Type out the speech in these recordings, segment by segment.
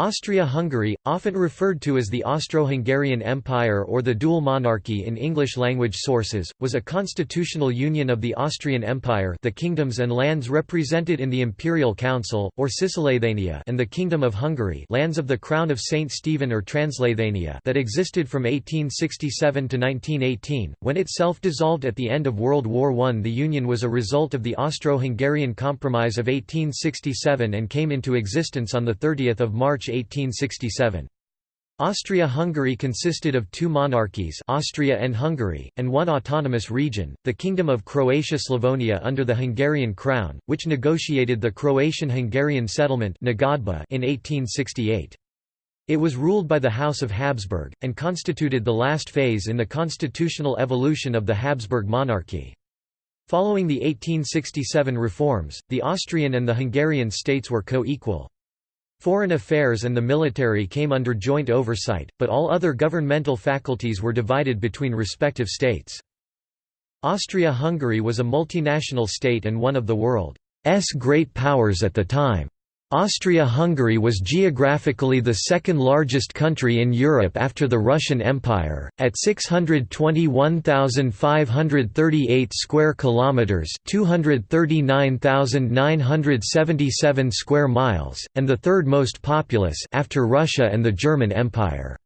Austria-Hungary, often referred to as the Austro-Hungarian Empire or the dual monarchy in English-language sources, was a constitutional union of the Austrian Empire the kingdoms and lands represented in the Imperial Council, or Cisleithania and the Kingdom of Hungary lands of the Crown of St. Stephen or Transleithania that existed from 1867 to 1918, when itself dissolved at the end of World War I. The union was a result of the Austro-Hungarian Compromise of 1867 and came into existence on 30 March 1867. Austria-Hungary consisted of two monarchies Austria and Hungary, and one autonomous region, the Kingdom of Croatia-Slavonia under the Hungarian crown, which negotiated the Croatian-Hungarian settlement in 1868. It was ruled by the House of Habsburg, and constituted the last phase in the constitutional evolution of the Habsburg monarchy. Following the 1867 reforms, the Austrian and the Hungarian states were co-equal. Foreign affairs and the military came under joint oversight, but all other governmental faculties were divided between respective states. Austria-Hungary was a multinational state and one of the world's great powers at the time. Austria-Hungary was geographically the second largest country in Europe after the Russian Empire, at 621,538 square kilometers, 239,977 square miles, and the third most populous after Russia and the German Empire.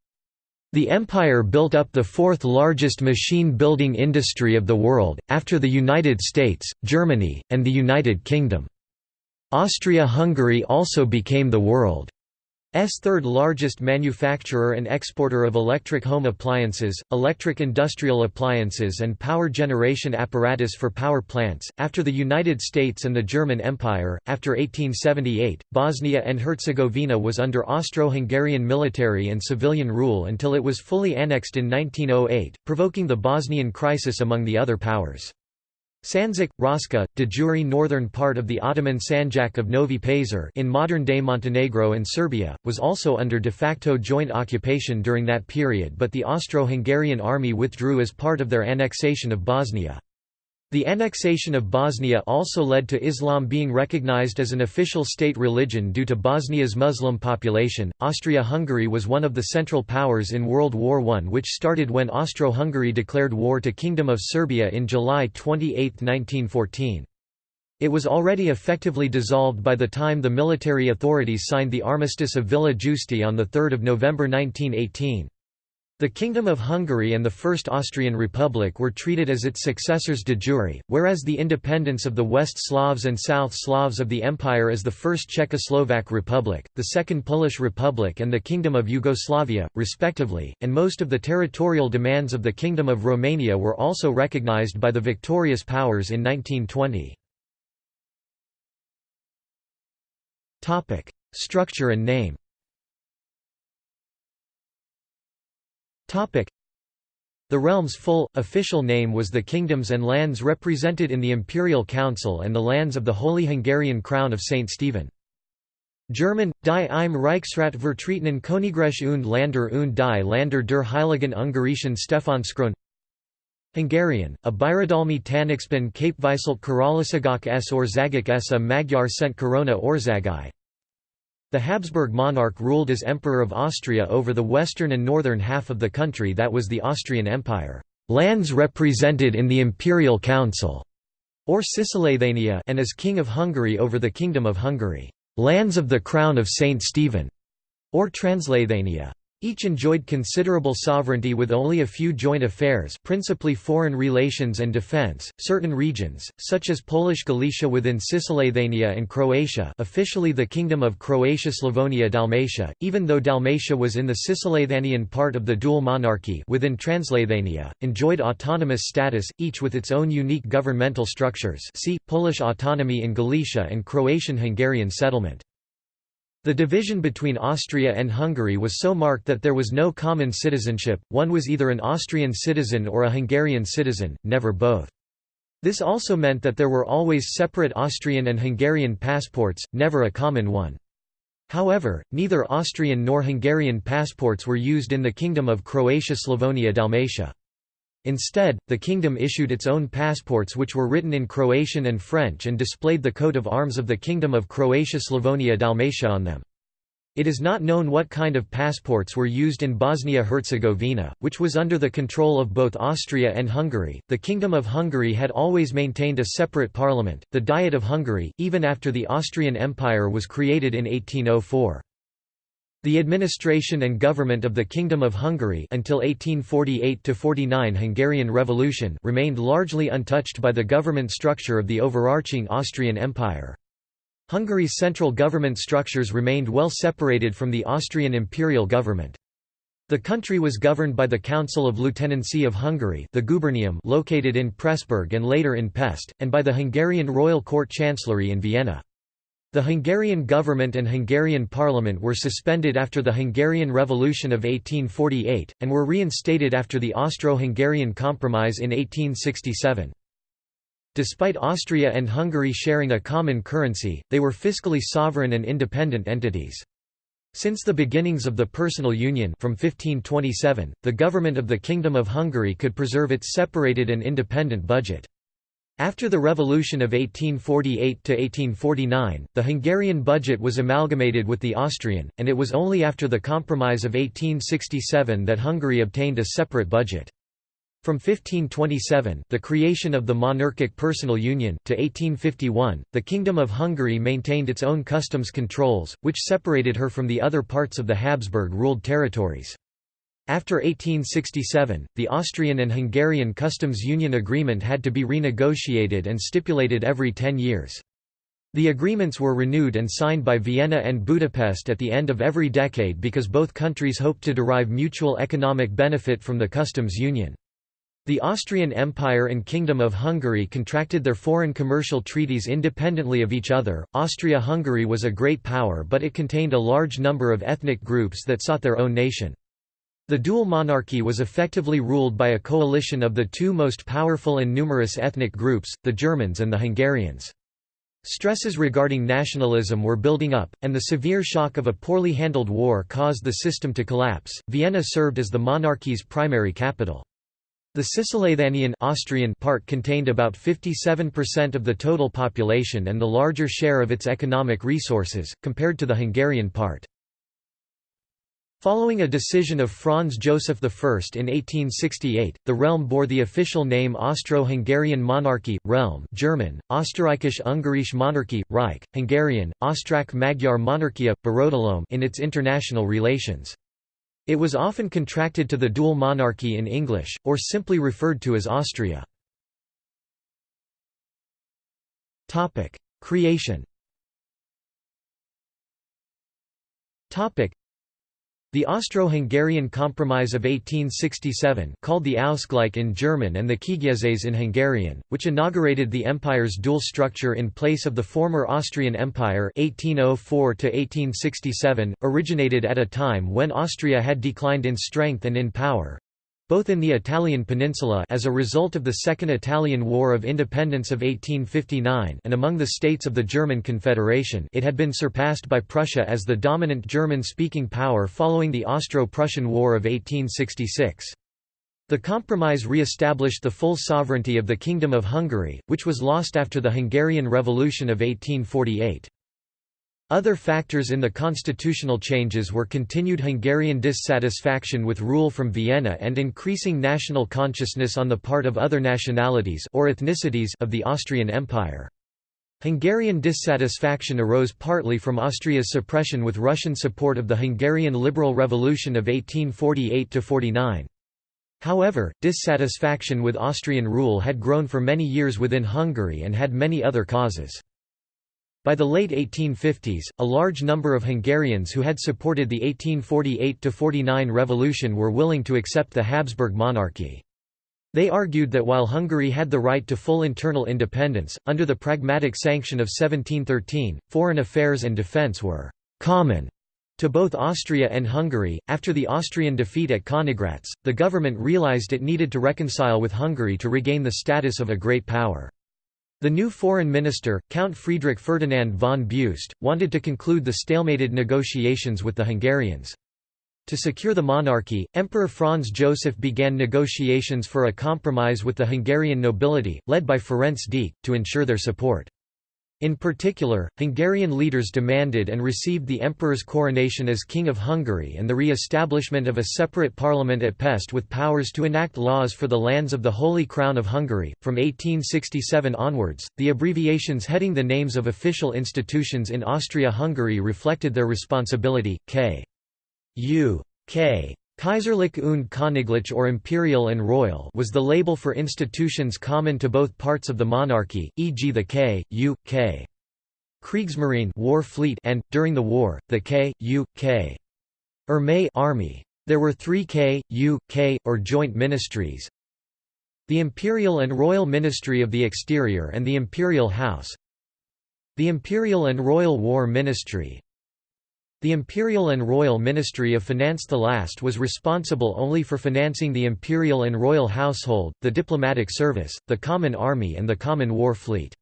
The empire built up the fourth largest machine-building industry of the world, after the United States, Germany, and the United Kingdom. Austria-Hungary also became the world's third largest manufacturer and exporter of electric home appliances, electric industrial appliances and power generation apparatus for power plants. After the United States and the German Empire, after 1878, Bosnia and Herzegovina was under Austro-Hungarian military and civilian rule until it was fully annexed in 1908, provoking the Bosnian crisis among the other powers. Sandžak, Raška, de jure northern part of the Ottoman Sanjak of Novi Pazar in modern-day Montenegro and Serbia, was also under de facto joint occupation during that period but the Austro-Hungarian army withdrew as part of their annexation of Bosnia. The annexation of Bosnia also led to Islam being recognized as an official state religion due to Bosnia's Muslim population. Austria-Hungary was one of the central powers in World War I which started when Austro-Hungary declared war to Kingdom of Serbia in July 28, 1914. It was already effectively dissolved by the time the military authorities signed the Armistice of Villa Giusti on 3 November 1918. The Kingdom of Hungary and the First Austrian Republic were treated as its successors de jure, whereas the independence of the West Slavs and South Slavs of the Empire as the First Czechoslovak Republic, the Second Polish Republic and the Kingdom of Yugoslavia, respectively, and most of the territorial demands of the Kingdom of Romania were also recognized by the victorious powers in 1920. Structure and name The realm's full, official name was the kingdoms and lands represented in the Imperial Council and the lands of the Holy Hungarian Crown of St. Stephen. German, Die im Reichsrat vertretenen Königreich und Länder und die Länder der Heiligen Ungarischen Stephanskron Hungarian, a Birodalmi Tanixban Kapviselt Karalisagok s Orzagok s a Magyar Szent Korona Orzagai the Habsburg monarch ruled as Emperor of Austria over the western and northern half of the country that was the Austrian Empire. Lands represented in the Imperial Council, or Cisleithania, and as King of Hungary over the Kingdom of Hungary. Lands of the Crown of Saint Stephen, or Transleithania. Each enjoyed considerable sovereignty with only a few joint affairs principally foreign relations and defense. Certain regions, such as Polish Galicia within Cisleithania and Croatia officially the Kingdom of Croatia-Slavonia-Dalmatia, even though Dalmatia was in the Cisleithanian part of the dual monarchy within Transleithania, enjoyed autonomous status, each with its own unique governmental structures see, Polish autonomy in Galicia and Croatian-Hungarian settlement. The division between Austria and Hungary was so marked that there was no common citizenship, one was either an Austrian citizen or a Hungarian citizen, never both. This also meant that there were always separate Austrian and Hungarian passports, never a common one. However, neither Austrian nor Hungarian passports were used in the Kingdom of Croatia-Slavonia-Dalmatia. Instead, the kingdom issued its own passports which were written in Croatian and French and displayed the coat of arms of the Kingdom of Croatia-Slavonia-Dalmatia on them. It is not known what kind of passports were used in Bosnia-Herzegovina, which was under the control of both Austria and Hungary. The Kingdom of Hungary had always maintained a separate parliament, the Diet of Hungary, even after the Austrian Empire was created in 1804. The administration and government of the Kingdom of Hungary until 1848–49 Hungarian Revolution remained largely untouched by the government structure of the overarching Austrian Empire. Hungary's central government structures remained well separated from the Austrian imperial government. The country was governed by the Council of Lieutenancy of Hungary the Gubernium located in Pressburg and later in Pest, and by the Hungarian Royal Court Chancellery in Vienna. The Hungarian government and Hungarian parliament were suspended after the Hungarian Revolution of 1848, and were reinstated after the Austro-Hungarian Compromise in 1867. Despite Austria and Hungary sharing a common currency, they were fiscally sovereign and independent entities. Since the beginnings of the personal union from 1527, the government of the Kingdom of Hungary could preserve its separated and independent budget. After the revolution of 1848–1849, the Hungarian budget was amalgamated with the Austrian, and it was only after the Compromise of 1867 that Hungary obtained a separate budget. From 1527 the creation of the monarchic personal union to 1851, the Kingdom of Hungary maintained its own customs controls, which separated her from the other parts of the Habsburg-ruled territories. After 1867, the Austrian and Hungarian customs union agreement had to be renegotiated and stipulated every ten years. The agreements were renewed and signed by Vienna and Budapest at the end of every decade because both countries hoped to derive mutual economic benefit from the customs union. The Austrian Empire and Kingdom of Hungary contracted their foreign commercial treaties independently of each other. Austria-Hungary was a great power but it contained a large number of ethnic groups that sought their own nation. The dual monarchy was effectively ruled by a coalition of the two most powerful and numerous ethnic groups, the Germans and the Hungarians. Stresses regarding nationalism were building up, and the severe shock of a poorly handled war caused the system to collapse. Vienna served as the monarchy's primary capital. The Cisleithanian Austrian part contained about 57% of the total population and the larger share of its economic resources, compared to the Hungarian part. Following a decision of Franz Joseph I in 1868, the realm bore the official name Austro-Hungarian Monarchy, Realm German, Österreichisch-Ungarische Monarchie, Reich, Hungarian, Osztrák-Magyar Monarchia, Birodalom in its international relations. It was often contracted to the dual monarchy in English, or simply referred to as Austria. Creation the Austro-Hungarian Compromise of 1867 called the Ausgleich in German and the Kiegyezés in Hungarian, which inaugurated the empire's dual structure in place of the former Austrian Empire 1804 originated at a time when Austria had declined in strength and in power, both in the Italian peninsula as a result of the Second Italian War of Independence of 1859 and among the states of the German Confederation it had been surpassed by Prussia as the dominant German-speaking power following the Austro-Prussian War of 1866. The compromise re-established the full sovereignty of the Kingdom of Hungary, which was lost after the Hungarian Revolution of 1848. Other factors in the constitutional changes were continued Hungarian dissatisfaction with rule from Vienna and increasing national consciousness on the part of other nationalities or ethnicities of the Austrian Empire. Hungarian dissatisfaction arose partly from Austria's suppression with Russian support of the Hungarian Liberal Revolution of 1848–49. However, dissatisfaction with Austrian rule had grown for many years within Hungary and had many other causes. By the late 1850s, a large number of Hungarians who had supported the 1848–49 revolution were willing to accept the Habsburg monarchy. They argued that while Hungary had the right to full internal independence, under the Pragmatic Sanction of 1713, foreign affairs and defence were «common» to both Austria and Hungary. After the Austrian defeat at Königgrätz, the government realized it needed to reconcile with Hungary to regain the status of a great power. The new foreign minister, Count Friedrich Ferdinand von Beust, wanted to conclude the stalemated negotiations with the Hungarians. To secure the monarchy, Emperor Franz Joseph began negotiations for a compromise with the Hungarian nobility, led by Ferenc Deák, to ensure their support. In particular, Hungarian leaders demanded and received the emperor's coronation as King of Hungary and the re-establishment of a separate parliament at Pest with powers to enact laws for the lands of the Holy Crown of Hungary. From 1867 onwards, the abbreviations heading the names of official institutions in Austria-Hungary reflected their responsibility. K. U. K. Kaiserlich und Königlich or imperial and royal was the label for institutions common to both parts of the monarchy, e.g. the K, U, K. Kriegsmarine war fleet and, during the war, the K, U, K. Armee army. There were three K, U, K, or joint ministries. The Imperial and Royal Ministry of the Exterior and the Imperial House The Imperial and Royal War Ministry the Imperial and Royal Ministry of Finance the last was responsible only for financing the imperial and royal household, the diplomatic service, the common army and the common war fleet.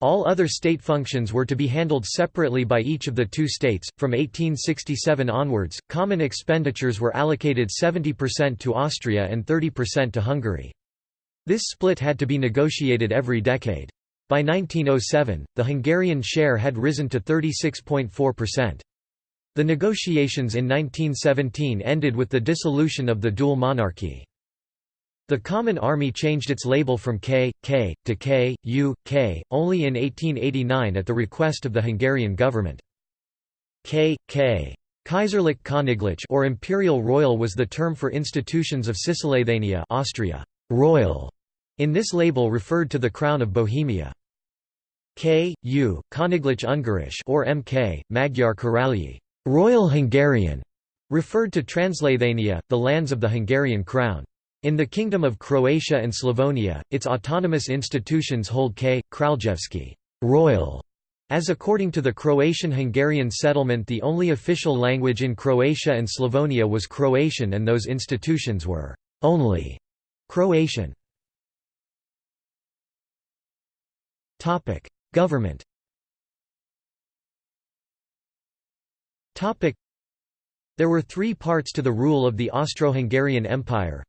All other state functions were to be handled separately by each of the two states. From 1867 onwards, common expenditures were allocated 70% to Austria and 30% to Hungary. This split had to be negotiated every decade. By 1907, the Hungarian share had risen to 36.4%. The negotiations in 1917 ended with the dissolution of the dual monarchy. The Common Army changed its label from K, K, to K, U, K, only in 1889 at the request of the Hungarian government. K, K. Kaiserlich Königlich or Imperial Royal was the term for institutions of Cisleithania Austria. Royal in this label referred to the Crown of Bohemia. K, U, Königlich Ungarisch or MK, Magyar Királyi Royal Hungarian referred to Transleithania, the lands of the Hungarian crown. In the Kingdom of Croatia and Slavonia, its autonomous institutions hold K. Kraljevski royal", as according to the Croatian-Hungarian settlement the only official language in Croatia and Slavonia was Croatian and those institutions were «only» Croatian. Government There were three parts to the rule of the Austro-Hungarian Empire.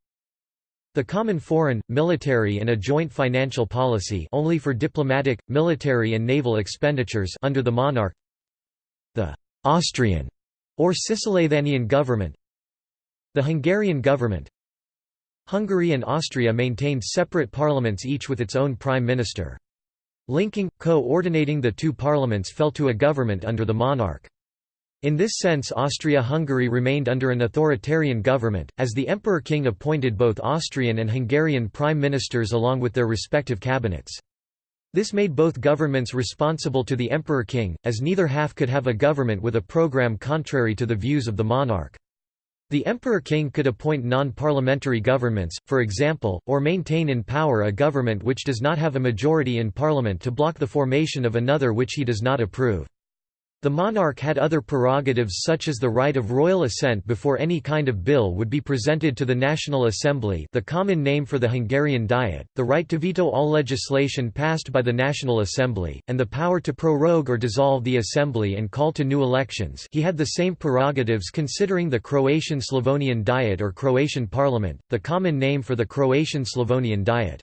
The common foreign, military and a joint financial policy only for diplomatic, military and naval expenditures under the monarch. The Austrian or Cisleithanian government. The Hungarian government. Hungary and Austria maintained separate parliaments each with its own prime minister. Linking, co-ordinating the two parliaments fell to a government under the monarch. In this sense Austria-Hungary remained under an authoritarian government, as the Emperor-King appointed both Austrian and Hungarian prime ministers along with their respective cabinets. This made both governments responsible to the Emperor-King, as neither half could have a government with a program contrary to the views of the monarch. The Emperor-King could appoint non-parliamentary governments, for example, or maintain in power a government which does not have a majority in parliament to block the formation of another which he does not approve. The monarch had other prerogatives such as the right of royal assent before any kind of bill would be presented to the National Assembly the common name for the Hungarian Diet, the right to veto all legislation passed by the National Assembly, and the power to prorogue or dissolve the Assembly and call to new elections he had the same prerogatives considering the Croatian-Slavonian Diet or Croatian Parliament, the common name for the Croatian-Slavonian Diet.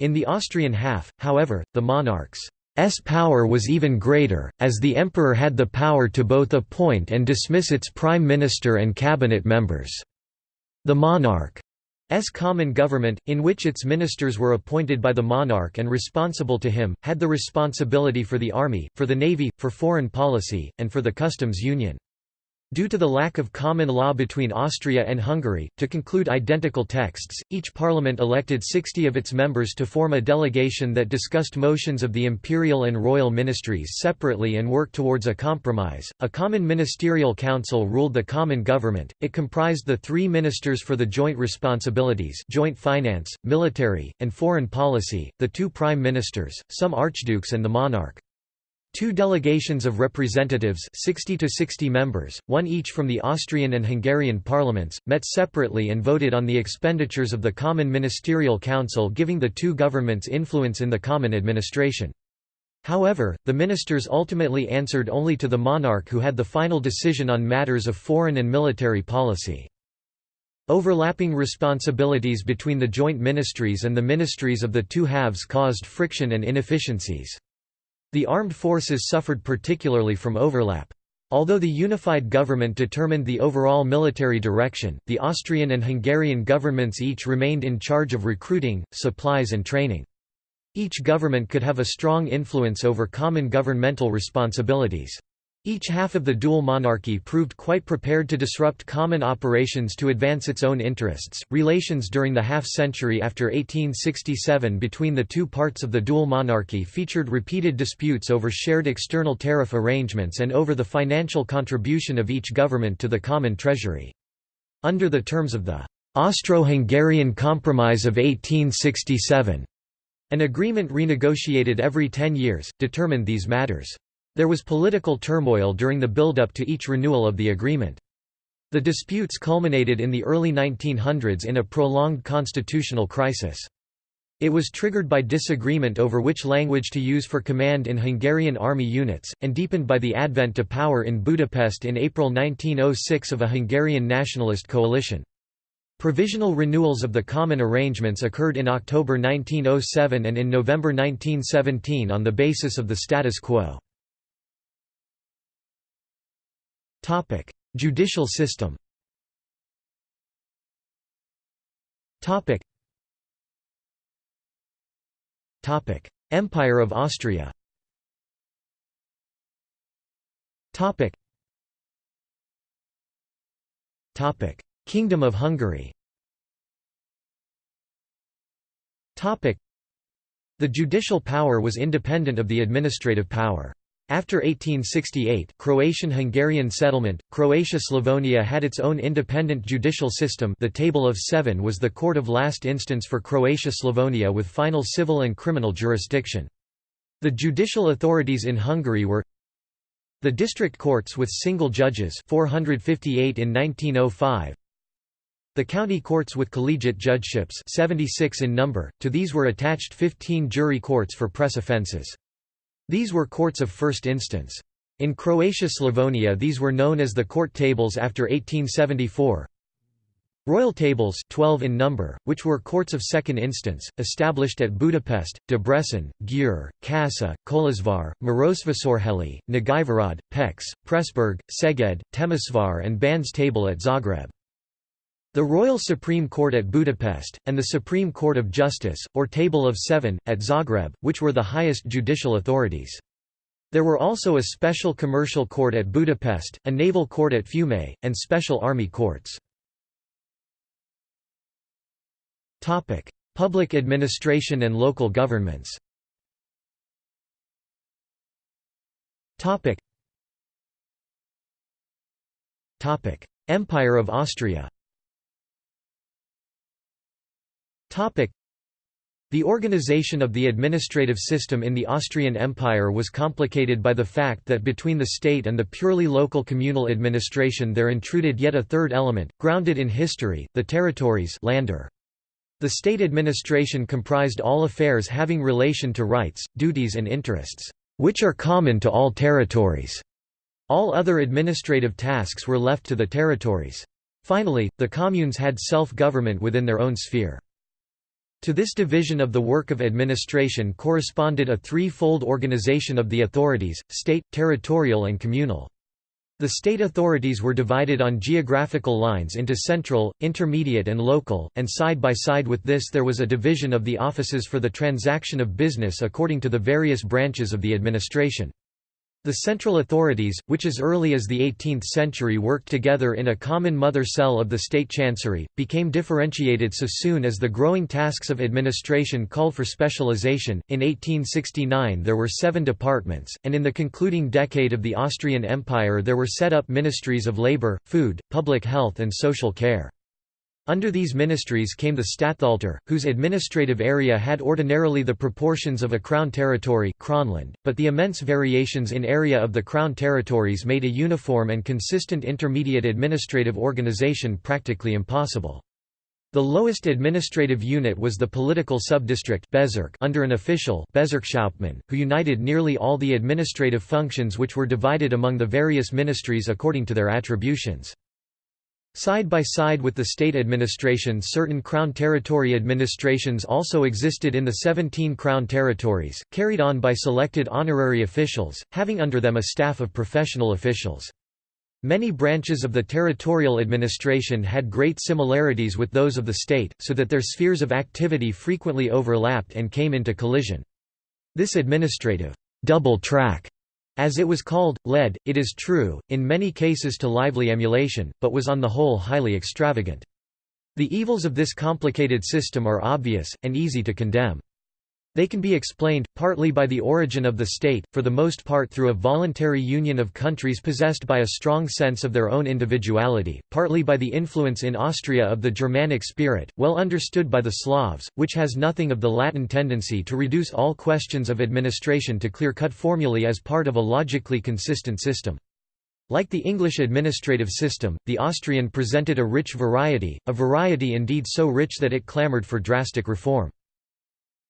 In the Austrian half, however, the monarch's S power was even greater, as the emperor had the power to both appoint and dismiss its prime minister and cabinet members. The monarch's common government, in which its ministers were appointed by the monarch and responsible to him, had the responsibility for the army, for the navy, for foreign policy, and for the customs union. Due to the lack of common law between Austria and Hungary, to conclude identical texts, each parliament elected 60 of its members to form a delegation that discussed motions of the imperial and royal ministries separately and worked towards a compromise. A common ministerial council ruled the common government. It comprised the three ministers for the joint responsibilities, joint finance, military, and foreign policy, the two prime ministers, some archdukes and the monarch. Two delegations of representatives 60 to 60 members, one each from the Austrian and Hungarian parliaments, met separately and voted on the expenditures of the Common Ministerial Council giving the two governments influence in the common administration. However, the ministers ultimately answered only to the monarch who had the final decision on matters of foreign and military policy. Overlapping responsibilities between the joint ministries and the ministries of the two halves caused friction and inefficiencies. The armed forces suffered particularly from overlap. Although the unified government determined the overall military direction, the Austrian and Hungarian governments each remained in charge of recruiting, supplies and training. Each government could have a strong influence over common governmental responsibilities. Each half of the dual monarchy proved quite prepared to disrupt common operations to advance its own interests. Relations during the half century after 1867 between the two parts of the dual monarchy featured repeated disputes over shared external tariff arrangements and over the financial contribution of each government to the common treasury. Under the terms of the Austro-Hungarian Compromise of 1867, an agreement renegotiated every ten years, determined these matters. There was political turmoil during the build-up to each renewal of the agreement. The disputes culminated in the early 1900s in a prolonged constitutional crisis. It was triggered by disagreement over which language to use for command in Hungarian army units, and deepened by the advent to power in Budapest in April 1906 of a Hungarian nationalist coalition. Provisional renewals of the common arrangements occurred in October 1907 and in November 1917 on the basis of the status quo. Topic: Judicial system. Topic. Topic: Empire of Austria. Topic. Topic: Kingdom of Hungary. Topic. The judicial power was independent of the administrative power. After 1868 Croatian-Hungarian settlement, Croatia-Slavonia had its own independent judicial system the Table of Seven was the court of last instance for Croatia-Slavonia with final civil and criminal jurisdiction. The judicial authorities in Hungary were the district courts with single judges 458 in 1905, the county courts with collegiate judgeships 76 in number, to these were attached 15 jury courts for press offences. These were courts of first instance. In Croatia-Slavonia these were known as the court tables after 1874. Royal tables 12 in number, which were courts of second instance, established at Budapest, Debrecen, Győr, Kassa, Kolozsvár, Marosvásárhely, Nagyvárad, Pécs, Pressburg, Szeged, Temesvar and Ban's table at Zagreb. The Royal Supreme Court at Budapest, and the Supreme Court of Justice, or Table of Seven, at Zagreb, which were the highest judicial authorities. There were also a special commercial court at Budapest, a naval court at Fiume, and special army courts. Public administration and local governments. Empire of Austria the organization of the administrative system in the Austrian Empire was complicated by the fact that between the state and the purely local communal administration there intruded yet a third element, grounded in history, the territories Länder. The state administration comprised all affairs having relation to rights, duties and interests, which are common to all territories. All other administrative tasks were left to the territories. Finally, the communes had self-government within their own sphere. To this division of the work of administration corresponded a three-fold organization of the authorities, state, territorial and communal. The state authorities were divided on geographical lines into central, intermediate and local, and side by side with this there was a division of the offices for the transaction of business according to the various branches of the administration. The central authorities, which as early as the 18th century worked together in a common mother cell of the state chancery, became differentiated so soon as the growing tasks of administration called for specialization. In 1869 there were seven departments, and in the concluding decade of the Austrian Empire there were set up ministries of labor, food, public health and social care. Under these ministries came the Statthalter, whose administrative area had ordinarily the proportions of a crown territory Kronland, but the immense variations in area of the crown territories made a uniform and consistent intermediate administrative organization practically impossible. The lowest administrative unit was the political subdistrict under an official who united nearly all the administrative functions which were divided among the various ministries according to their attributions. Side by side with the state administration certain Crown territory administrations also existed in the 17 Crown territories, carried on by selected honorary officials, having under them a staff of professional officials. Many branches of the territorial administration had great similarities with those of the state, so that their spheres of activity frequently overlapped and came into collision. This administrative double track as it was called, led, it is true, in many cases to lively emulation, but was on the whole highly extravagant. The evils of this complicated system are obvious, and easy to condemn. They can be explained, partly by the origin of the state, for the most part through a voluntary union of countries possessed by a strong sense of their own individuality, partly by the influence in Austria of the Germanic spirit, well understood by the Slavs, which has nothing of the Latin tendency to reduce all questions of administration to clear-cut formulae as part of a logically consistent system. Like the English administrative system, the Austrian presented a rich variety, a variety indeed so rich that it clamoured for drastic reform.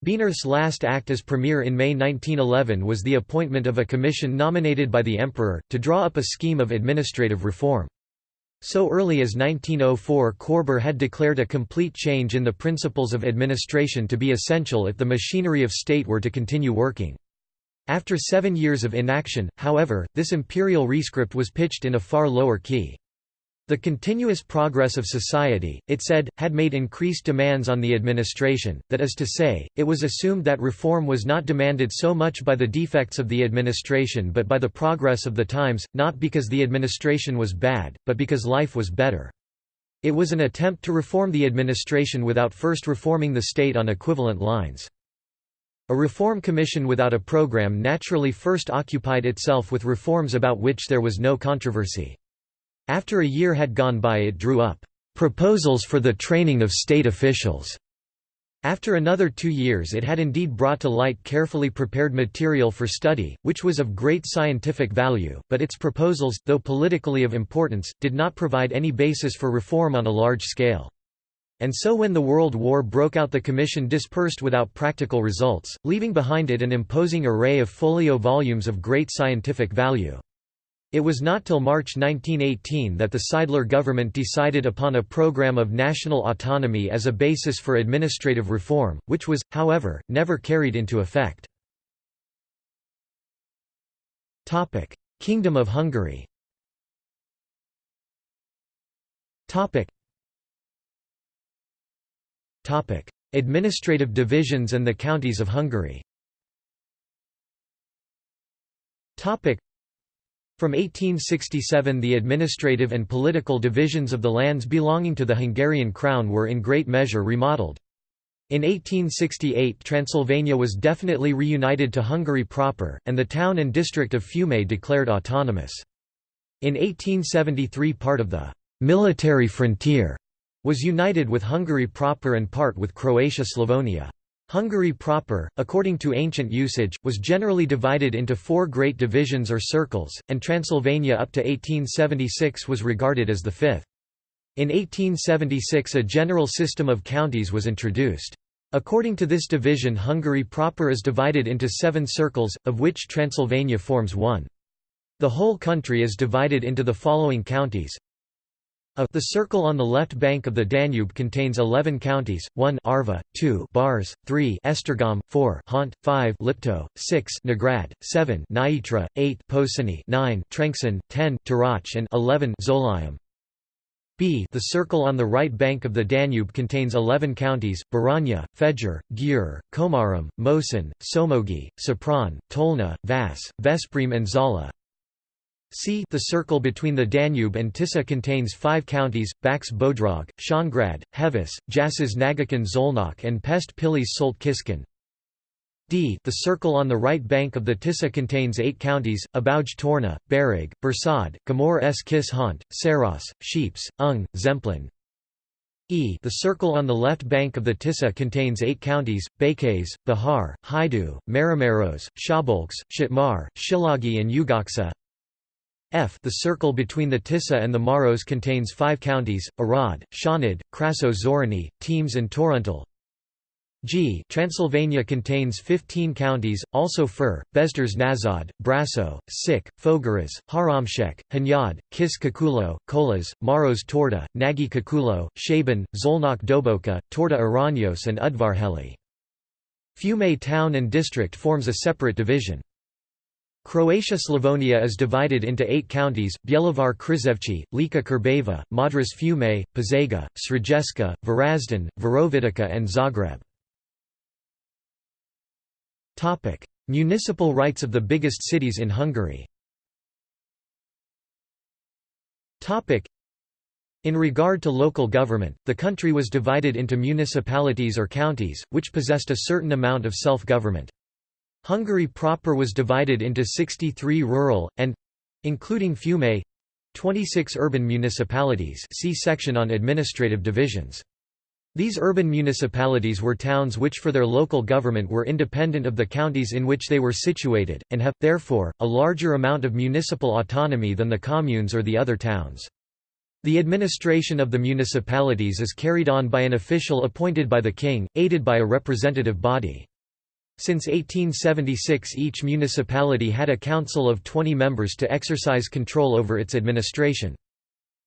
Bienerth's last act as premier in May 1911 was the appointment of a commission nominated by the emperor, to draw up a scheme of administrative reform. So early as 1904 Korber had declared a complete change in the principles of administration to be essential if the machinery of state were to continue working. After seven years of inaction, however, this imperial rescript was pitched in a far lower key. The continuous progress of society, it said, had made increased demands on the administration, that is to say, it was assumed that reform was not demanded so much by the defects of the administration but by the progress of the times, not because the administration was bad, but because life was better. It was an attempt to reform the administration without first reforming the state on equivalent lines. A reform commission without a program naturally first occupied itself with reforms about which there was no controversy. After a year had gone by it drew up proposals for the training of state officials. After another two years it had indeed brought to light carefully prepared material for study, which was of great scientific value, but its proposals, though politically of importance, did not provide any basis for reform on a large scale. And so when the World War broke out the Commission dispersed without practical results, leaving behind it an imposing array of folio volumes of great scientific value. It was not till March 1918 that the Seidler government decided upon a program of national autonomy as a basis for administrative reform, which was, however, never carried into effect. Kingdom of Hungary Administrative divisions and the counties of Hungary from 1867 the administrative and political divisions of the lands belonging to the Hungarian crown were in great measure remodeled. In 1868 Transylvania was definitely reunited to Hungary proper, and the town and district of Fiume declared autonomous. In 1873 part of the «military frontier» was united with Hungary proper and part with Croatia-Slavonia. Hungary proper, according to ancient usage, was generally divided into four great divisions or circles, and Transylvania up to 1876 was regarded as the fifth. In 1876 a general system of counties was introduced. According to this division Hungary proper is divided into seven circles, of which Transylvania forms one. The whole country is divided into the following counties a the circle on the left bank of the Danube contains 11 counties, 1 Arva, 2 Bars, 3 Esztergom, 4 Hont, 5 Lipto, 6 Nógrád, 7 Nyitra, 8 Pozsony, 9 Trencsén, 10 Turóc and 11 Zólyom. B the circle on the right bank of the Danube contains 11 counties, Baranya, Fejér, Győr, Komárom, Moson, Somogy, Sopron, Tolna, Vas, Veszprém and Zala. C the circle between the Danube and Tisza contains five counties, Bács Bodrog, Csongrád, Heves, Jász Nagykun Szolnok and Pest Pilis Solt Kiskun. D the circle on the right bank of the Tisza contains eight counties, Abauj Torna, Bereg, Borsod, Gömör s Kis Hont, Saros, Szepes, Ung, Zemplén. E the circle on the left bank of the Tisza contains eight counties, Békés, Bihar, Hajdú, Máramaros, Szabolcs, Szatmár, Szilágy and Ugocsa. F the circle between the Tisza and the Maros contains five counties, Arad, Csanád, Krassó Szörény, Temes and Torontal. G Transylvania contains 15 counties, also Fur, Beszterce Naszód, Brasso, Sik, Fogaras, Háromszék, Hunyad, Kis Küküllő, Kolozs, Maros Torda, Nagy Küküllő, Szeben, Szolnok Doboka, Torda Aranyos and Udvarhely. Fiume town and district forms a separate division. Croatia-Slavonia is divided into eight counties, Bjelovar Krizevci, Lika Krbava, Modruš Fiume, Požega, Srediska, Varazdin, Virovitica and Zagreb. Municipal rights of the biggest cities in Hungary. In regard to local government, the country was divided into municipalities or counties, which possessed a certain amount of self-government. Hungary proper was divided into 63 rural, and—including Fiume, 26 urban municipalities see section on administrative divisions. These urban municipalities were towns which for their local government were independent of the counties in which they were situated, and have, therefore, a larger amount of municipal autonomy than the communes or the other towns. The administration of the municipalities is carried on by an official appointed by the king, aided by a representative body. Since 1876 each municipality had a council of 20 members to exercise control over its administration.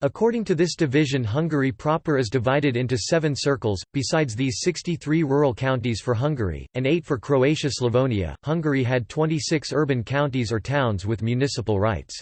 According to this division Hungary proper is divided into seven circles, besides these 63 rural counties for Hungary, and eight for Croatia-Slavonia. Hungary had 26 urban counties or towns with municipal rights.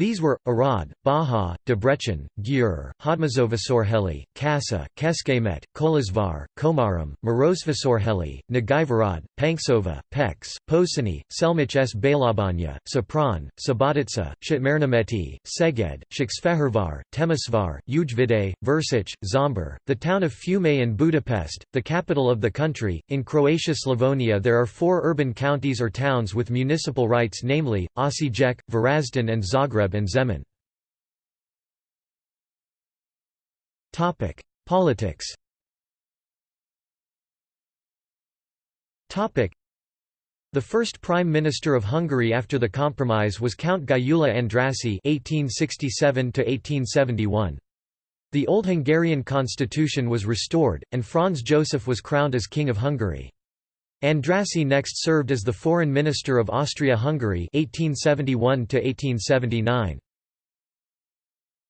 These were, Arad, Baja, Debrecen, Győr, Hódmezővásárhely, Kassa, Kecskemét, Kolozsvár, Komárom, Marosvásárhely, Nagyvárad, Pancsova, Pécs, Pozsony, Selmec s Bélabánya, Sopron, Subotica, Szatmárnémeti, Szeged, Székesfehérvár, Temesvár, Újvidék, Versec, Zombor, the town of Fiume and Budapest, the capital of the country. In Croatia-Slavonia there are four urban counties or towns with municipal rights namely, Osijek, Varazdin and Zagreb and Zemun. Politics the first Prime Minister of Hungary after the compromise was Count Gyula Andrassy (1867–1871). The old Hungarian constitution was restored, and Franz Joseph was crowned as King of Hungary. Andrassy next served as the Foreign Minister of Austria-Hungary (1871–1879).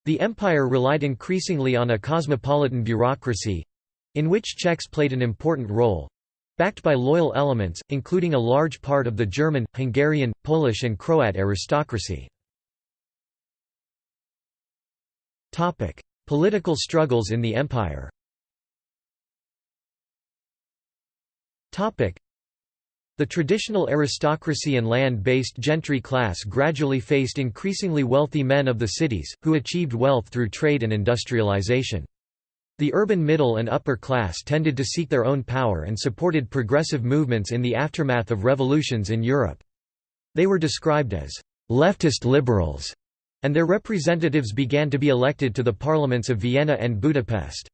The empire relied increasingly on a cosmopolitan bureaucracy—in which Czechs played an important role—backed by loyal elements, including a large part of the German, Hungarian, Polish and Croat aristocracy. Political struggles in the empire the traditional aristocracy and land-based gentry class gradually faced increasingly wealthy men of the cities, who achieved wealth through trade and industrialization. The urban middle and upper class tended to seek their own power and supported progressive movements in the aftermath of revolutions in Europe. They were described as leftist liberals, and their representatives began to be elected to the parliaments of Vienna and Budapest.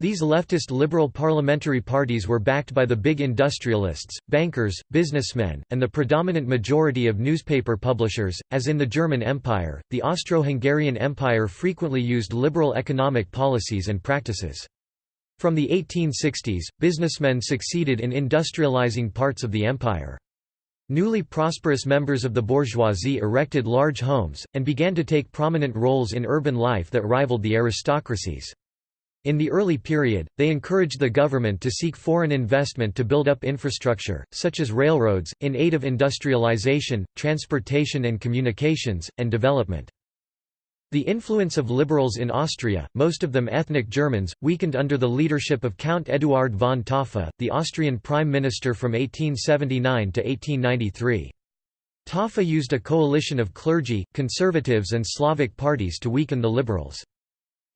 These leftist liberal parliamentary parties were backed by the big industrialists, bankers, businessmen, and the predominant majority of newspaper publishers. As in the German Empire, the Austro-Hungarian Empire frequently used liberal economic policies and practices. From the 1860s, businessmen succeeded in industrializing parts of the empire. Newly prosperous members of the bourgeoisie erected large homes, and began to take prominent roles in urban life that rivaled the aristocracies. In the early period, they encouraged the government to seek foreign investment to build up infrastructure, such as railroads, in aid of industrialization, transportation and communications, and development. The influence of liberals in Austria, most of them ethnic Germans, weakened under the leadership of Count Eduard von Taaffe, the Austrian prime minister from 1879 to 1893. Taaffe used a coalition of clergy, conservatives and Slavic parties to weaken the liberals.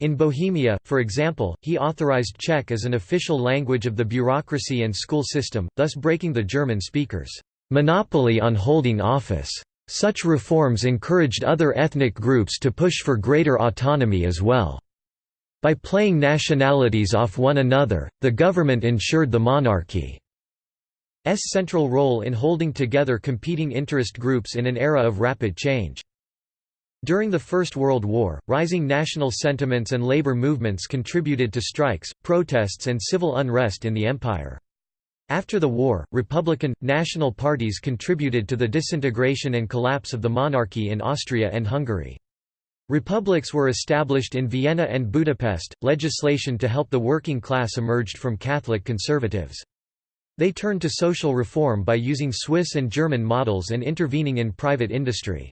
In Bohemia, for example, he authorized Czech as an official language of the bureaucracy and school system, thus breaking the German speakers' monopoly on holding office. Such reforms encouraged other ethnic groups to push for greater autonomy as well. By playing nationalities off one another, the government ensured the monarchy's central role in holding together competing interest groups in an era of rapid change. During the First World War, rising national sentiments and labor movements contributed to strikes, protests and civil unrest in the empire. After the war, Republican, national parties contributed to the disintegration and collapse of the monarchy in Austria and Hungary. Republics were established in Vienna and Budapest, legislation to help the working class emerged from Catholic conservatives. They turned to social reform by using Swiss and German models and intervening in private industry.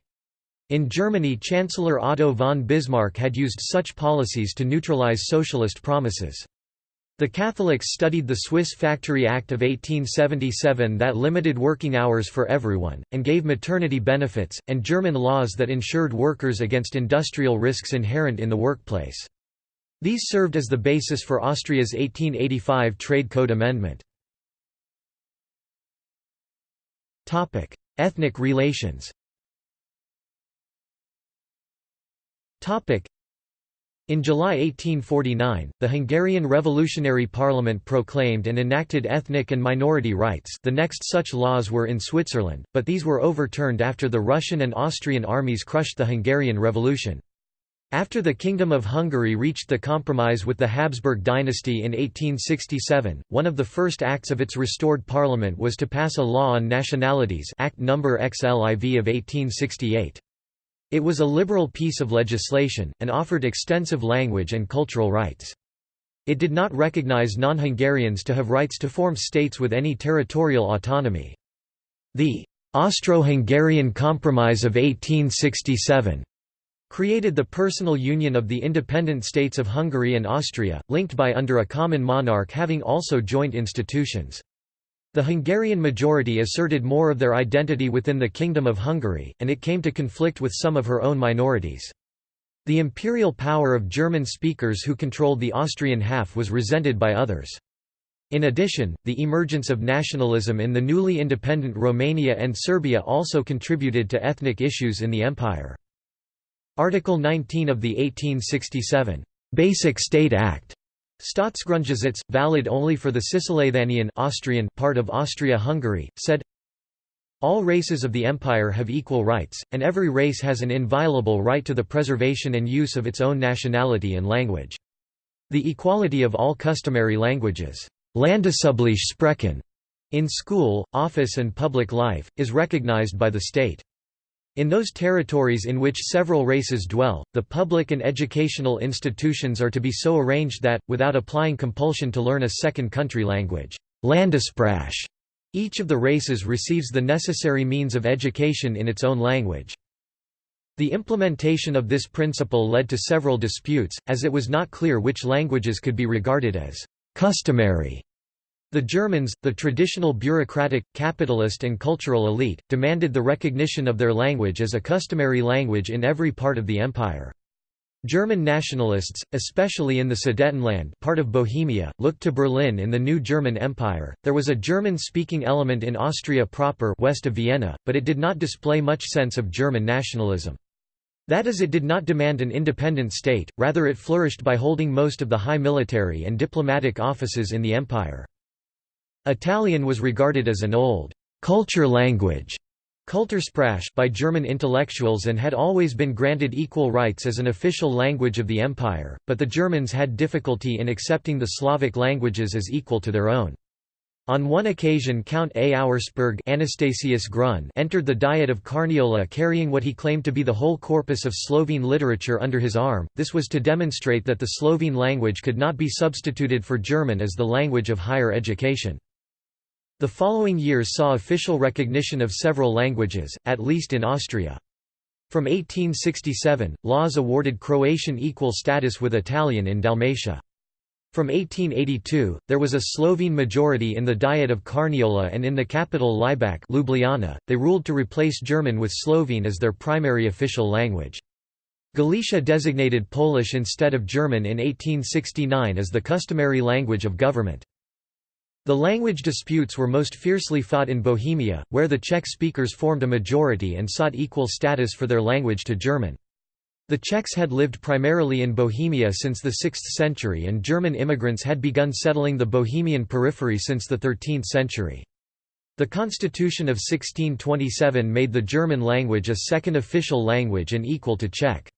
In Germany Chancellor Otto von Bismarck had used such policies to neutralize socialist promises. The Catholics studied the Swiss Factory Act of 1877 that limited working hours for everyone, and gave maternity benefits, and German laws that insured workers against industrial risks inherent in the workplace. These served as the basis for Austria's 1885 Trade Code Amendment. Ethnic relations in July 1849, the Hungarian Revolutionary Parliament proclaimed and enacted ethnic and minority rights the next such laws were in Switzerland, but these were overturned after the Russian and Austrian armies crushed the Hungarian Revolution. After the Kingdom of Hungary reached the compromise with the Habsburg dynasty in 1867, one of the first acts of its restored parliament was to pass a law on nationalities Act No. XLIV of 1868. It was a liberal piece of legislation, and offered extensive language and cultural rights. It did not recognize non-Hungarians to have rights to form states with any territorial autonomy. The Austro-Hungarian Compromise of 1867 created the personal union of the independent states of Hungary and Austria, linked by under a common monarch having also joint institutions. The Hungarian majority asserted more of their identity within the Kingdom of Hungary, and it came to conflict with some of her own minorities. The imperial power of German speakers who controlled the Austrian half was resented by others. In addition, the emergence of nationalism in the newly independent Romania and Serbia also contributed to ethnic issues in the empire. Article 19 of the 1867 Basic State Act Staatsgrundgesetz, valid only for the Cisleithanian Austrian part of Austria-Hungary, said, all races of the empire have equal rights, and every race has an inviolable right to the preservation and use of its own nationality and language. The equality of all customary languages Sprachen in school, office and public life, is recognized by the state. In those territories in which several races dwell, the public and educational institutions are to be so arranged that, without applying compulsion to learn a second country language Landessprache, each of the races receives the necessary means of education in its own language. The implementation of this principle led to several disputes, as it was not clear which languages could be regarded as customary the Germans, the traditional bureaucratic, capitalist and cultural elite, demanded the recognition of their language as a customary language in every part of the empire. German nationalists, especially in the Sudetenland part of Bohemia, looked to Berlin in the new German Empire. There was a German-speaking element in Austria proper west of Vienna, but it did not display much sense of German nationalism. That is it did not demand an independent state, rather it flourished by holding most of the high military and diplomatic offices in the empire. Italian was regarded as an old culture language by German intellectuals and had always been granted equal rights as an official language of the empire, but the Germans had difficulty in accepting the Slavic languages as equal to their own. On one occasion Count A. Auersperg Anastasius Grun entered the Diet of Carniola carrying what he claimed to be the whole corpus of Slovene literature under his arm, this was to demonstrate that the Slovene language could not be substituted for German as the language of higher education. The following years saw official recognition of several languages, at least in Austria. From 1867, laws awarded Croatian equal status with Italian in Dalmatia. From 1882, there was a Slovene majority in the Diet of Carniola and in the capital Laibach Ljubljana, they ruled to replace German with Slovene as their primary official language. Galicia designated Polish instead of German in 1869 as the customary language of government. The language disputes were most fiercely fought in Bohemia, where the Czech speakers formed a majority and sought equal status for their language to German. The Czechs had lived primarily in Bohemia since the 6th century and German immigrants had begun settling the Bohemian periphery since the 13th century. The Constitution of 1627 made the German language a second official language and equal to Czech.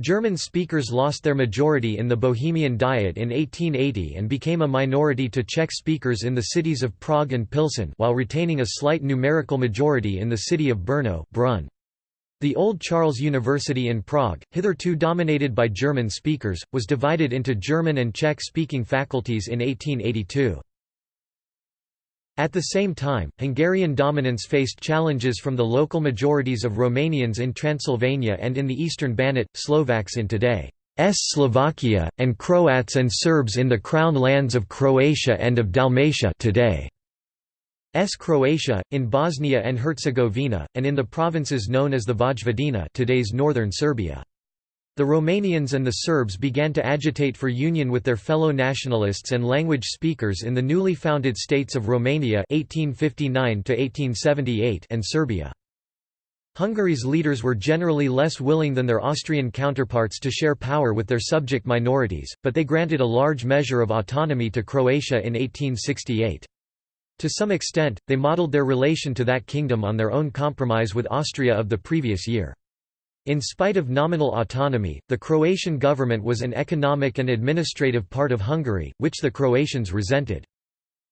German speakers lost their majority in the Bohemian Diet in 1880 and became a minority to Czech speakers in the cities of Prague and Pilsen while retaining a slight numerical majority in the city of Brno Brunn. The Old Charles University in Prague, hitherto dominated by German speakers, was divided into German and Czech-speaking faculties in 1882. At the same time, Hungarian dominance faced challenges from the local majorities of Romanians in Transylvania and in the eastern Banat, Slovaks in today's Slovakia, and Croats and Serbs in the Crown lands of Croatia and of Dalmatia today. S. Croatia, in Bosnia and Herzegovina, and in the provinces known as the Vojvodina today's northern Serbia. The Romanians and the Serbs began to agitate for union with their fellow nationalists and language speakers in the newly founded states of Romania 1859 and Serbia. Hungary's leaders were generally less willing than their Austrian counterparts to share power with their subject minorities, but they granted a large measure of autonomy to Croatia in 1868. To some extent, they modeled their relation to that kingdom on their own compromise with Austria of the previous year. In spite of nominal autonomy, the Croatian government was an economic and administrative part of Hungary, which the Croatians resented.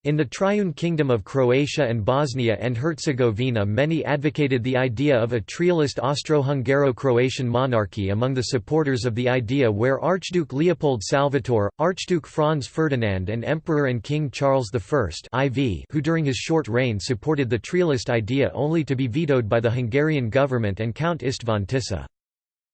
In the Triune Kingdom of Croatia and Bosnia and Herzegovina many advocated the idea of a trialist Austro-Hungaro-Croatian monarchy among the supporters of the idea where Archduke Leopold Salvator, Archduke Franz Ferdinand and Emperor and King Charles I IV who during his short reign supported the trialist idea only to be vetoed by the Hungarian government and Count István Tisza.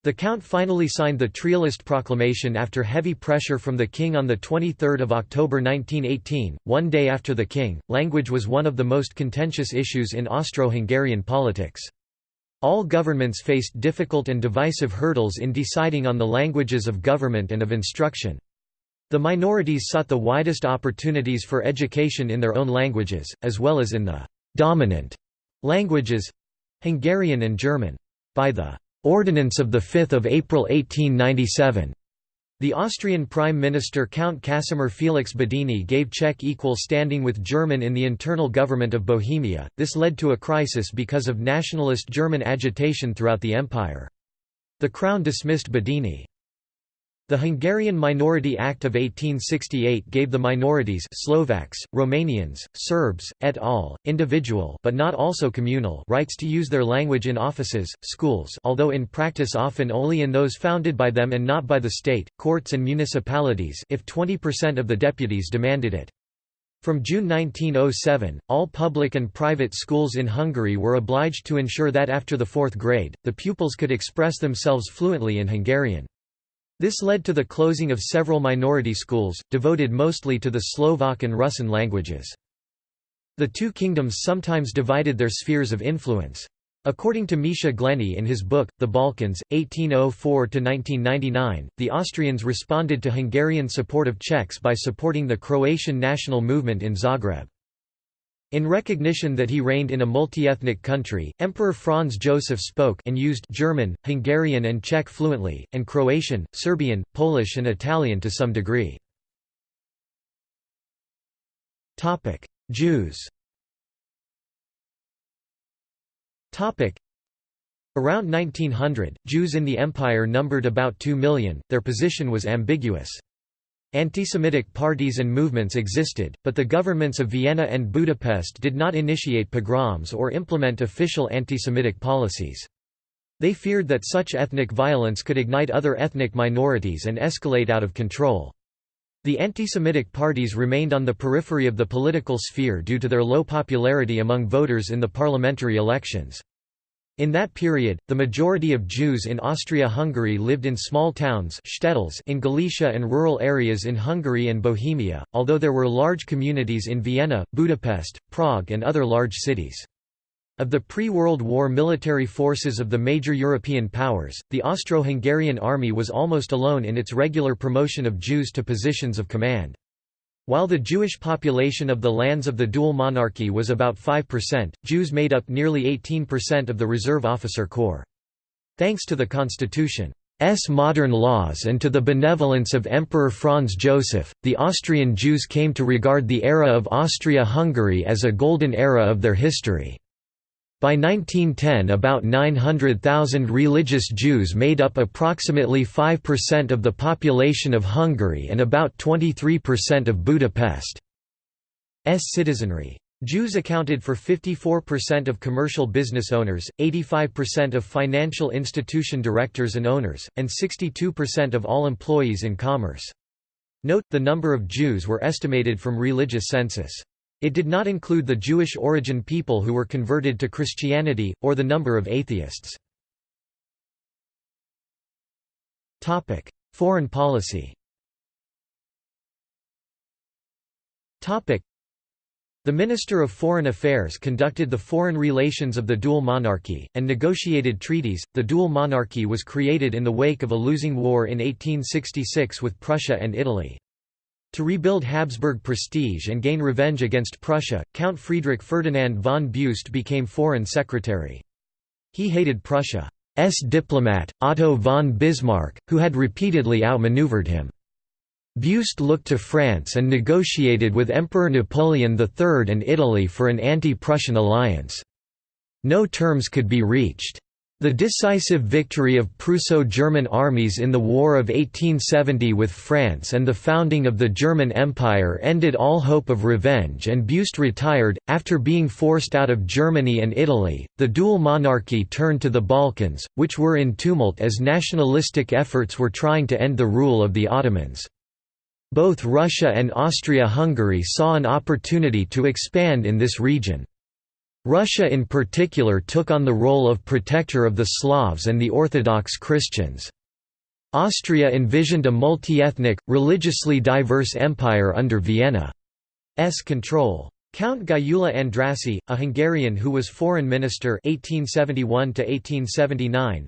The Count finally signed the Trialist proclamation after heavy pressure from the king on 23 October 1918, one day after the king. Language was one of the most contentious issues in Austro-Hungarian politics. All governments faced difficult and divisive hurdles in deciding on the languages of government and of instruction. The minorities sought the widest opportunities for education in their own languages, as well as in the «dominant» languages—Hungarian and German. By the Ordinance of 5 April 1897. The Austrian Prime Minister Count Casimir Felix Badeni gave Czech equal standing with German in the internal government of Bohemia, this led to a crisis because of nationalist German agitation throughout the empire. The Crown dismissed Badeni. The Hungarian Minority Act of 1868 gave the minorities Slovaks, Romanians, Serbs, et al., individual but not also communal rights to use their language in offices, schools although in practice often only in those founded by them and not by the state, courts and municipalities if 20% of the deputies demanded it. From June 1907, all public and private schools in Hungary were obliged to ensure that after the fourth grade, the pupils could express themselves fluently in Hungarian. This led to the closing of several minority schools, devoted mostly to the Slovak and Russian languages. The two kingdoms sometimes divided their spheres of influence. According to Misha Glenny in his book, The Balkans, 1804–1999, the Austrians responded to Hungarian support of Czechs by supporting the Croatian national movement in Zagreb. In recognition that he reigned in a multi-ethnic country, Emperor Franz Joseph spoke and used German, Hungarian and Czech fluently, and Croatian, Serbian, Polish and Italian to some degree. Jews Around 1900, Jews in the empire numbered about 2 million, their position was ambiguous. Anti-Semitic parties and movements existed, but the governments of Vienna and Budapest did not initiate pogroms or implement official anti-Semitic policies. They feared that such ethnic violence could ignite other ethnic minorities and escalate out of control. The anti-Semitic parties remained on the periphery of the political sphere due to their low popularity among voters in the parliamentary elections. In that period, the majority of Jews in Austria-Hungary lived in small towns in Galicia and rural areas in Hungary and Bohemia, although there were large communities in Vienna, Budapest, Prague and other large cities. Of the pre-World War military forces of the major European powers, the Austro-Hungarian army was almost alone in its regular promotion of Jews to positions of command. While the Jewish population of the lands of the dual monarchy was about 5%, Jews made up nearly 18% of the reserve officer corps. Thanks to the Constitution's modern laws and to the benevolence of Emperor Franz Joseph, the Austrian Jews came to regard the era of Austria-Hungary as a golden era of their history. By 1910 about 900,000 religious Jews made up approximately 5% of the population of Hungary and about 23% of Budapest's citizenry. Jews accounted for 54% of commercial business owners, 85% of financial institution directors and owners, and 62% of all employees in commerce. Note, the number of Jews were estimated from religious census. It did not include the Jewish origin people who were converted to Christianity, or the number of atheists. Foreign policy the Minister of Foreign Affairs conducted the foreign relations of the dual monarchy, and negotiated treaties. The dual monarchy was created in the wake of a losing war in 1866 with Prussia and Italy. To rebuild Habsburg prestige and gain revenge against Prussia, Count Friedrich Ferdinand von Beust became foreign secretary. He hated Prussia's diplomat, Otto von Bismarck, who had repeatedly outmaneuvered him. Beust looked to France and negotiated with Emperor Napoleon III and Italy for an anti-Prussian alliance. No terms could be reached. The decisive victory of Prusso-German armies in the War of 1870 with France and the founding of the German Empire ended all hope of revenge and Beust retired. After being forced out of Germany and Italy, the dual monarchy turned to the Balkans, which were in tumult as nationalistic efforts were trying to end the rule of the Ottomans. Both Russia and Austria-Hungary saw an opportunity to expand in this region. Russia in particular took on the role of protector of the Slavs and the Orthodox Christians. Austria envisioned a multi-ethnic, religiously diverse empire under Vienna's control. Count Gyula Andrássy, a Hungarian who was foreign minister 1871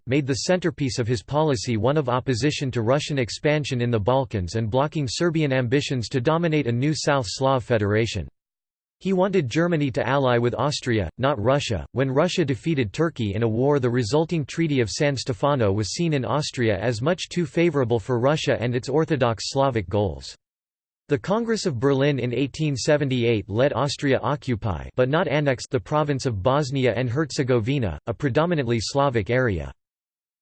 made the centerpiece of his policy one of opposition to Russian expansion in the Balkans and blocking Serbian ambitions to dominate a new South Slav federation. He wanted Germany to ally with Austria, not Russia. When Russia defeated Turkey in a war, the resulting Treaty of San Stefano was seen in Austria as much too favorable for Russia and its Orthodox Slavic goals. The Congress of Berlin in 1878 let Austria occupy but not annex the province of Bosnia and Herzegovina, a predominantly Slavic area.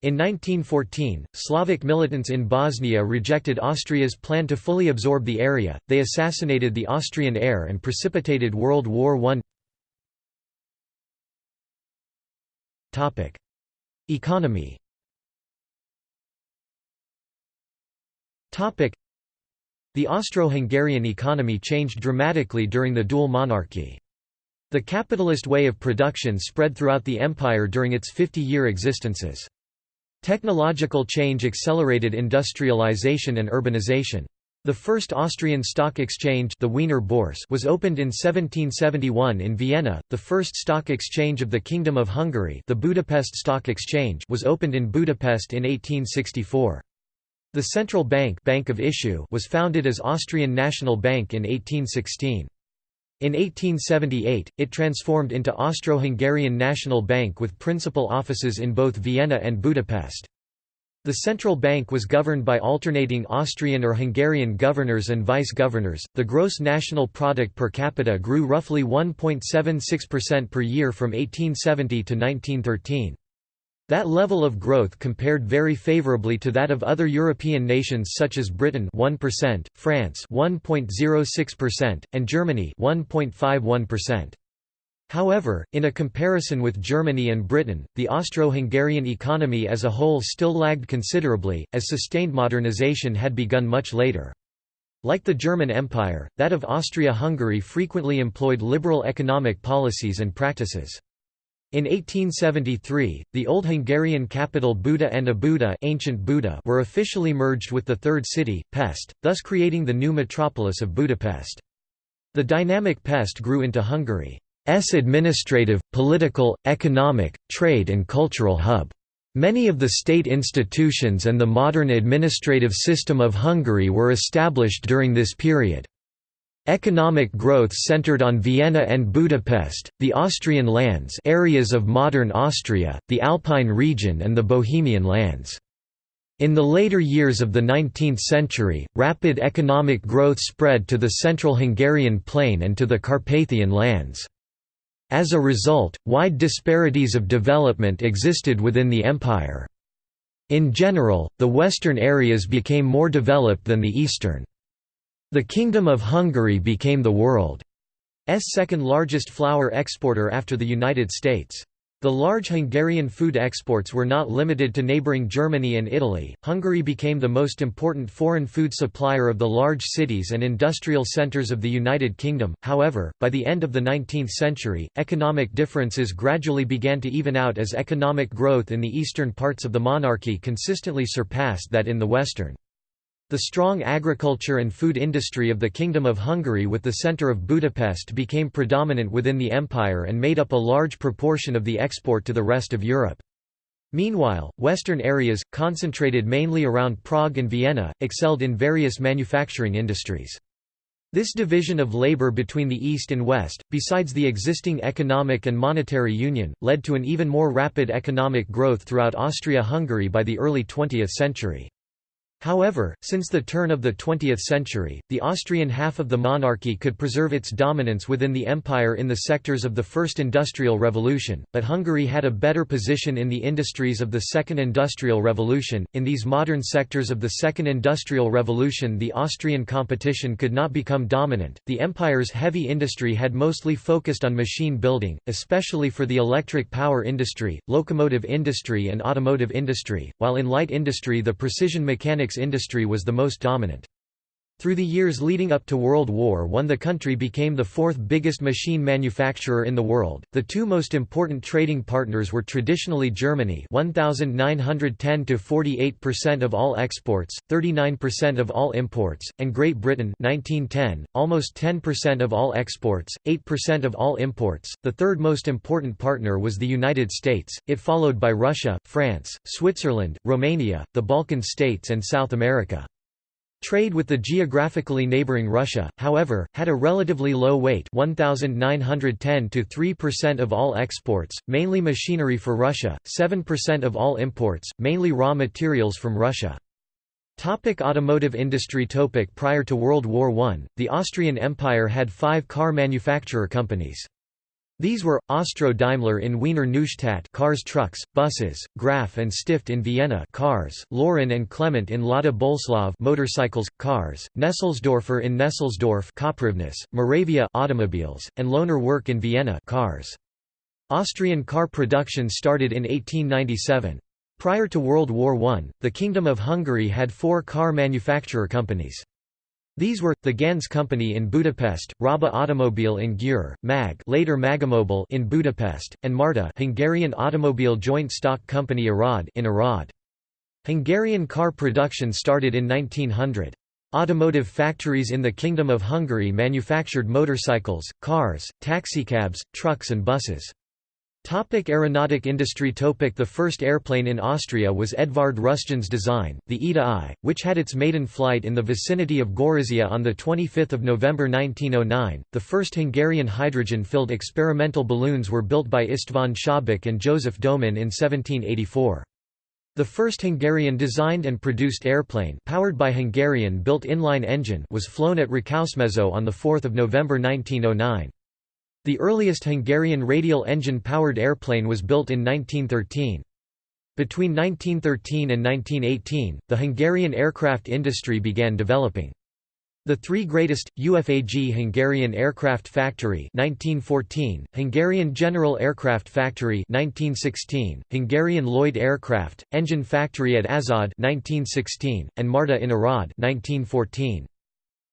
In 1914, Slavic militants in Bosnia rejected Austria's plan to fully absorb the area, they assassinated the Austrian heir and precipitated World War I. Economy The Austro-Hungarian economy changed dramatically during the dual monarchy. The capitalist way of production spread throughout the empire during its 50-year existences. Technological change accelerated industrialization and urbanization. The first Austrian stock exchange the Wiener Börse was opened in 1771 in Vienna, the first stock exchange of the Kingdom of Hungary the Budapest Stock Exchange was opened in Budapest in 1864. The central bank, bank of issue was founded as Austrian National Bank in 1816. In 1878, it transformed into Austro-Hungarian National Bank with principal offices in both Vienna and Budapest. The central bank was governed by alternating Austrian or Hungarian governors and vice-governors. The gross national product per capita grew roughly 1.76% per year from 1870 to 1913. That level of growth compared very favorably to that of other European nations such as Britain 1%, France 1.06%, and Germany 1.51%. However, in a comparison with Germany and Britain, the Austro-Hungarian economy as a whole still lagged considerably, as sustained modernization had begun much later. Like the German Empire, that of Austria-Hungary frequently employed liberal economic policies and practices. In 1873, the old Hungarian capital Buda and Óbuda, ancient Buda were officially merged with the third city, Pest, thus creating the new metropolis of Budapest. The dynamic Pest grew into Hungary's administrative, political, economic, trade and cultural hub. Many of the state institutions and the modern administrative system of Hungary were established during this period. Economic growth centered on Vienna and Budapest, the Austrian lands areas of modern Austria, the Alpine region and the Bohemian lands. In the later years of the 19th century, rapid economic growth spread to the central Hungarian plain and to the Carpathian lands. As a result, wide disparities of development existed within the empire. In general, the western areas became more developed than the eastern. The Kingdom of Hungary became the world's second largest flour exporter after the United States. The large Hungarian food exports were not limited to neighbouring Germany and Italy. Hungary became the most important foreign food supplier of the large cities and industrial centres of the United Kingdom. However, by the end of the 19th century, economic differences gradually began to even out as economic growth in the eastern parts of the monarchy consistently surpassed that in the western. The strong agriculture and food industry of the Kingdom of Hungary with the centre of Budapest became predominant within the empire and made up a large proportion of the export to the rest of Europe. Meanwhile, western areas, concentrated mainly around Prague and Vienna, excelled in various manufacturing industries. This division of labor between the East and West, besides the existing economic and monetary union, led to an even more rapid economic growth throughout Austria-Hungary by the early 20th century. However, since the turn of the 20th century, the Austrian half of the monarchy could preserve its dominance within the empire in the sectors of the First Industrial Revolution, but Hungary had a better position in the industries of the Second Industrial Revolution. In these modern sectors of the Second Industrial Revolution, the Austrian competition could not become dominant. The empire's heavy industry had mostly focused on machine building, especially for the electric power industry, locomotive industry, and automotive industry, while in light industry the precision mechanics industry was the most dominant. Through the years leading up to World War I the country became the fourth biggest machine manufacturer in the world. The two most important trading partners were traditionally Germany 1910 to 48% of all exports, 39% of all imports, and Great Britain 1910, almost 10% of all exports, 8% of all imports. The third most important partner was the United States, it followed by Russia, France, Switzerland, Romania, the Balkan states and South America. Trade with the geographically neighboring Russia, however, had a relatively low weight 1,910 to 3% of all exports, mainly machinery for Russia, 7% of all imports, mainly raw materials from Russia. Topic automotive industry Topic Prior to World War I, the Austrian Empire had five car manufacturer companies. These were Austro-Daimler in Wiener Neustadt cars trucks, buses, Graf and Stift in Vienna cars, Laurin and Klement in Mladá Boleslav motorcycles, cars, Nesselsdorfer in Nesselsdorf Koprivnice, Moravia automobiles, and Lohner Werk in Vienna cars. Austrian car production started in 1897. Prior to World War I, the Kingdom of Hungary had four car manufacturer companies. These were the Ganz Company in Budapest, Raba Automobile in Győr, MAG, later Magomobil in Budapest, and Marta, Hungarian Automobile Joint Stock Company Arad in Arad. Hungarian car production started in 1900. Automotive factories in the Kingdom of Hungary manufactured motorcycles, cars, taxicabs, trucks and buses. Topic aeronautic industry Topic The first airplane in Austria was Edvard Rusjan's design, the Eda I, which had its maiden flight in the vicinity of Gorizia on 25 November 1909. The first Hungarian hydrogen-filled experimental balloons were built by István Szabik and Joseph Domin in 1784. The first Hungarian-designed and produced airplane powered by Hungarian-built inline engine was flown at Rákosmező on 4 November 1909. The earliest Hungarian radial engine-powered airplane was built in 1913. Between 1913 and 1918, the Hungarian aircraft industry began developing. The three greatest, UFAG Hungarian Aircraft Factory 1914, Hungarian General Aircraft Factory 1916, Hungarian Lloyd Aircraft, Engine Factory at Aszód 1916, and Marta in Arad 1914.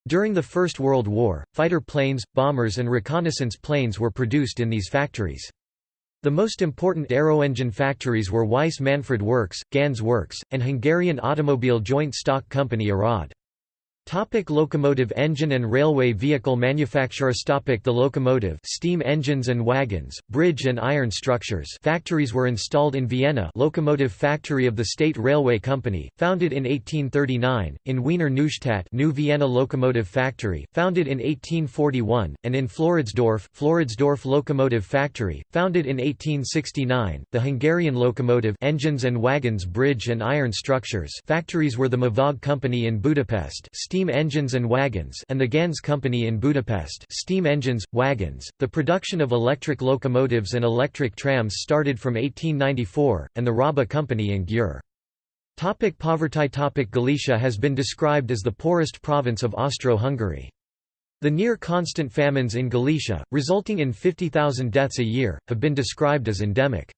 During the First World War, fighter planes, bombers and reconnaissance planes were produced in these factories. The most important aeroengine factories were Weiss Manfred Works, Ganz Works, and Hungarian Automobile Joint Stock Company Arad. Topic locomotive engine and railway vehicle manufacturers. Topic The locomotive steam engines and wagons, bridge and iron structures. Factories were installed in Vienna locomotive factory of the State Railway Company, founded in 1839, in Wiener Neustadt New Vienna Locomotive Factory, founded in 1841, and in Floridsdorf Floridsdorf Locomotive Factory, founded in 1869. The Hungarian locomotive engines and wagons bridge and iron structures. Factories were the Mavag Company in Budapest steam steam engines and wagons and the Ganz Company in Budapest steam engines, wagons. The production of electric locomotives and electric trams started from 1894, and the Raba Company in Győr. Topic poverty Topic Galicia has been described as the poorest province of Austro-Hungary. The near-constant famines in Galicia, resulting in 50,000 deaths a year, have been described as endemic.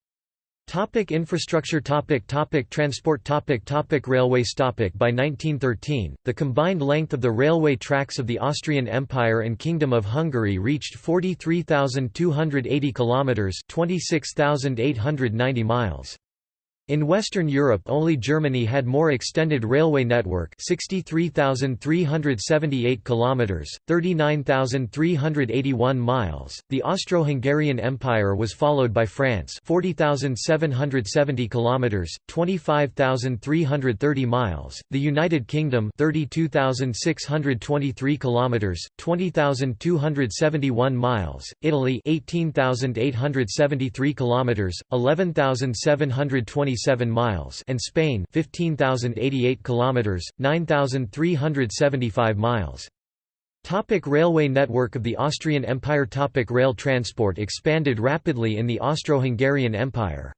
Topic infrastructure topic topic Transport topic topic Railways topic By 1913, the combined length of the railway tracks of the Austrian Empire and Kingdom of Hungary reached 43,280 kilometers, 26,890 miles. In Western Europe only Germany had more extended railway network 63,378 kilometers 39,381 miles. The Austro-Hungarian Empire was followed by France 40,770 kilometers 25,330 miles. The United Kingdom 32,623 kilometers 20,271 miles. Italy 18,873 kilometers 11,720 27 miles and Spain 15,088 kilometers 9,375 miles Topic railway network of the Austrian Empire Topic Rail transport expanded rapidly in the Austro-Hungarian Empire.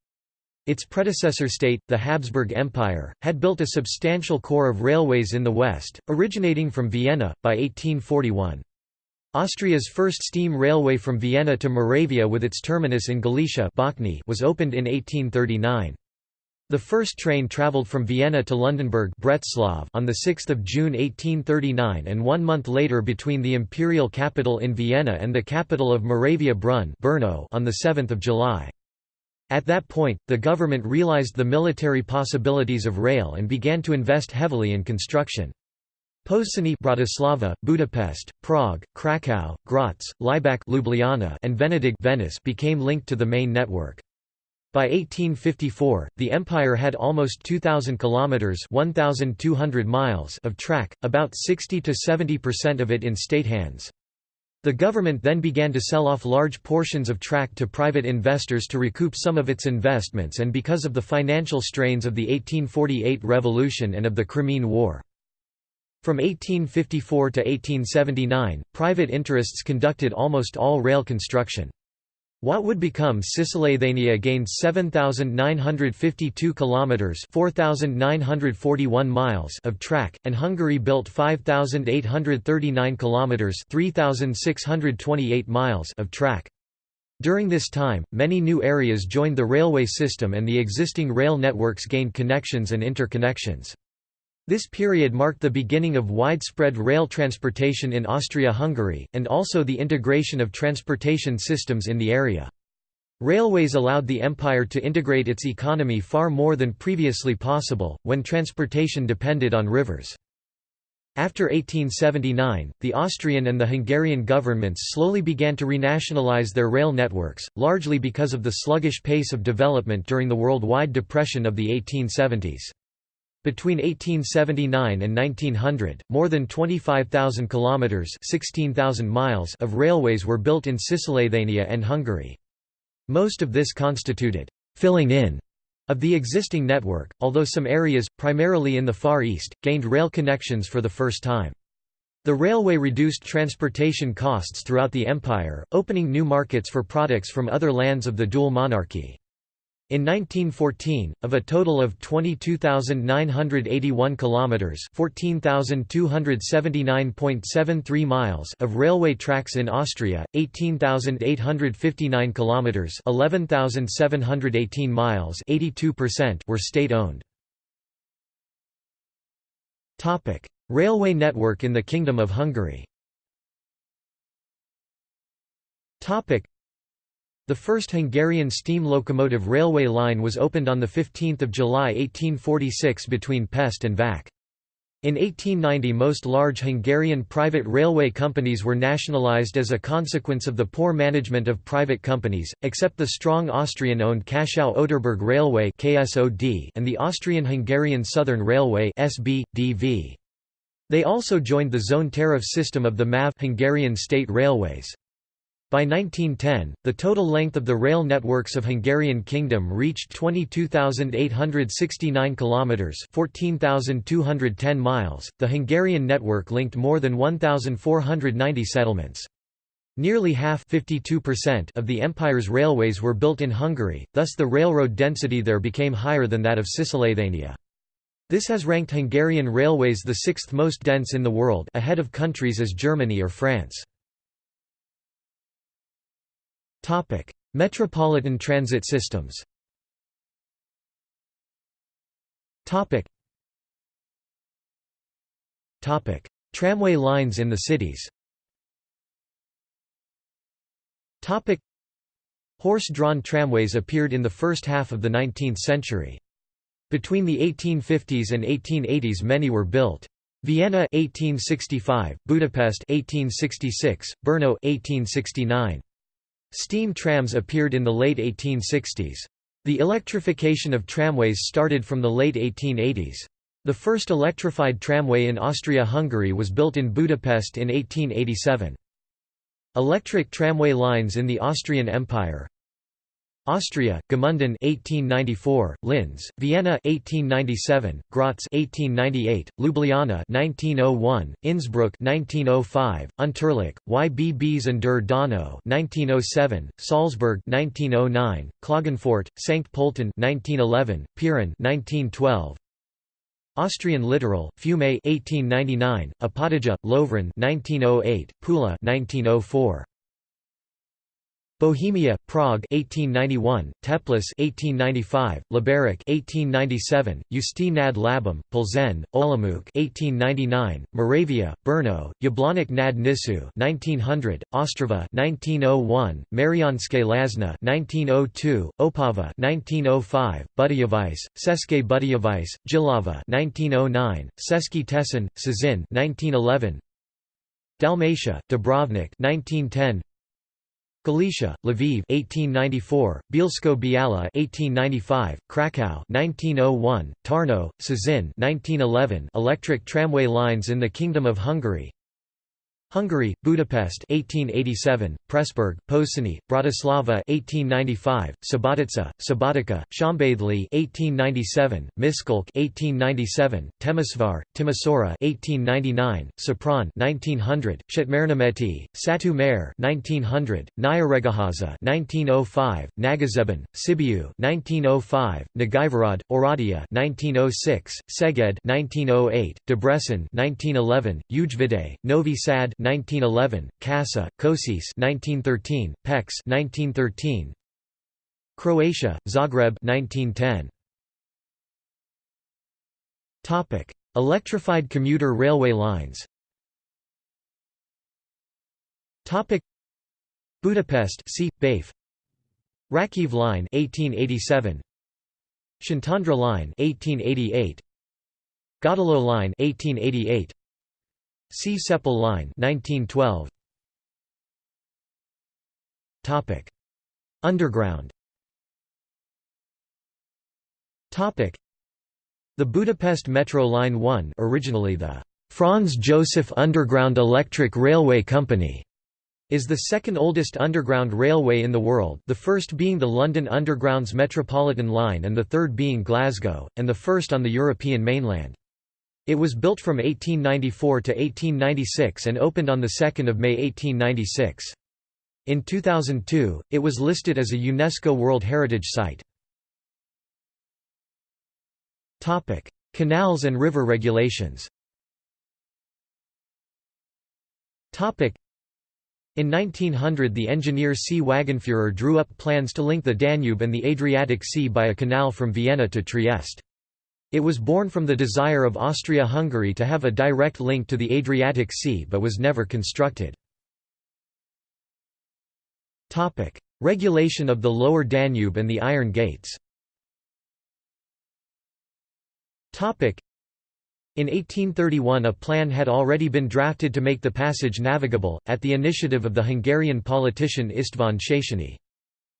Its predecessor state, the Habsburg Empire, had built a substantial core of railways in the west, originating from Vienna, by 1841. Austria's first steam railway from Vienna to Moravia with its terminus in Galicia was opened in 1839. The first train travelled from Vienna to Lundenburg on 6 June 1839 and one month later between the imperial capital in Vienna and the capital of Moravia Brunn on 7 July. At that point, the government realized the military possibilities of rail and began to invest heavily in construction. Pozsony Bratislava, Budapest, Prague, Krakow, Graz, Laibach Ljubljana and Venedig Venice became linked to the main network. By 1854, the empire had almost 2000 kilometers (1200 miles) of track, about 60 to 70% of it in state hands. The government then began to sell off large portions of track to private investors to recoup some of its investments and because of the financial strains of the 1848 revolution and of the Crimean War. From 1854 to 1879, private interests conducted almost all rail construction. What would become Cisleithania gained 7952 kilometers, 4941 miles of track, and Hungary built 5839 kilometers, 3628 miles of track. During this time, many new areas joined the railway system and the existing rail networks gained connections and interconnections. This period marked the beginning of widespread rail transportation in Austria-Hungary, and also the integration of transportation systems in the area. Railways allowed the empire to integrate its economy far more than previously possible, when transportation depended on rivers. After 1879, the Austrian and the Hungarian governments slowly began to renationalize their rail networks, largely because of the sluggish pace of development during the worldwide depression of the 1870s. Between 1879 and 1900, more than 25,000 kilometers (16,000 miles) of railways were built in Cisleithania and Hungary. Most of this constituted filling in of the existing network, although some areas, primarily in the Far East, gained rail connections for the first time. The railway reduced transportation costs throughout the empire, opening new markets for products from other lands of the dual monarchy. In 1914, of a total of 22,981 kilometers (14,279.73 miles) of railway tracks in Austria, 18,859 kilometers (11,718 miles) (82%) were state-owned. Topic: Railway network in the Kingdom of Hungary. Topic: the first Hungarian steam locomotive railway line was opened on 15 July 1846 between Pest and Vac. In 1890 most large Hungarian private railway companies were nationalized as a consequence of the poor management of private companies, except the strong Austrian-owned Kaschau-Oderberg Railway and the Austrian-Hungarian Southern Railway They also joined the zone tariff system of the MÁV Hungarian State Railways. By 1910, the total length of the rail networks of Hungarian Kingdom reached 22,869 kilometers, 14,210 miles. The Hungarian network linked more than 1,490 settlements. Nearly half of the empire's railways were built in Hungary, thus the railroad density there became higher than that of Cisleithania. This has ranked Hungarian railways the sixth most dense in the world ahead of countries as Germany or France. Topic: Metropolitan transit systems. Topic. Topic: Tramway lines in the cities. Topic: Horse-drawn tramways appeared in the first half of the 19th century. Between the 1850s and 1880s many were built. Vienna 1865, Budapest 1866, Brno 1869. Steam trams appeared in the late 1860s. The electrification of tramways started from the late 1880s. The first electrified tramway in Austria-Hungary was built in Budapest in 1887. Electric tramway lines in the Austrian Empire Austria, Gmunden 1894, Linz, Vienna 1897, Graz 1898, Ljubljana 1901, Innsbruck 1905, Unterach, YBBs and der Donau 1907, Salzburg 1909, Klagenfurt, St. Pölten 1911, Piran 1912, Austrian Littoral, Fiume 1899, Opatija, Lovran 1908, Pula 1904. Bohemia, Prague 1891, Teplice 1895, Liberec 1897, Ústí nad Labem, Plzeň, Olomouc 1899, Moravia, Brno, Jablonec nad Nisou 1900, Ostrava 1901, Mariánske Lazna 1902, Opava 1905, Budějovice, České Budějovice, Jihlava 1909, Český Těšín, Cieszyn 1911, Dalmatia, Dubrovnik 1910, Galicia, Lviv 1894, Bielsko-Biala 1895, Krakow 1901, Tarnow, Cieszyn 1911 Electric tramway lines in the Kingdom of Hungary Hungary, Budapest 1887, Pressburg, Pozsony, Bratislava 1895, Subotica, Subotica, Szombathely 1897, Miskolc 1897, Temesvar, Timisoara 1899, Sopron 1900, Szatmárnémeti, Satu Mare 1900, Nyíregyháza 1905, Nagyszeben, Sibiu 1905, Nagyvarad, Oradea 1906, Szeged 1908, Debrecen 1911, Újvidék, Novi Sad 1911, Kassa, Košice 1913, Pécs 1913, Croatia, Zagreb 1910. Topic: Electrified commuter railway lines. Topic: Budapest, C. Baif. Ráckeve Line 1887. Szentendre Line 1888. Gödöllő Line 1888. See Csepel Line 1912 Topic. Underground. Topic. The Budapest Metro Line 1 originally the Franz Joseph Underground Electric Railway Company is the second oldest underground railway in the world the first being the London Underground's Metropolitan Line and the third being Glasgow, and the first on the European mainland. It was built from 1894 to 1896 and opened on 2 May 1896. In 2002, it was listed as a UNESCO World Heritage Site. Canals and river regulations in 1900 the engineer C. Wagenführer drew up plans to link the Danube and the Adriatic Sea by a canal from Vienna to Trieste. It was born from the desire of Austria-Hungary to have a direct link to the Adriatic Sea but was never constructed. Regulation of the Lower Danube and the Iron Gates in 1831 a plan had already been drafted to make the passage navigable, at the initiative of the Hungarian politician István Széchenyi.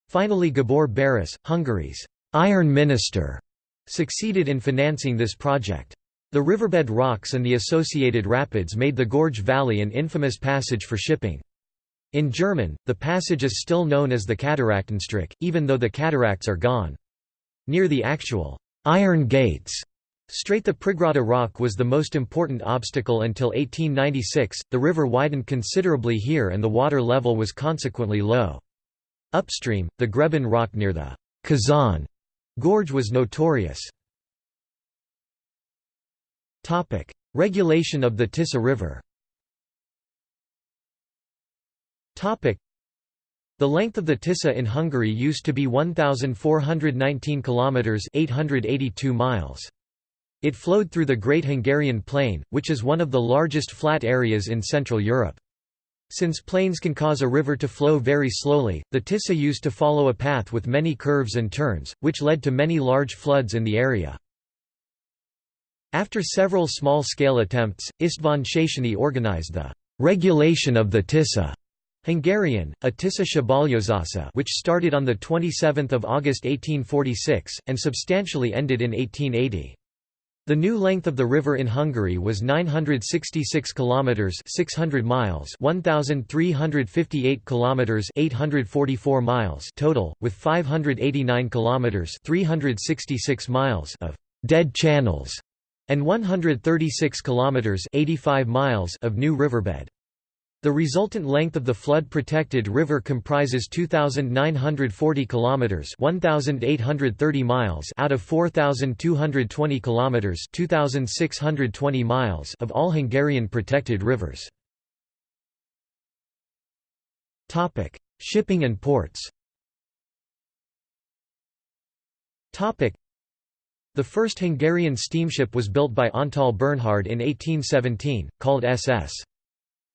Finally Gabor Baross, Hungary's «iron minister», succeeded in financing this project. The riverbed rocks and the associated rapids made the Gorge Valley an infamous passage for shipping. In German, the passage is still known as the Kataraktenstrecke, even though the cataracts are gone. Near the actual Iron Gates Strait the Prigrada rock was the most important obstacle until 1896, the river widened considerably here and the water level was consequently low. Upstream, the Greben rock near the Kazan gorge was notorious. Regulation of the Tisza River the length of the Tisza in Hungary used to be 1,419 kilometers (882 miles). It flowed through the Great Hungarian Plain, which is one of the largest flat areas in Central Europe. Since plains can cause a river to flow very slowly, the Tisza used to follow a path with many curves and turns, which led to many large floods in the area. After several small-scale attempts, István Széchenyi organized the «regulation of the Tisza» Hungarian, a Tisza Szabályozása which started on 27 August 1846, and substantially ended in 1880. The new length of the river in Hungary was 966 kilometers 600 miles 1358 kilometers 844 miles total with 589 kilometers 366 miles of dead channels and 136 kilometers 85 miles of new riverbed. The resultant length of the flood-protected river comprises 2,940 kilometers (1,830 miles) out of 4,220 kilometers (2,620 miles) of all Hungarian protected rivers. Topic: Shipping and ports. Topic: The first Hungarian steamship was built by Antal Bernhard in 1817, called SS.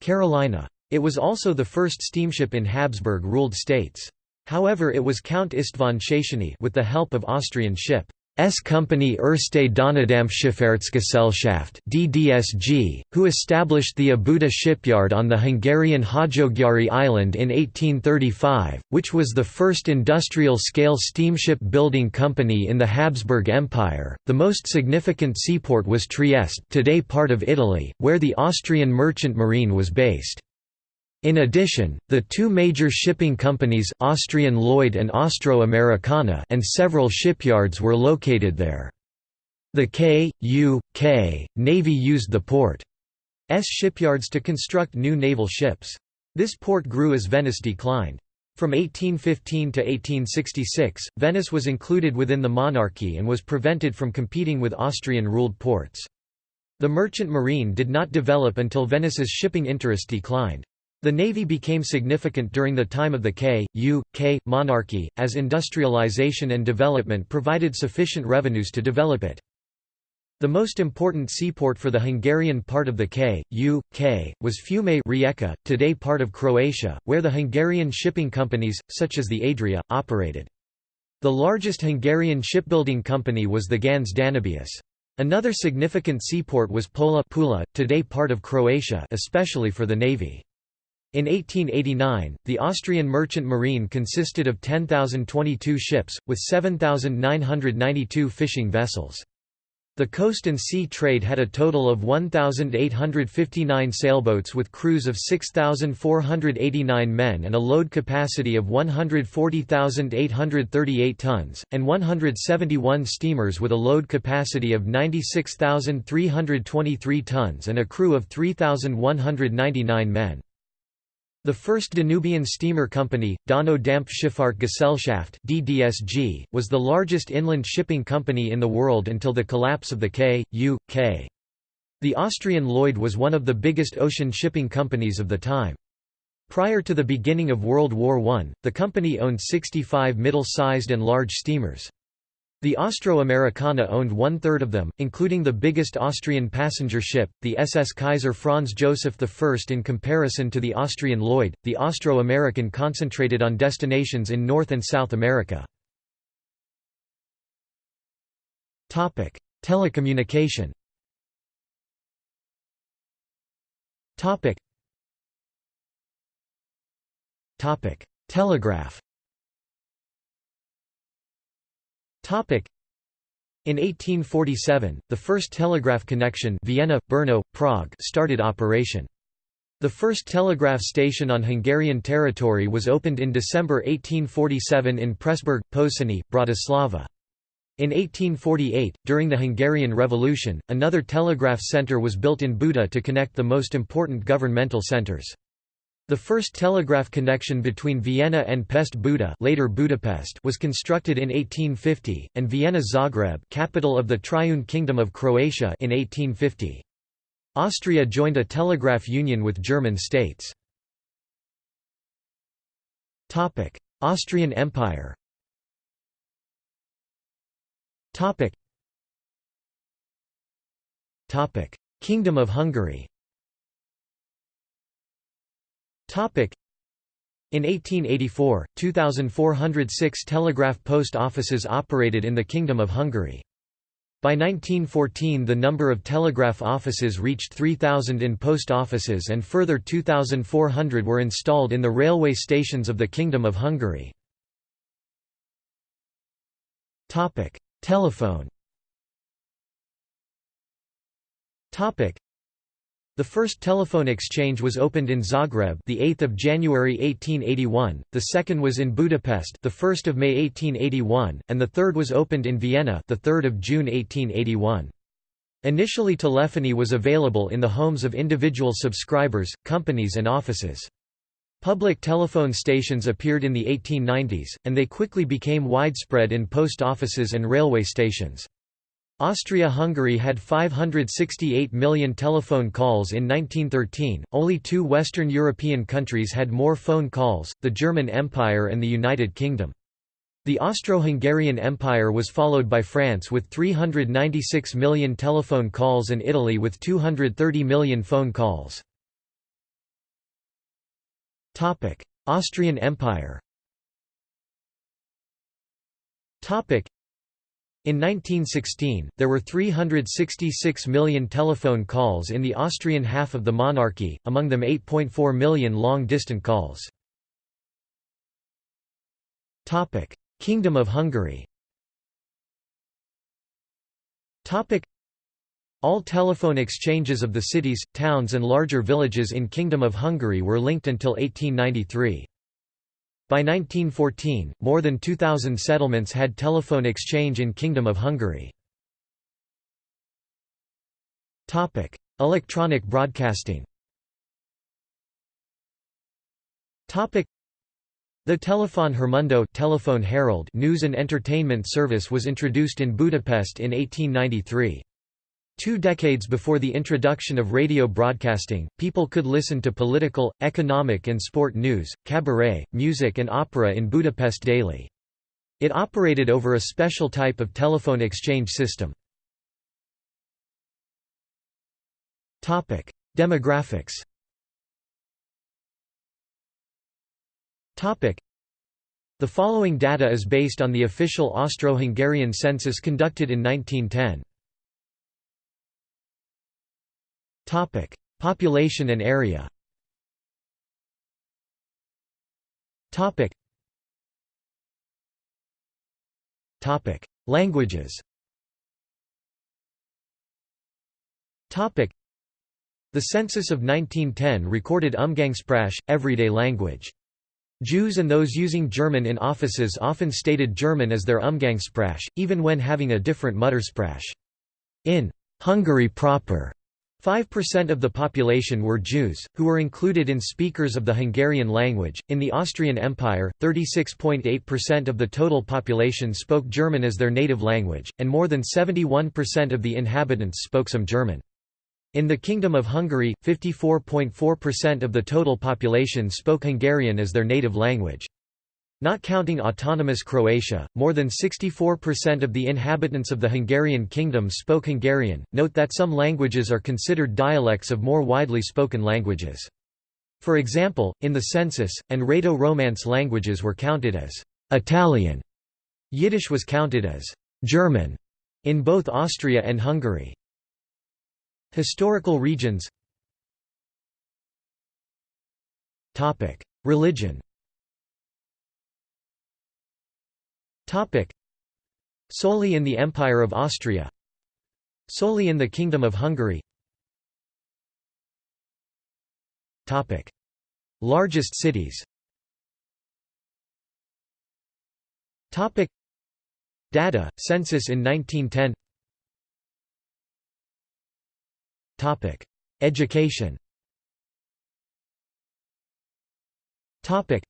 Carolina. It was also the first steamship in Habsburg-ruled states. However it was Count István Széchenyi with the help of Austrian ship S Company Erste Donaudampfschifffahrtsgesellschaft (DDSG), who established the Óbuda shipyard on the Hungarian Hajógyári island in 1835, which was the first industrial-scale steamship building company in the Habsburg Empire. The most significant seaport was Trieste, today part of Italy, where the Austrian merchant marine was based. In addition, the two major shipping companies Austrian Lloyd and Austro-Americana and several shipyards were located there. The K.U.K. Navy used the port's shipyards to construct new naval ships. This port grew as Venice declined. From 1815 to 1866, Venice was included within the monarchy and was prevented from competing with Austrian-ruled ports. The merchant marine did not develop until Venice's shipping interest declined. The navy became significant during the time of the K.U.K. monarchy, as industrialization and development provided sufficient revenues to develop it. The most important seaport for the Hungarian part of the K.U.K. was Fiume Rijeka, today part of Croatia, where the Hungarian shipping companies, such as the Adria, operated. The largest Hungarian shipbuilding company was the Ganz Danubius. Another significant seaport was Pola Pula, today part of Croatia especially for the navy. In 1889, the Austrian merchant marine consisted of 10,022 ships, with 7,992 fishing vessels. The coast and sea trade had a total of 1,859 sailboats with crews of 6,489 men and a load capacity of 140,838 tons, and 171 steamers with a load capacity of 96,323 tons and a crew of 3,199 men. The first Danubian steamer company, Donau Dampfschifffahrt (DDSG), was the largest inland shipping company in the world until the collapse of the K.U.K. The Austrian Lloyd was one of the biggest ocean shipping companies of the time. Prior to the beginning of World War I, the company owned 65 middle-sized and large steamers. The Austro-Americana owned one-third of them, including the biggest Austrian passenger ship, the SS Kaiser Franz Joseph I. In comparison to the Austrian Lloyd, the Austro-American concentrated on destinations in North and South America. Telecommunication Telegraph in 1847, the first telegraph connection Vienna, Brno, Prague started operation. The first telegraph station on Hungarian territory was opened in December 1847 in Pressburg, Pozsony, Bratislava. In 1848, during the Hungarian Revolution, another telegraph centre was built in Buda to connect the most important governmental centres. The first telegraph connection between Vienna and Pest Buda later Budapest was constructed in 1850, and Vienna Zagreb capital of the Triune Kingdom of Croatia in 1850. Austria joined a telegraph union with German states. Austrian Empire Kingdom of Hungary in 1884, 2,406 telegraph post offices operated in the Kingdom of Hungary. By 1914 the number of telegraph offices reached 3,000 in post offices and further 2,400 were installed in the railway stations of the Kingdom of Hungary. Telephone the first telephone exchange was opened in Zagreb, the 8th of January 1881. The second was in Budapest, the 1st of May 1881, and the third was opened in Vienna, the 3rd of June 1881. Initially telephony was available in the homes of individual subscribers, companies and offices. Public telephone stations appeared in the 1890s, and they quickly became widespread in post offices and railway stations. Austria-Hungary had 568 million telephone calls in 1913, only two Western European countries had more phone calls, the German Empire and the United Kingdom. The Austro-Hungarian Empire was followed by France with 396 million telephone calls and Italy with 230 million phone calls. Austrian Empire in 1916, there were 366 million telephone calls in the Austrian half of the monarchy, among them 8.4 million long-distant calls. Kingdom of Hungary All telephone exchanges of the cities, towns and larger villages in Kingdom of Hungary were linked until 1893. By 1914, more than 2,000 settlements had telephone exchange in Kingdom of Hungary. Electronic broadcasting the Telefon Hírmondó Telephone Herald news and entertainment service was introduced in Budapest in 1893. Two decades before the introduction of radio broadcasting, people could listen to political, economic and sport news, cabaret, music and opera in Budapest daily. It operated over a special type of telephone exchange system. Demographics The following data is based on the official Austro-Hungarian census conducted in 1910. Topic: Population and area. Topic. Topic: Languages. Topic. The census of 1910 recorded Umgangssprache, everyday language. Jews and those using German in offices often stated German as their Umgangssprache, even when having a different Muttersprache. In Hungary proper, 5% of the population were Jews, who were included in speakers of the Hungarian language. In the Austrian Empire, 36.8% of the total population spoke German as their native language, and more than 71% of the inhabitants spoke some German. In the Kingdom of Hungary, 54.4% of the total population spoke Hungarian as their native language. Not counting autonomous Croatia, more than 64% of the inhabitants of the Hungarian kingdom spoke Hungarian. Note that some languages are considered dialects of more widely spoken languages. For example, in the census, and Rhaeto-Romance languages were counted as Italian. Yiddish was counted as German in both Austria and Hungary. Historical regions Religion Topic. Solely in the Empire of Austria Solely in the Kingdom of Hungary Topic. Largest cities Topic. Data, census in 1910 Topic. Education Topic.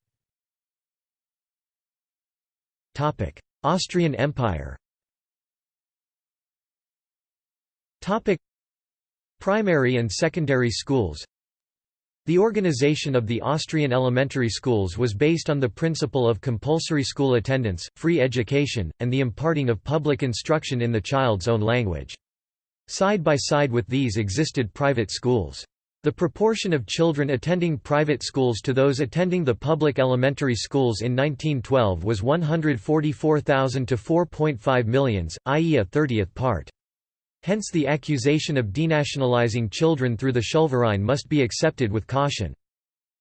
Austrian Empire. Primary and secondary schools The organization of the Austrian elementary schools was based on the principle of compulsory school attendance, free education, and the imparting of public instruction in the child's own language. Side by side with these existed private schools. The proportion of children attending private schools to those attending the public elementary schools in 1912 was 144,000 to 4.5 millions, i.e. a thirtieth part. Hence the accusation of denationalizing children through the Schulverein must be accepted with caution.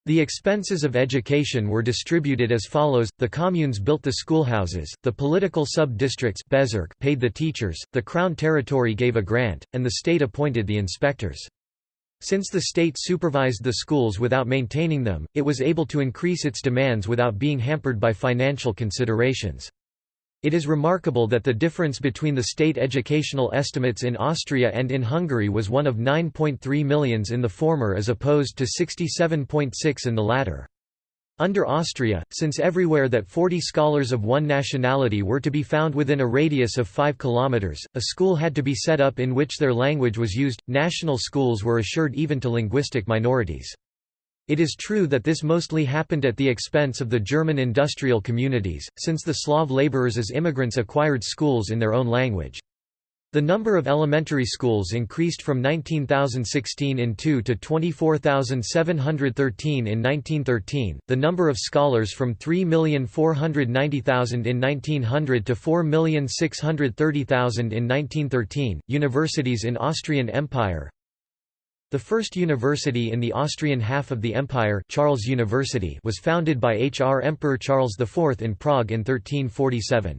The expenses of education were distributed as follows, the communes built the schoolhouses, the political sub-districts paid the teachers, the crown territory gave a grant, and the state appointed the inspectors. Since the state supervised the schools without maintaining them, it was able to increase its demands without being hampered by financial considerations. It is remarkable that the difference between the state educational estimates in Austria and in Hungary was one of 9.3 millions in the former as opposed to 67.6 in the latter. Under Austria, since everywhere that 40 scholars of one nationality were to be found within a radius of 5 kilometers, a school had to be set up in which their language was used. National schools were assured even to linguistic minorities. It is true that this mostly happened at the expense of the German industrial communities, since the Slav laborers as immigrants acquired schools in their own language. The number of elementary schools increased from 19,016 in 2 to 24,713 in 1913, the number of scholars from 3,490,000 in 1900 to 4,630,000 in 1913. Universities in Austrian Empire The first university in the Austrian half of the empire Charles University was founded by H. R. Emperor Charles IV in Prague in 1347.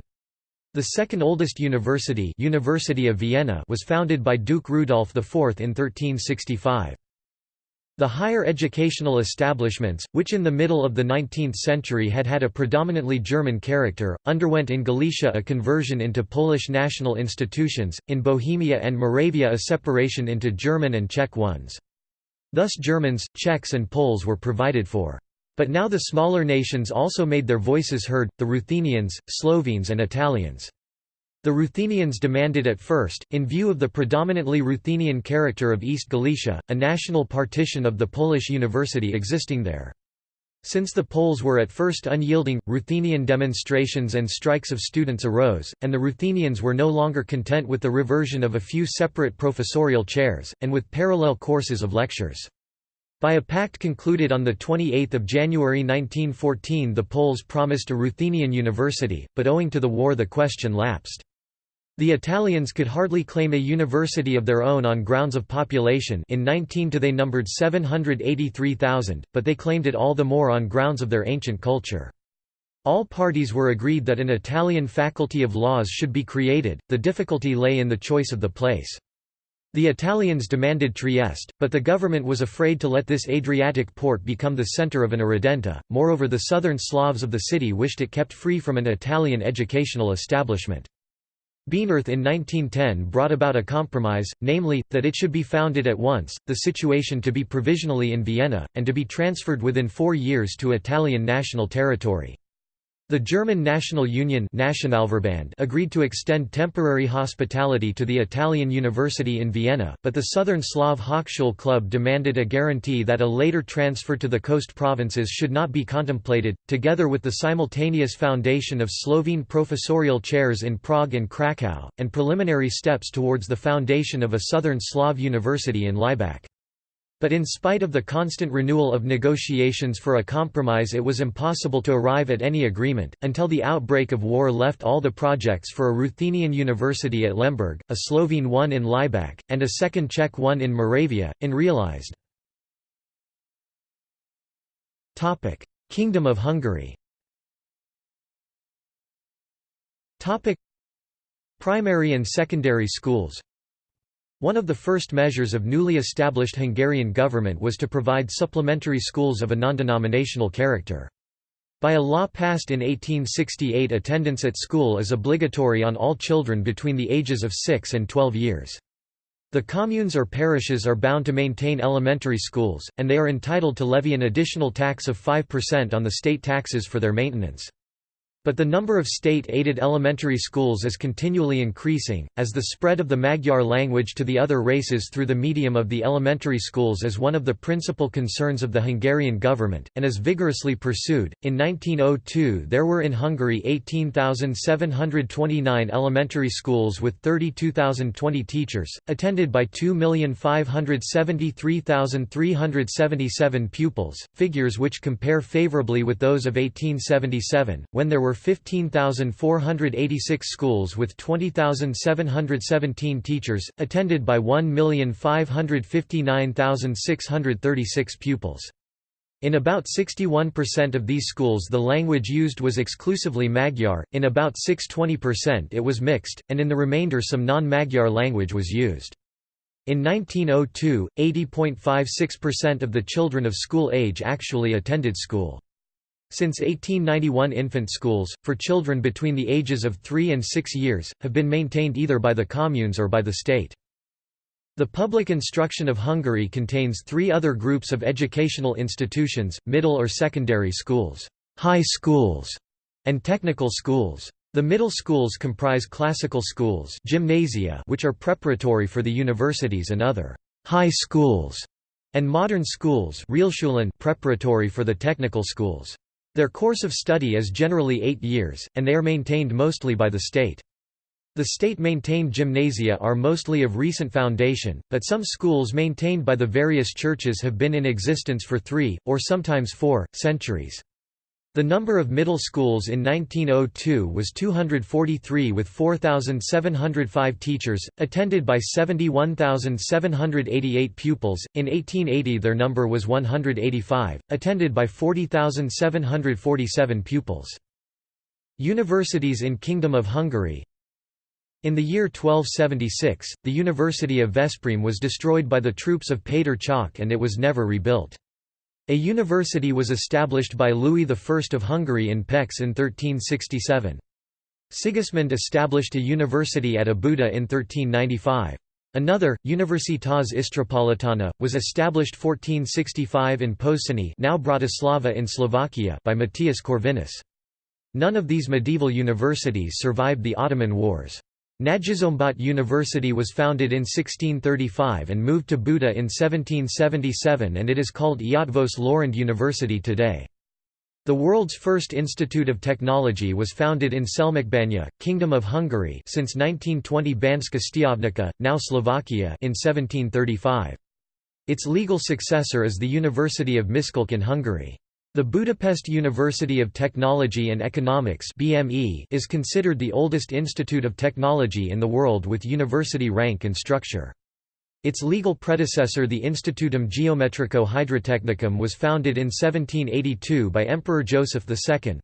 The second oldest university, university of Vienna was founded by Duke Rudolf IV in 1365. The higher educational establishments, which in the middle of the 19th century had had a predominantly German character, underwent in Galicia a conversion into Polish national institutions, in Bohemia and Moravia a separation into German and Czech ones. Thus Germans, Czechs and Poles were provided for. But now the smaller nations also made their voices heard, the Ruthenians, Slovenes and Italians. The Ruthenians demanded at first, in view of the predominantly Ruthenian character of East Galicia, a national partition of the Polish university existing there. Since the Poles were at first unyielding, Ruthenian demonstrations and strikes of students arose, and the Ruthenians were no longer content with the reversion of a few separate professorial chairs, and with parallel courses of lectures. By a pact concluded on 28 January 1914 the Poles promised a Ruthenian university, but owing to the war the question lapsed. The Italians could hardly claim a university of their own on grounds of population in 19 to they numbered 783,000, but they claimed it all the more on grounds of their ancient culture. All parties were agreed that an Italian faculty of laws should be created, the difficulty lay in the choice of the place. The Italians demanded Trieste, but the government was afraid to let this Adriatic port become the centre of an irredenta, moreover the southern Slavs of the city wished it kept free from an Italian educational establishment. Bienerth in 1910 brought about a compromise, namely, that it should be founded at once, the situation to be provisionally in Vienna, and to be transferred within four years to Italian national territory. The German National Union agreed to extend temporary hospitality to the Italian University in Vienna, but the Southern Slav Hochschule Club demanded a guarantee that a later transfer to the coast provinces should not be contemplated, together with the simultaneous foundation of Slovene professorial chairs in Prague and Krakow, and preliminary steps towards the foundation of a Southern Slav university in Laibach. But in spite of the constant renewal of negotiations for a compromise it was impossible to arrive at any agreement, until the outbreak of war left all the projects for a Ruthenian university at Lemberg, a Slovene one in Laibach, and a second Czech one in Moravia, unrealized. Kingdom of Hungary Primary and secondary schools One of the first measures of newly established Hungarian government was to provide supplementary schools of a non-denominational character. By a law passed in 1868 attendance at school is obligatory on all children between the ages of 6 and 12 years. The communes or parishes are bound to maintain elementary schools, and they are entitled to levy an additional tax of 5% on the state taxes for their maintenance. But the number of state-aided elementary schools is continually increasing, as the spread of the Magyar language to the other races through the medium of the elementary schools is one of the principal concerns of the Hungarian government, and is vigorously pursued. In 1902 there were in Hungary 18,729 elementary schools with 32,020 teachers, attended by 2,573,377 pupils, figures which compare favorably with those of 1877, when there were 15,486 schools with 20,717 teachers, attended by 1,559,636 pupils. In about 61% of these schools the language used was exclusively Magyar, in about 6–20% it was mixed, and in the remainder some non-Magyar language was used. In 1902, 80.56% of the children of school age actually attended school. Since 1891 infant schools, for children between the ages of 3 and 6 years, have been maintained either by the communes or by the state. The public instruction of Hungary contains three other groups of educational institutions, middle or secondary schools, high schools, and technical schools. The middle schools comprise classical schools gymnasia which are preparatory for the universities and other high schools, and modern schools preparatory for the technical schools. Their course of study is generally eight years, and they are maintained mostly by the state. The state-maintained gymnasia are mostly of recent foundation, but some schools maintained by the various churches have been in existence for three, or sometimes four, centuries. The number of middle schools in 1902 was 243 with 4,705 teachers, attended by 71,788 pupils. In 1880 their number was 185, attended by 40,747 pupils. Universities in Kingdom of Hungary In the year 1276, the University of Veszprém was destroyed by the troops of Péter Csák and it was never rebuilt. A university was established by Louis I of Hungary in Pécs in 1367. Sigismund established a university at Óbuda in 1395. Another, Universitas Istropolitana, was established 1465 in Pozsony now Bratislava in Slovakia by Matthias Corvinus. None of these medieval universities survived the Ottoman Wars. Nagyszombat University was founded in 1635 and moved to Buda in 1777 and it is called Eötvös Loránd University today. The world's first institute of technology was founded in Selmecbánya, Kingdom of Hungary since 1920 Banska Stiavnica, now Slovakia in 1735. Its legal successor is the University of Miskolc in Hungary. The Budapest University of Technology and Economics (BME) is considered the oldest institute of technology in the world with university rank and structure. Its legal predecessor the Institutum Geometrico Hydrotechnicum was founded in 1782 by Emperor Joseph II.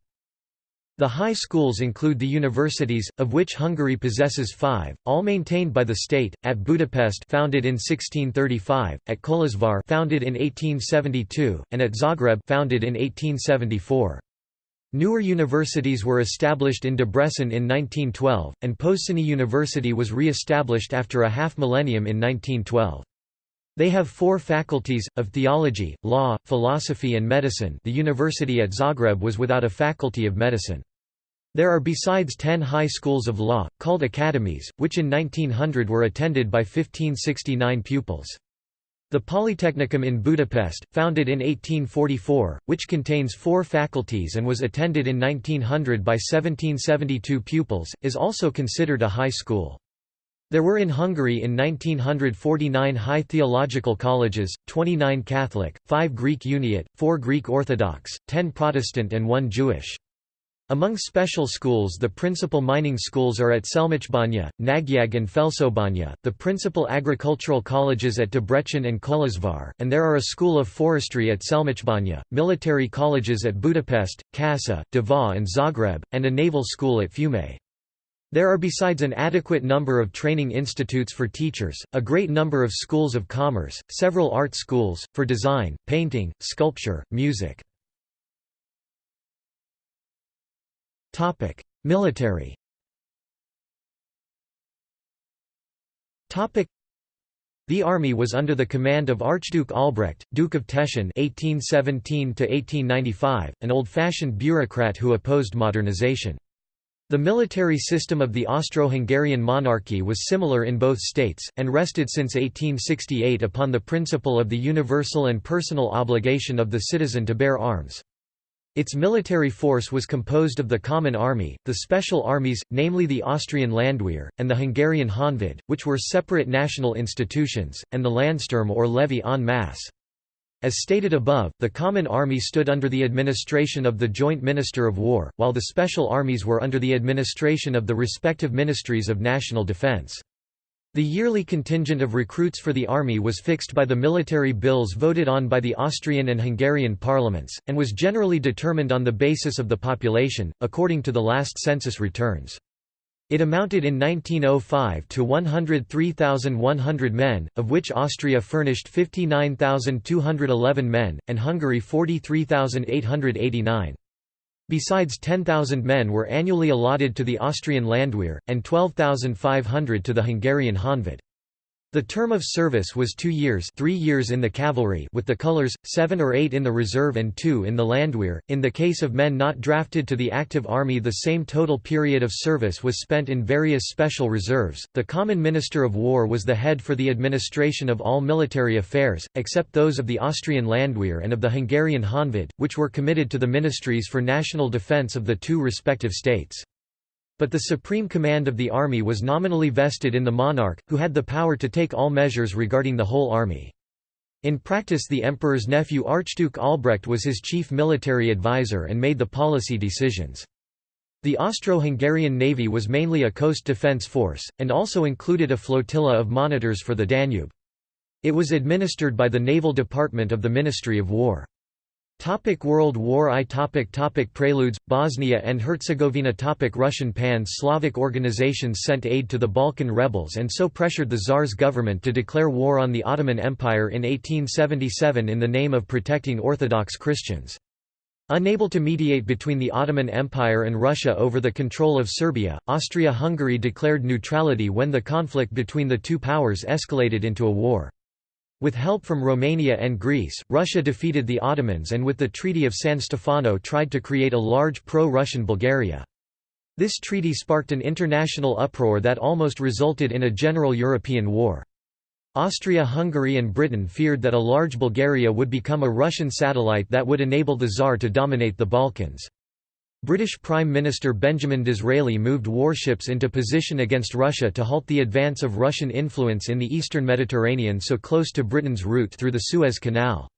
The high schools include the universities, of which Hungary possesses five, all maintained by the state, at Budapest founded in 1635, at Kolozsvár founded in 1872, and at Zagreb founded in 1874. Newer universities were established in Debrecen in 1912, and Pozsony University was re-established after a half-millennium in 1912. They have four faculties, of theology, law, philosophy and medicine the university at Zagreb was without a faculty of medicine. There are besides ten high schools of law, called academies, which in 1900 were attended by 1569 pupils. The Polytechnicum in Budapest, founded in 1844, which contains four faculties and was attended in 1900 by 1772 pupils, is also considered a high school. There were in Hungary in 1949 high theological colleges, 29 Catholic, 5 Greek Uniate, 4 Greek Orthodox, 10 Protestant and 1 Jewish. Among special schools the principal mining schools are at Selmecbánya, Nagyag and Felsobánya, the principal agricultural colleges at Debrecen and Kolozsvár, and there are a school of forestry at Selmecbánya, military colleges at Budapest, Kassa, Deva and Zagreb, and a naval school at Fiume. There are besides an adequate number of training institutes for teachers, a great number of schools of commerce, several art schools, for design, painting, sculpture, music. Military the army was under the command of Archduke Albrecht, Duke of Teschen (1817–1895), an old-fashioned bureaucrat who opposed modernization. The military system of the Austro-Hungarian monarchy was similar in both states, and rested since 1868 upon the principle of the universal and personal obligation of the citizen to bear arms. Its military force was composed of the Common Army, the Special Armies, namely the Austrian Landwehr, and the Hungarian Honvéd, which were separate national institutions, and the Landsturm or levy en masse. As stated above, the Common Army stood under the administration of the Joint Minister of War, while the Special Armies were under the administration of the respective Ministries of National Defense. The yearly contingent of recruits for the army was fixed by the military bills voted on by the Austrian and Hungarian parliaments, and was generally determined on the basis of the population, according to the last census returns. It amounted in 1905 to 103,100 men, of which Austria furnished 59,211 men, and Hungary 43,889. Besides 10,000 men were annually allotted to the Austrian Landwehr, and 12,500 to the Hungarian Honvéd. The term of service was two years three years in the cavalry with the colours, seven or eight in the reserve and two in the Landwehr. In the case of men not drafted to the active army the same total period of service was spent in various special reserves. The Common Minister of War was the head for the administration of all military affairs, except those of the Austrian Landwehr and of the Hungarian Honvéd, which were committed to the ministries for national defence of the two respective states. But the supreme command of the army was nominally vested in the monarch, who had the power to take all measures regarding the whole army. In practice the emperor's nephew Archduke Albrecht was his chief military advisor and made the policy decisions. The Austro-Hungarian navy was mainly a coast defence force, and also included a flotilla of monitors for the Danube. It was administered by the Naval Department of the Ministry of War. Topic World War I topic topic Preludes, Bosnia and Herzegovina topic Russian pan-Slavic organizations sent aid to the Balkan rebels and so pressured the Tsar's government to declare war on the Ottoman Empire in 1877 in the name of protecting Orthodox Christians. Unable to mediate between the Ottoman Empire and Russia over the control of Serbia, Austria-Hungary declared neutrality when the conflict between the two powers escalated into a war. With help from Romania and Greece, Russia defeated the Ottomans and with the Treaty of San Stefano tried to create a large pro-Russian Bulgaria. This treaty sparked an international uproar that almost resulted in a general European war. Austria-Hungary and Britain feared that a large Bulgaria would become a Russian satellite that would enable the Tsar to dominate the Balkans. British Prime Minister Benjamin Disraeli moved warships into position against Russia to halt the advance of Russian influence in the eastern Mediterranean so close to Britain's route through the Suez Canal.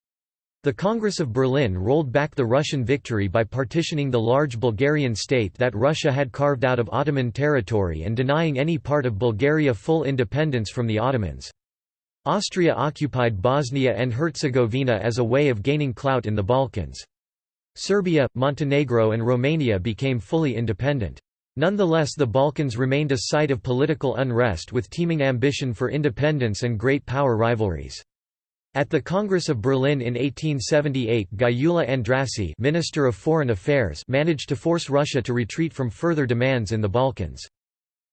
The Congress of Berlin rolled back the Russian victory by partitioning the large Bulgarian state that Russia had carved out of Ottoman territory and denying any part of Bulgaria full independence from the Ottomans. Austria occupied Bosnia and Herzegovina as a way of gaining clout in the Balkans. Serbia, Montenegro and Romania became fully independent. Nonetheless the Balkans remained a site of political unrest with teeming ambition for independence and great power rivalries. At the Congress of Berlin in 1878 Gyula Andrássy Minister of Foreign Affairs managed to force Russia to retreat from further demands in the Balkans.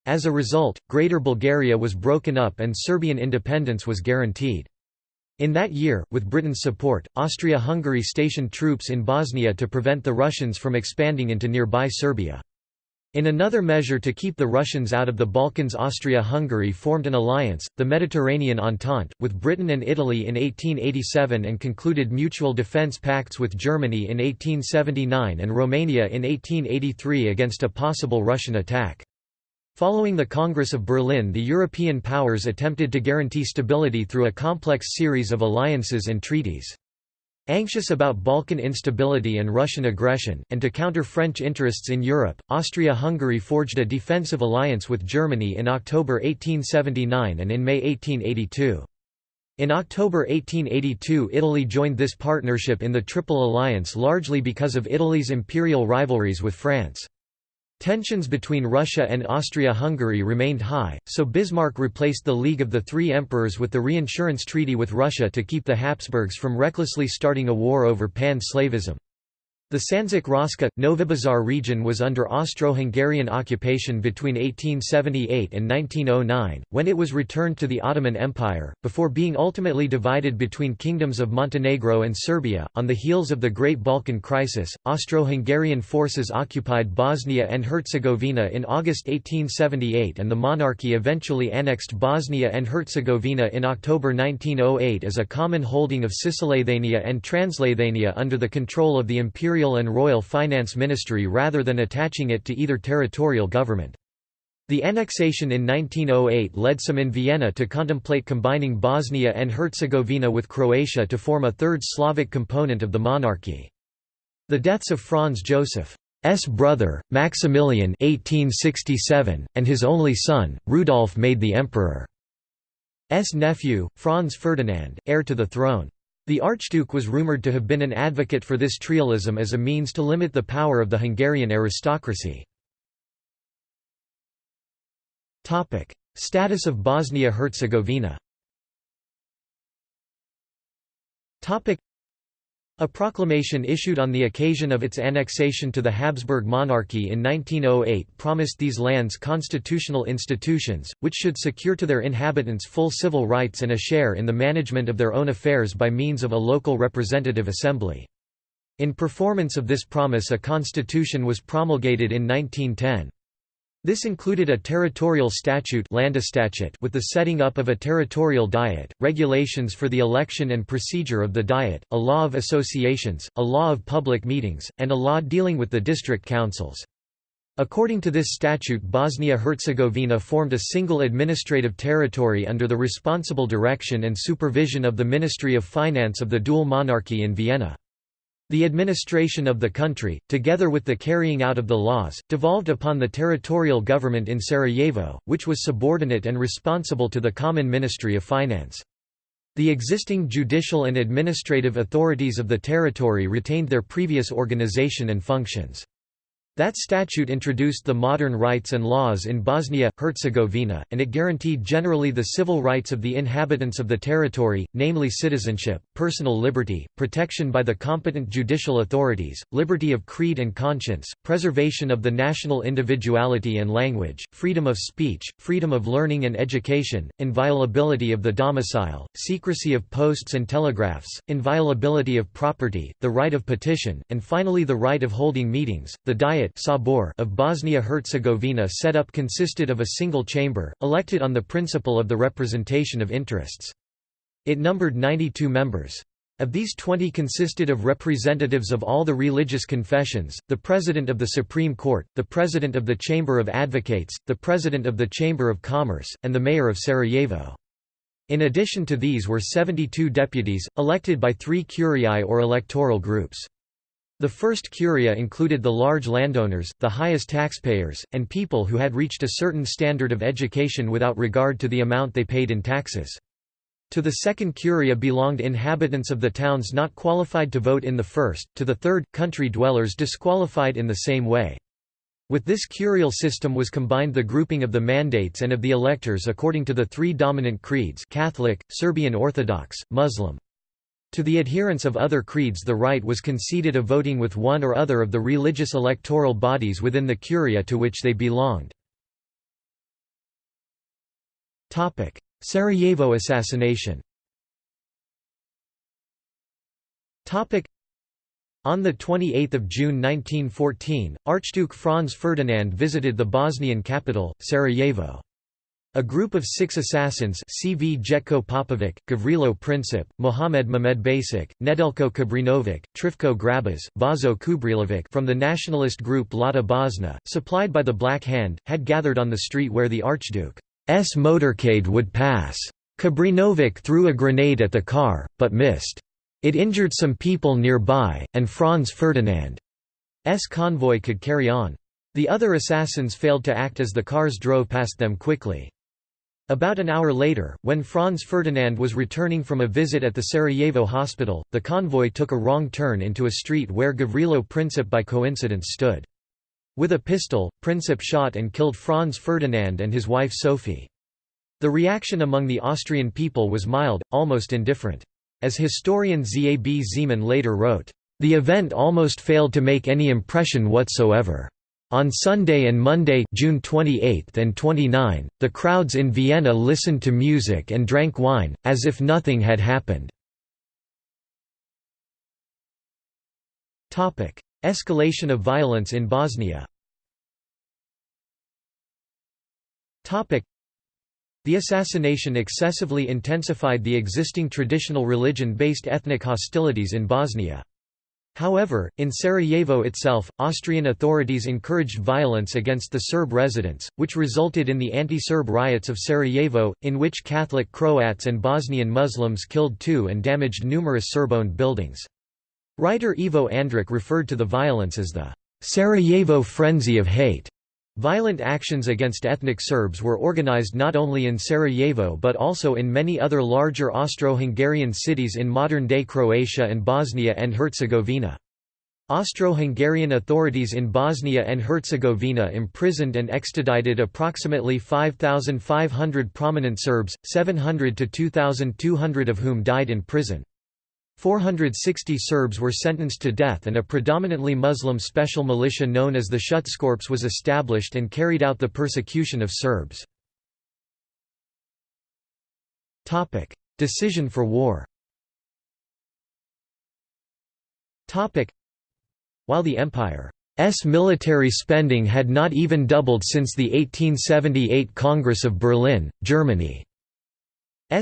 As a result, Greater Bulgaria was broken up and Serbian independence was guaranteed. In that year, with Britain's support, Austria-Hungary stationed troops in Bosnia to prevent the Russians from expanding into nearby Serbia. In another measure to keep the Russians out of the Balkans Austria-Hungary formed an alliance, the Mediterranean Entente, with Britain and Italy in 1887 and concluded mutual defence pacts with Germany in 1879 and Romania in 1883 against a possible Russian attack. Following the Congress of Berlin the European powers attempted to guarantee stability through a complex series of alliances and treaties. Anxious about Balkan instability and Russian aggression, and to counter French interests in Europe, Austria-Hungary forged a defensive alliance with Germany in October 1879 and in May 1882. In October 1882 Italy joined this partnership in the Triple Alliance largely because of Italy's imperial rivalries with France. Tensions between Russia and Austria-Hungary remained high, so Bismarck replaced the League of the Three Emperors with the reinsurance treaty with Russia to keep the Habsburgs from recklessly starting a war over pan-Slavism. The Sandžak Raška, Novibazar region was under Austro-Hungarian occupation between 1878 and 1909, when it was returned to the Ottoman Empire, before being ultimately divided between kingdoms of Montenegro and Serbia. On the heels of the Great Balkan Crisis, Austro-Hungarian forces occupied Bosnia and Herzegovina in August 1878 and the monarchy eventually annexed Bosnia and Herzegovina in October 1908 as a common holding of Cisleithania and Transleithania under the control of the Imperial imperial and royal finance ministry rather than attaching it to either territorial government. The annexation in 1908 led some in Vienna to contemplate combining Bosnia and Herzegovina with Croatia to form a third Slavic component of the monarchy. The deaths of Franz Joseph's brother, Maximilian 1867, and his only son, Rudolf made the emperor's nephew, Franz Ferdinand, heir to the throne. The Archduke was rumoured to have been an advocate for this trialism as a means to limit the power of the Hungarian aristocracy. Status of Bosnia-Herzegovina a proclamation issued on the occasion of its annexation to the Habsburg monarchy in 1908 promised these lands constitutional institutions, which should secure to their inhabitants full civil rights and a share in the management of their own affairs by means of a local representative assembly. In performance of this promise a constitution was promulgated in 1910. This included a territorial statute with the setting up of a territorial diet, regulations for the election and procedure of the diet, a law of associations, a law of public meetings, and a law dealing with the district councils. According to this statute Bosnia-Herzegovina formed a single administrative territory under the responsible direction and supervision of the Ministry of Finance of the dual monarchy in Vienna. The administration of the country, together with the carrying out of the laws, devolved upon the territorial government in Sarajevo, which was subordinate and responsible to the Common Ministry of Finance. The existing judicial and administrative authorities of the territory retained their previous organization and functions. That statute introduced the modern rights and laws in Bosnia, Herzegovina, and it guaranteed generally the civil rights of the inhabitants of the territory, namely citizenship, personal liberty, protection by the competent judicial authorities, liberty of creed and conscience, preservation of the national individuality and language, freedom of speech, freedom of learning and education, inviolability of the domicile, secrecy of posts and telegraphs, inviolability of property, the right of petition, and finally the right of holding meetings. The Diet Sabor of Bosnia-Herzegovina set up consisted of a single chamber, elected on the principle of the representation of interests. It numbered 92 members. Of these 20 consisted of representatives of all the religious confessions, the President of the Supreme Court, the President of the Chamber of Advocates, the President of the Chamber of Commerce, and the Mayor of Sarajevo. In addition to these were 72 deputies, elected by three curiae or electoral groups. The first curia included the large landowners, the highest taxpayers, and people who had reached a certain standard of education without regard to the amount they paid in taxes. To the second curia belonged inhabitants of the towns not qualified to vote in the first, to the third, country dwellers disqualified in the same way. With this curial system was combined the grouping of the mandates and of the electors according to the three dominant creeds Catholic, Serbian Orthodox, Muslim. To the adherents of other creeds the right was conceded of voting with one or other of the religious electoral bodies within the curia to which they belonged. Sarajevo assassination on 28 June 1914, Archduke Franz Ferdinand visited the Bosnian capital, Sarajevo. A group of six assassins Cvjetko Popovic, Gavrilo Princip, Mohamed Mehmed Basic, Nedelko Kabrinovic, Trifko Grabas, Vaso Kubrilovic from the nationalist group Mlada Bosna, supplied by the Black Hand, had gathered on the street where the Archduke's motorcade would pass. Kabrinovic threw a grenade at the car, but missed. It injured some people nearby, and Franz Ferdinand's convoy could carry on. The other assassins failed to act as the cars drove past them quickly. About an hour later, when Franz Ferdinand was returning from a visit at the Sarajevo hospital, the convoy took a wrong turn into a street where Gavrilo Princip by coincidence stood. With a pistol, Princip shot and killed Franz Ferdinand and his wife Sophie. The reaction among the Austrian people was mild, almost indifferent. As historian Zab Zeman later wrote, "...the event almost failed to make any impression whatsoever." On Sunday and Monday June 28 and 29, the crowds in Vienna listened to music and drank wine, as if nothing had happened. Escalation of violence in Bosnia the assassination excessively intensified the existing traditional religion-based ethnic hostilities in Bosnia. However, in Sarajevo itself, Austrian authorities encouraged violence against the Serb residents, which resulted in the anti-Serb riots of Sarajevo, in which Catholic Croats and Bosnian Muslims killed two and damaged numerous Serb-owned buildings. Writer Ivo Andrić referred to the violence as the Sarajevo frenzy of hate. Violent actions against ethnic Serbs were organized not only in Sarajevo but also in many other larger Austro-Hungarian cities in modern-day Croatia and Bosnia and Herzegovina. Austro-Hungarian authorities in Bosnia and Herzegovina imprisoned and extradited approximately 5,500 prominent Serbs, 700 to 2,200 of whom died in prison. 460 Serbs were sentenced to death and a predominantly Muslim special militia known as the Schutzkorps was established and carried out the persecution of Serbs. Decision for war While the Empire's military spending had not even doubled since the 1878 Congress of Berlin, Germany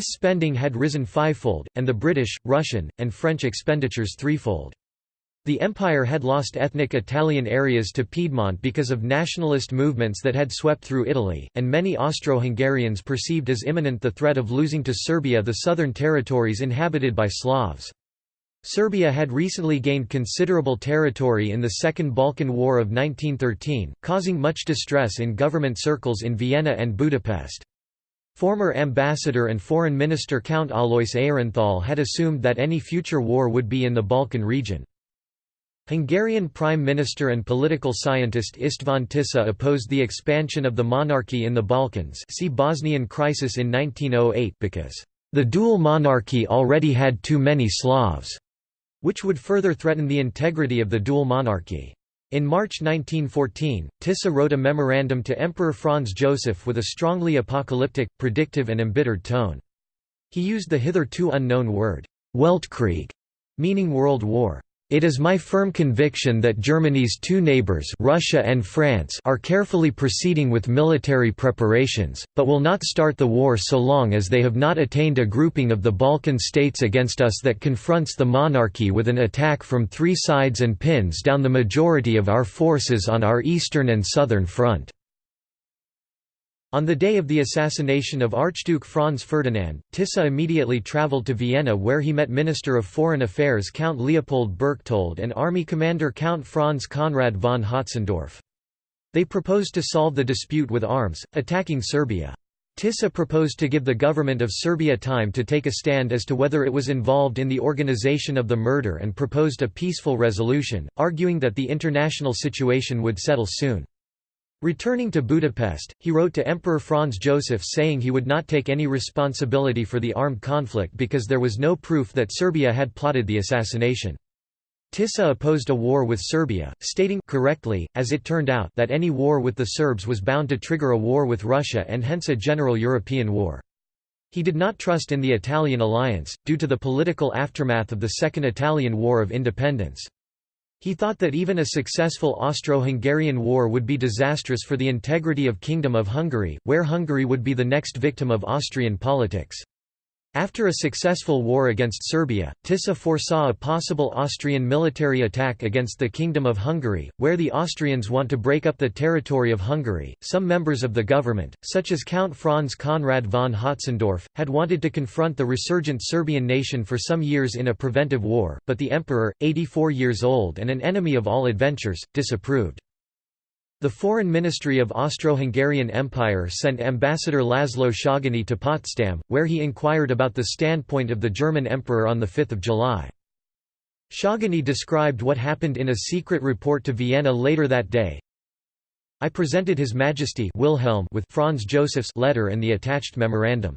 spending had risen fivefold, and the British, Russian, and French expenditures threefold. The empire had lost ethnic Italian areas to Piedmont because of nationalist movements that had swept through Italy, and many Austro-Hungarians perceived as imminent the threat of losing to Serbia the southern territories inhabited by Slavs. Serbia had recently gained considerable territory in the Second Balkan War of 1913, causing much distress in government circles in Vienna and Budapest. Former ambassador and foreign minister Count Alois Aehrenthal had assumed that any future war would be in the Balkan region. Hungarian Prime Minister and political scientist István Tisza opposed the expansion of the monarchy in the Balkans see Bosnian crisis in 1908 because, "...the dual monarchy already had too many Slavs", which would further threaten the integrity of the dual monarchy. In March 1914, Tisza wrote a memorandum to Emperor Franz Joseph with a strongly apocalyptic, predictive and embittered tone. He used the hitherto unknown word, Weltkrieg, meaning world war. It is my firm conviction that Germany's two neighbors Russia and France are carefully proceeding with military preparations, but will not start the war so long as they have not attained a grouping of the Balkan states against us that confronts the monarchy with an attack from three sides and pins down the majority of our forces on our eastern and southern front. On the day of the assassination of Archduke Franz Ferdinand, Tisza immediately travelled to Vienna where he met Minister of Foreign Affairs Count Leopold Berchtold and Army Commander Count Franz Conrad von Hötzendorf. They proposed to solve the dispute with arms, attacking Serbia. Tisza proposed to give the government of Serbia time to take a stand as to whether it was involved in the organization of the murder and proposed a peaceful resolution, arguing that the international situation would settle soon. Returning to Budapest, he wrote to Emperor Franz Joseph saying he would not take any responsibility for the armed conflict because there was no proof that Serbia had plotted the assassination. Tisza opposed a war with Serbia, stating correctly, as it turned out that any war with the Serbs was bound to trigger a war with Russia and hence a general European war. He did not trust in the Italian alliance, due to the political aftermath of the Second Italian War of Independence. He thought that even a successful Austro-Hungarian war would be disastrous for the integrity of Kingdom of Hungary, where Hungary would be the next victim of Austrian politics. After a successful war against Serbia, Tisza foresaw a possible Austrian military attack against the Kingdom of Hungary, where the Austrians want to break up the territory of Hungary. Some members of the government, such as Count Franz Conrad von Hötzendorf, had wanted to confront the resurgent Serbian nation for some years in a preventive war, but the emperor, 84 years old and an enemy of all adventures, disapproved. The Foreign Ministry of Austro-Hungarian Empire sent Ambassador Laszlo Szagany to Potsdam, where he inquired about the standpoint of the German Emperor on 5 July. Szagany described what happened in a secret report to Vienna later that day. I presented His Majesty Wilhelm with Franz Joseph's letter and the attached memorandum.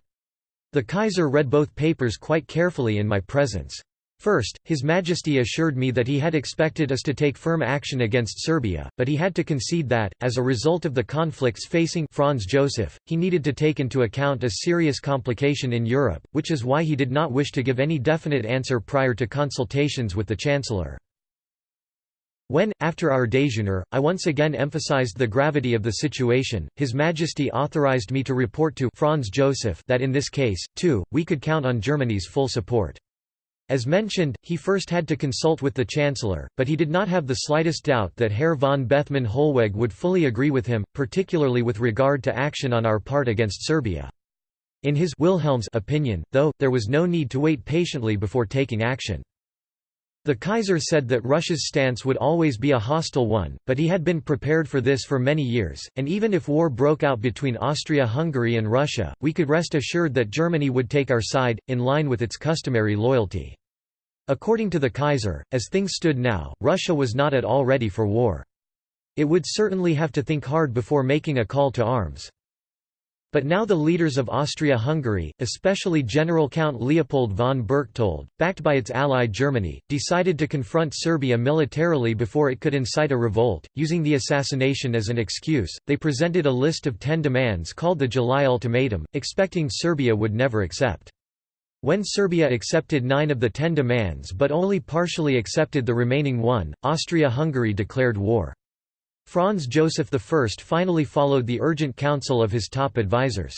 The Kaiser read both papers quite carefully in my presence. First, His Majesty assured me that he had expected us to take firm action against Serbia, but he had to concede that, as a result of the conflicts facing Franz Joseph, he needed to take into account a serious complication in Europe, which is why he did not wish to give any definite answer prior to consultations with the Chancellor. When, after our déjeuner, I once again emphasized the gravity of the situation, His Majesty authorized me to report to Franz Joseph that in this case, too, we could count on Germany's full support. As mentioned, he first had to consult with the Chancellor, but he did not have the slightest doubt that Herr von Bethmann Hollweg would fully agree with him, particularly with regard to action on our part against Serbia. In his Wilhelm's opinion, though, there was no need to wait patiently before taking action. The Kaiser said that Russia's stance would always be a hostile one, but he had been prepared for this for many years, and even if war broke out between Austria-Hungary and Russia, we could rest assured that Germany would take our side, in line with its customary loyalty. According to the Kaiser, as things stood now, Russia was not at all ready for war. It would certainly have to think hard before making a call to arms. But now the leaders of Austria-Hungary, especially General Count Leopold von Berchtold, backed by its ally Germany, decided to confront Serbia militarily before it could incite a revolt. Using the assassination as an excuse, they presented a list of ten demands called the July Ultimatum, expecting Serbia would never accept. When Serbia accepted nine of the ten demands but only partially accepted the remaining one, Austria-Hungary declared war. Franz Joseph I finally followed the urgent counsel of his top advisers.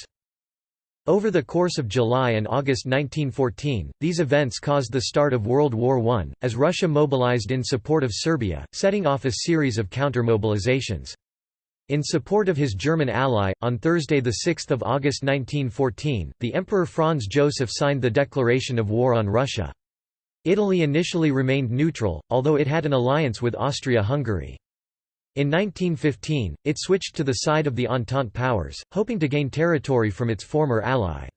Over the course of July and August 1914, these events caused the start of World War I, as Russia mobilized in support of Serbia, setting off a series of counter-mobilizations. In support of his German ally, on Thursday 6 August 1914, the Emperor Franz Joseph signed the declaration of war on Russia. Italy initially remained neutral, although it had an alliance with Austria-Hungary. In 1915, it switched to the side of the Entente powers, hoping to gain territory from its former ally.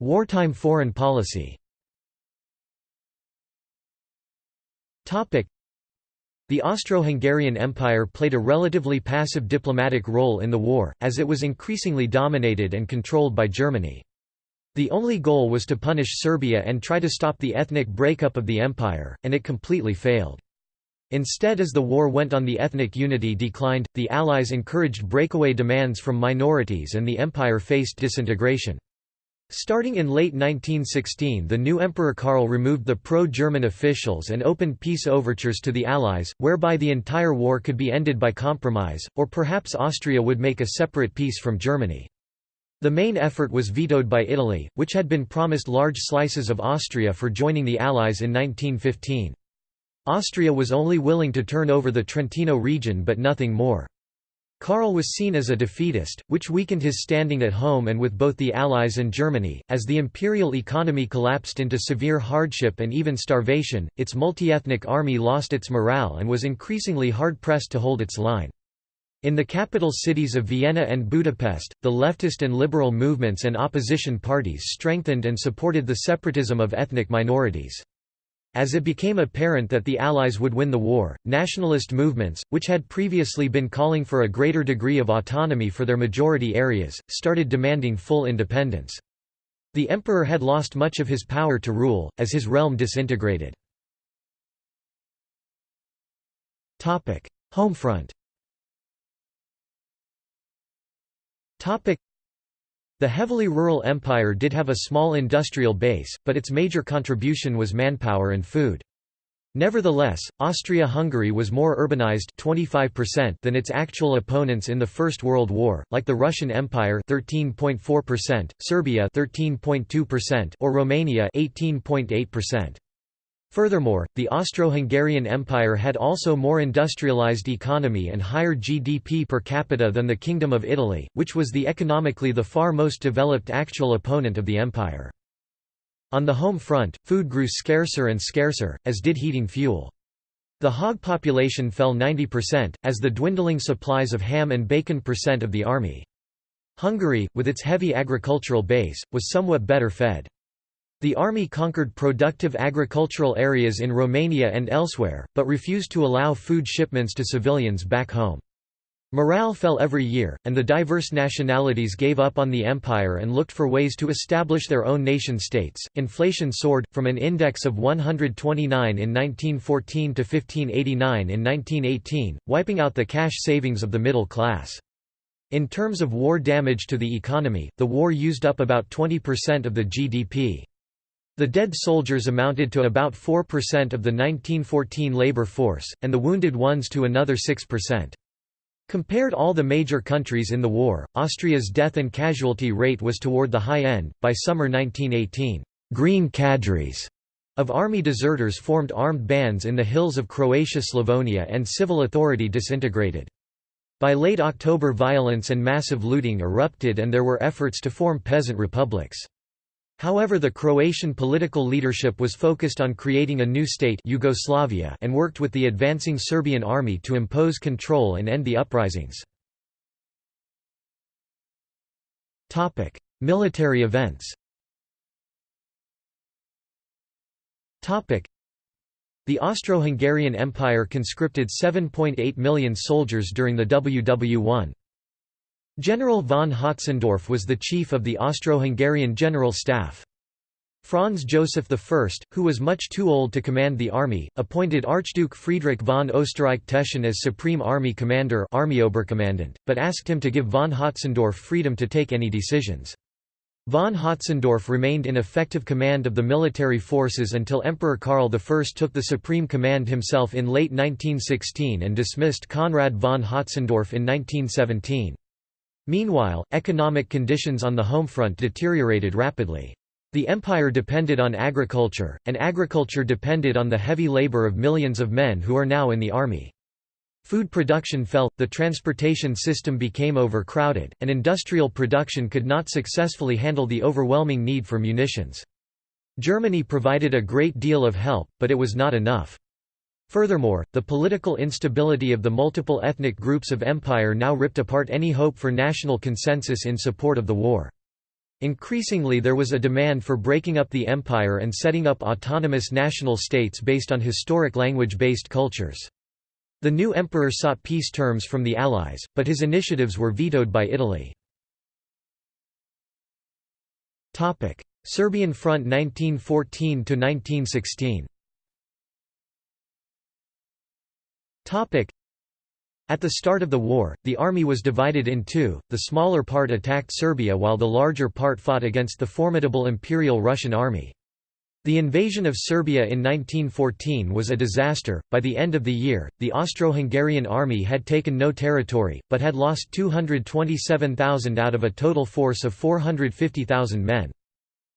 Wartime foreign policy the Austro-Hungarian Empire played a relatively passive diplomatic role in the war, as it was increasingly dominated and controlled by Germany. The only goal was to punish Serbia and try to stop the ethnic breakup of the empire, and it completely failed. Instead as the war went on the ethnic unity declined, the Allies encouraged breakaway demands from minorities and the empire faced disintegration. Starting in late 1916 the new Emperor Karl removed the pro-German officials and opened peace overtures to the Allies, whereby the entire war could be ended by compromise, or perhaps Austria would make a separate peace from Germany. The main effort was vetoed by Italy, which had been promised large slices of Austria for joining the Allies in 1915. Austria was only willing to turn over the Trentino region but nothing more. Karl was seen as a defeatist, which weakened his standing at home and with both the Allies and Germany. As the imperial economy collapsed into severe hardship and even starvation, its multi-ethnic army lost its morale and was increasingly hard-pressed to hold its line. In the capital cities of Vienna and Budapest, the leftist and liberal movements and opposition parties strengthened and supported the separatism of ethnic minorities. As it became apparent that the Allies would win the war, nationalist movements, which had previously been calling for a greater degree of autonomy for their majority areas, started demanding full independence. The emperor had lost much of his power to rule, as his realm disintegrated. Homefront The heavily rural empire did have a small industrial base, but its major contribution was manpower and food. Nevertheless, Austria-Hungary was more urbanized 25% than its actual opponents in the First World War, like the Russian Empire 13.4%, Serbia 13.2% or Romania 18.8%. Furthermore, the Austro-Hungarian Empire had also more industrialized economy and higher GDP per capita than the Kingdom of Italy, which was the economically the far most developed actual opponent of the empire. On the home front, food grew scarcer and scarcer, as did heating fuel. The hog population fell 90%, as the dwindling supplies of ham and bacon percent of the army. Hungary, with its heavy agricultural base, was somewhat better fed. The army conquered productive agricultural areas in Romania and elsewhere, but refused to allow food shipments to civilians back home. Morale fell every year, and the diverse nationalities gave up on the empire and looked for ways to establish their own nation-states. Inflation soared, from an index of 129 in 1914 to 1589 in 1918, wiping out the cash savings of the middle class. In terms of war damage to the economy, the war used up about 20% of the GDP. The dead soldiers amounted to about 4% of the 1914 labor force, and the wounded ones to another 6%. Compared all the major countries in the war, Austria's death and casualty rate was toward the high end. By summer 1918, green cadres of army deserters formed armed bands in the hills of Croatia-Slavonia and civil authority disintegrated. By late October violence and massive looting erupted and there were efforts to form peasant republics. However the Croatian political leadership was focused on creating a new state Yugoslavia and worked with the advancing Serbian army to impose control and end the uprisings. Military events the Austro-Hungarian Empire conscripted 7.8 million soldiers during the WW1. General von Hötzendorf was the chief of the Austro-Hungarian General Staff. Franz Joseph I, who was much too old to command the army, appointed Archduke Friedrich von Österreich-Teschen as Supreme Army Commander but asked him to give von Hötzendorf freedom to take any decisions. Von Hötzendorf remained in effective command of the military forces until Emperor Karl I took the supreme command himself in late 1916 and dismissed Conrad von Hötzendorf in 1917. Meanwhile, economic conditions on the home front deteriorated rapidly. The empire depended on agriculture, and agriculture depended on the heavy labor of millions of men who are now in the army. Food production fell, the transportation system became overcrowded, and industrial production could not successfully handle the overwhelming need for munitions. Germany provided a great deal of help, but it was not enough. Furthermore, the political instability of the multiple ethnic groups of empire now ripped apart any hope for national consensus in support of the war. Increasingly there was a demand for breaking up the empire and setting up autonomous national states based on historic language-based cultures. The new emperor sought peace terms from the Allies, but his initiatives were vetoed by Italy. Serbian Front 1914–1916 At the start of the war, the army was divided in two, the smaller part attacked Serbia while the larger part fought against the formidable Imperial Russian army. The invasion of Serbia in 1914 was a disaster. By the end of the year, the Austro Hungarian army had taken no territory, but had lost 227,000 out of a total force of 450,000 men.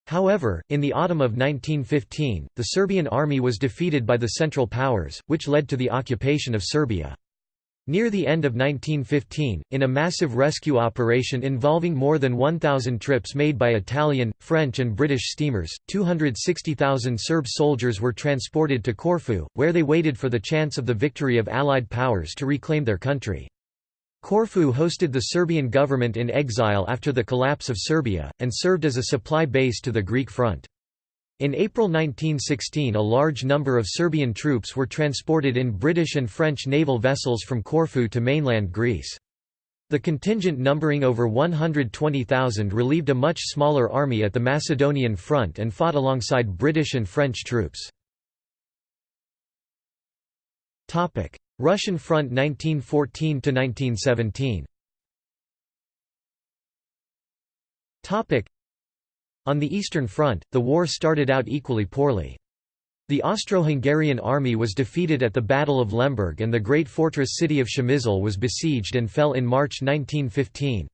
However, in the autumn of 1915, the Serbian army was defeated by the Central Powers, which led to the occupation of Serbia. Near the end of 1915, in a massive rescue operation involving more than 1,000 trips made by Italian, French and British steamers, 260,000 Serb soldiers were transported to Corfu, where they waited for the chance of the victory of Allied powers to reclaim their country. Corfu hosted the Serbian government in exile after the collapse of Serbia, and served as a supply base to the Greek front. In April 1916 a large number of Serbian troops were transported in British and French naval vessels from Corfu to mainland Greece. The contingent numbering over 120,000 relieved a much smaller army at the Macedonian front and fought alongside British and French troops. Russian Front 1914 to 1917. Topic On the Eastern Front, the war started out equally poorly. The Austro-Hungarian army was defeated at the Battle of Lemberg and the great fortress city of Przemysl was besieged and fell in March 1915.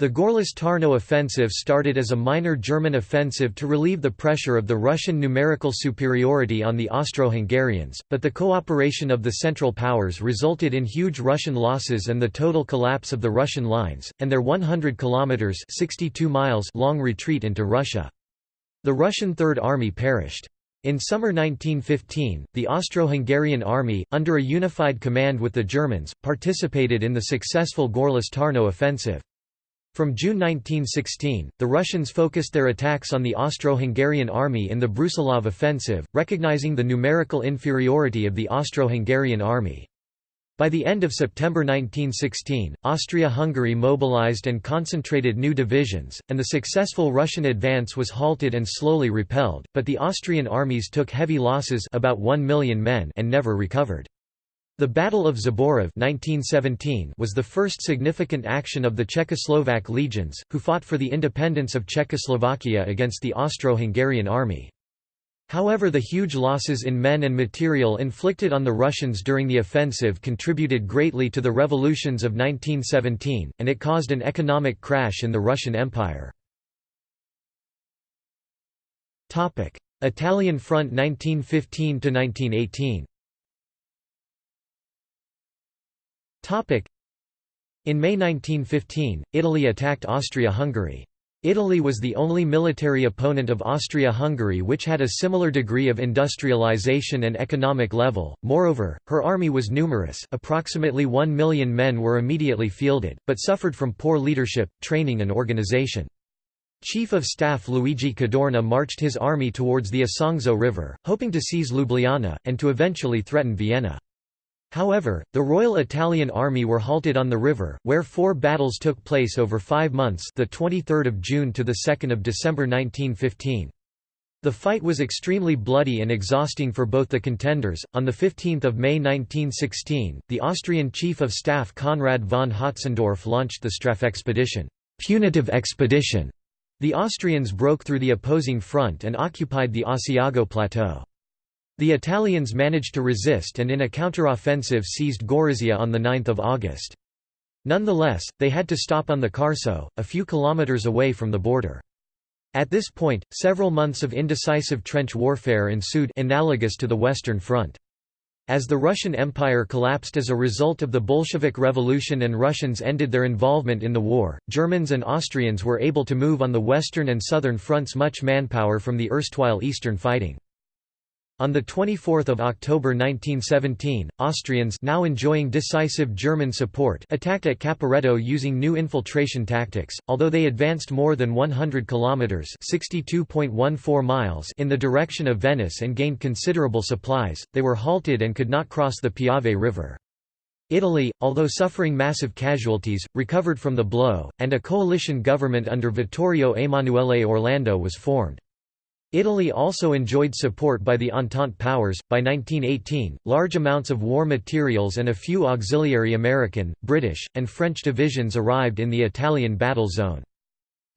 The Gorlice-Tarnow offensive started as a minor German offensive to relieve the pressure of the Russian numerical superiority on the Austro-Hungarians, but the cooperation of the Central Powers resulted in huge Russian losses and the total collapse of the Russian lines, and their 100 kilometers (62 miles) long retreat into Russia. The Russian Third Army perished. In summer 1915, the Austro-Hungarian army, under a unified command with the Germans, participated in the successful Gorlice-Tarnow offensive. From June 1916, the Russians focused their attacks on the Austro-Hungarian army in the Brusilov offensive, recognizing the numerical inferiority of the Austro-Hungarian army. By the end of September 1916, Austria-Hungary mobilized and concentrated new divisions, and the successful Russian advance was halted and slowly repelled, but the Austrian armies took heavy losses about 1 million men and never recovered. The Battle of Zborov 1917 was the first significant action of the Czechoslovak legions, who fought for the independence of Czechoslovakia against the Austro-Hungarian army. However the huge losses in men and material inflicted on the Russians during the offensive contributed greatly to the revolutions of 1917, and it caused an economic crash in the Russian Empire. Italian Front 1915–1918 In May 1915, Italy attacked Austria-Hungary. Italy was the only military opponent of Austria-Hungary which had a similar degree of industrialization and economic level, moreover, her army was numerous approximately one million men were immediately fielded, but suffered from poor leadership, training and organization. Chief of Staff Luigi Cadorna marched his army towards the Isonzo River, hoping to seize Ljubljana, and to eventually threaten Vienna. However, the Royal Italian Army were halted on the river, where four battles took place over five months the 23rd of June to the 2nd of December 1915. The fight was extremely bloody and exhausting for both the contenders. On 15 May 1916, the Austrian Chief of Staff Conrad von Hötzendorf launched the Strafexpedition punitive expedition". The Austrians broke through the opposing front and occupied the Asiago Plateau. The Italians managed to resist and in a counter-offensive seized Gorizia on 9 August. Nonetheless, they had to stop on the Carso, a few kilometers away from the border. At this point, several months of indecisive trench warfare ensued analogous to the Western Front. As the Russian Empire collapsed as a result of the Bolshevik Revolution and Russians ended their involvement in the war, Germans and Austrians were able to move on the Western and Southern fronts much manpower from the erstwhile Eastern fighting. On 24 October 1917, Austrians now enjoying decisive German support attacked at Caporetto using new infiltration tactics, although they advanced more than 100 kilometres in the direction of Venice and gained considerable supplies, they were halted and could not cross the Piave River. Italy, although suffering massive casualties, recovered from the blow, and a coalition government under Vittorio Emanuele Orlando was formed. Italy also enjoyed support by the Entente powers. By 1918, large amounts of war materials and a few auxiliary American, British, and French divisions arrived in the Italian battle zone.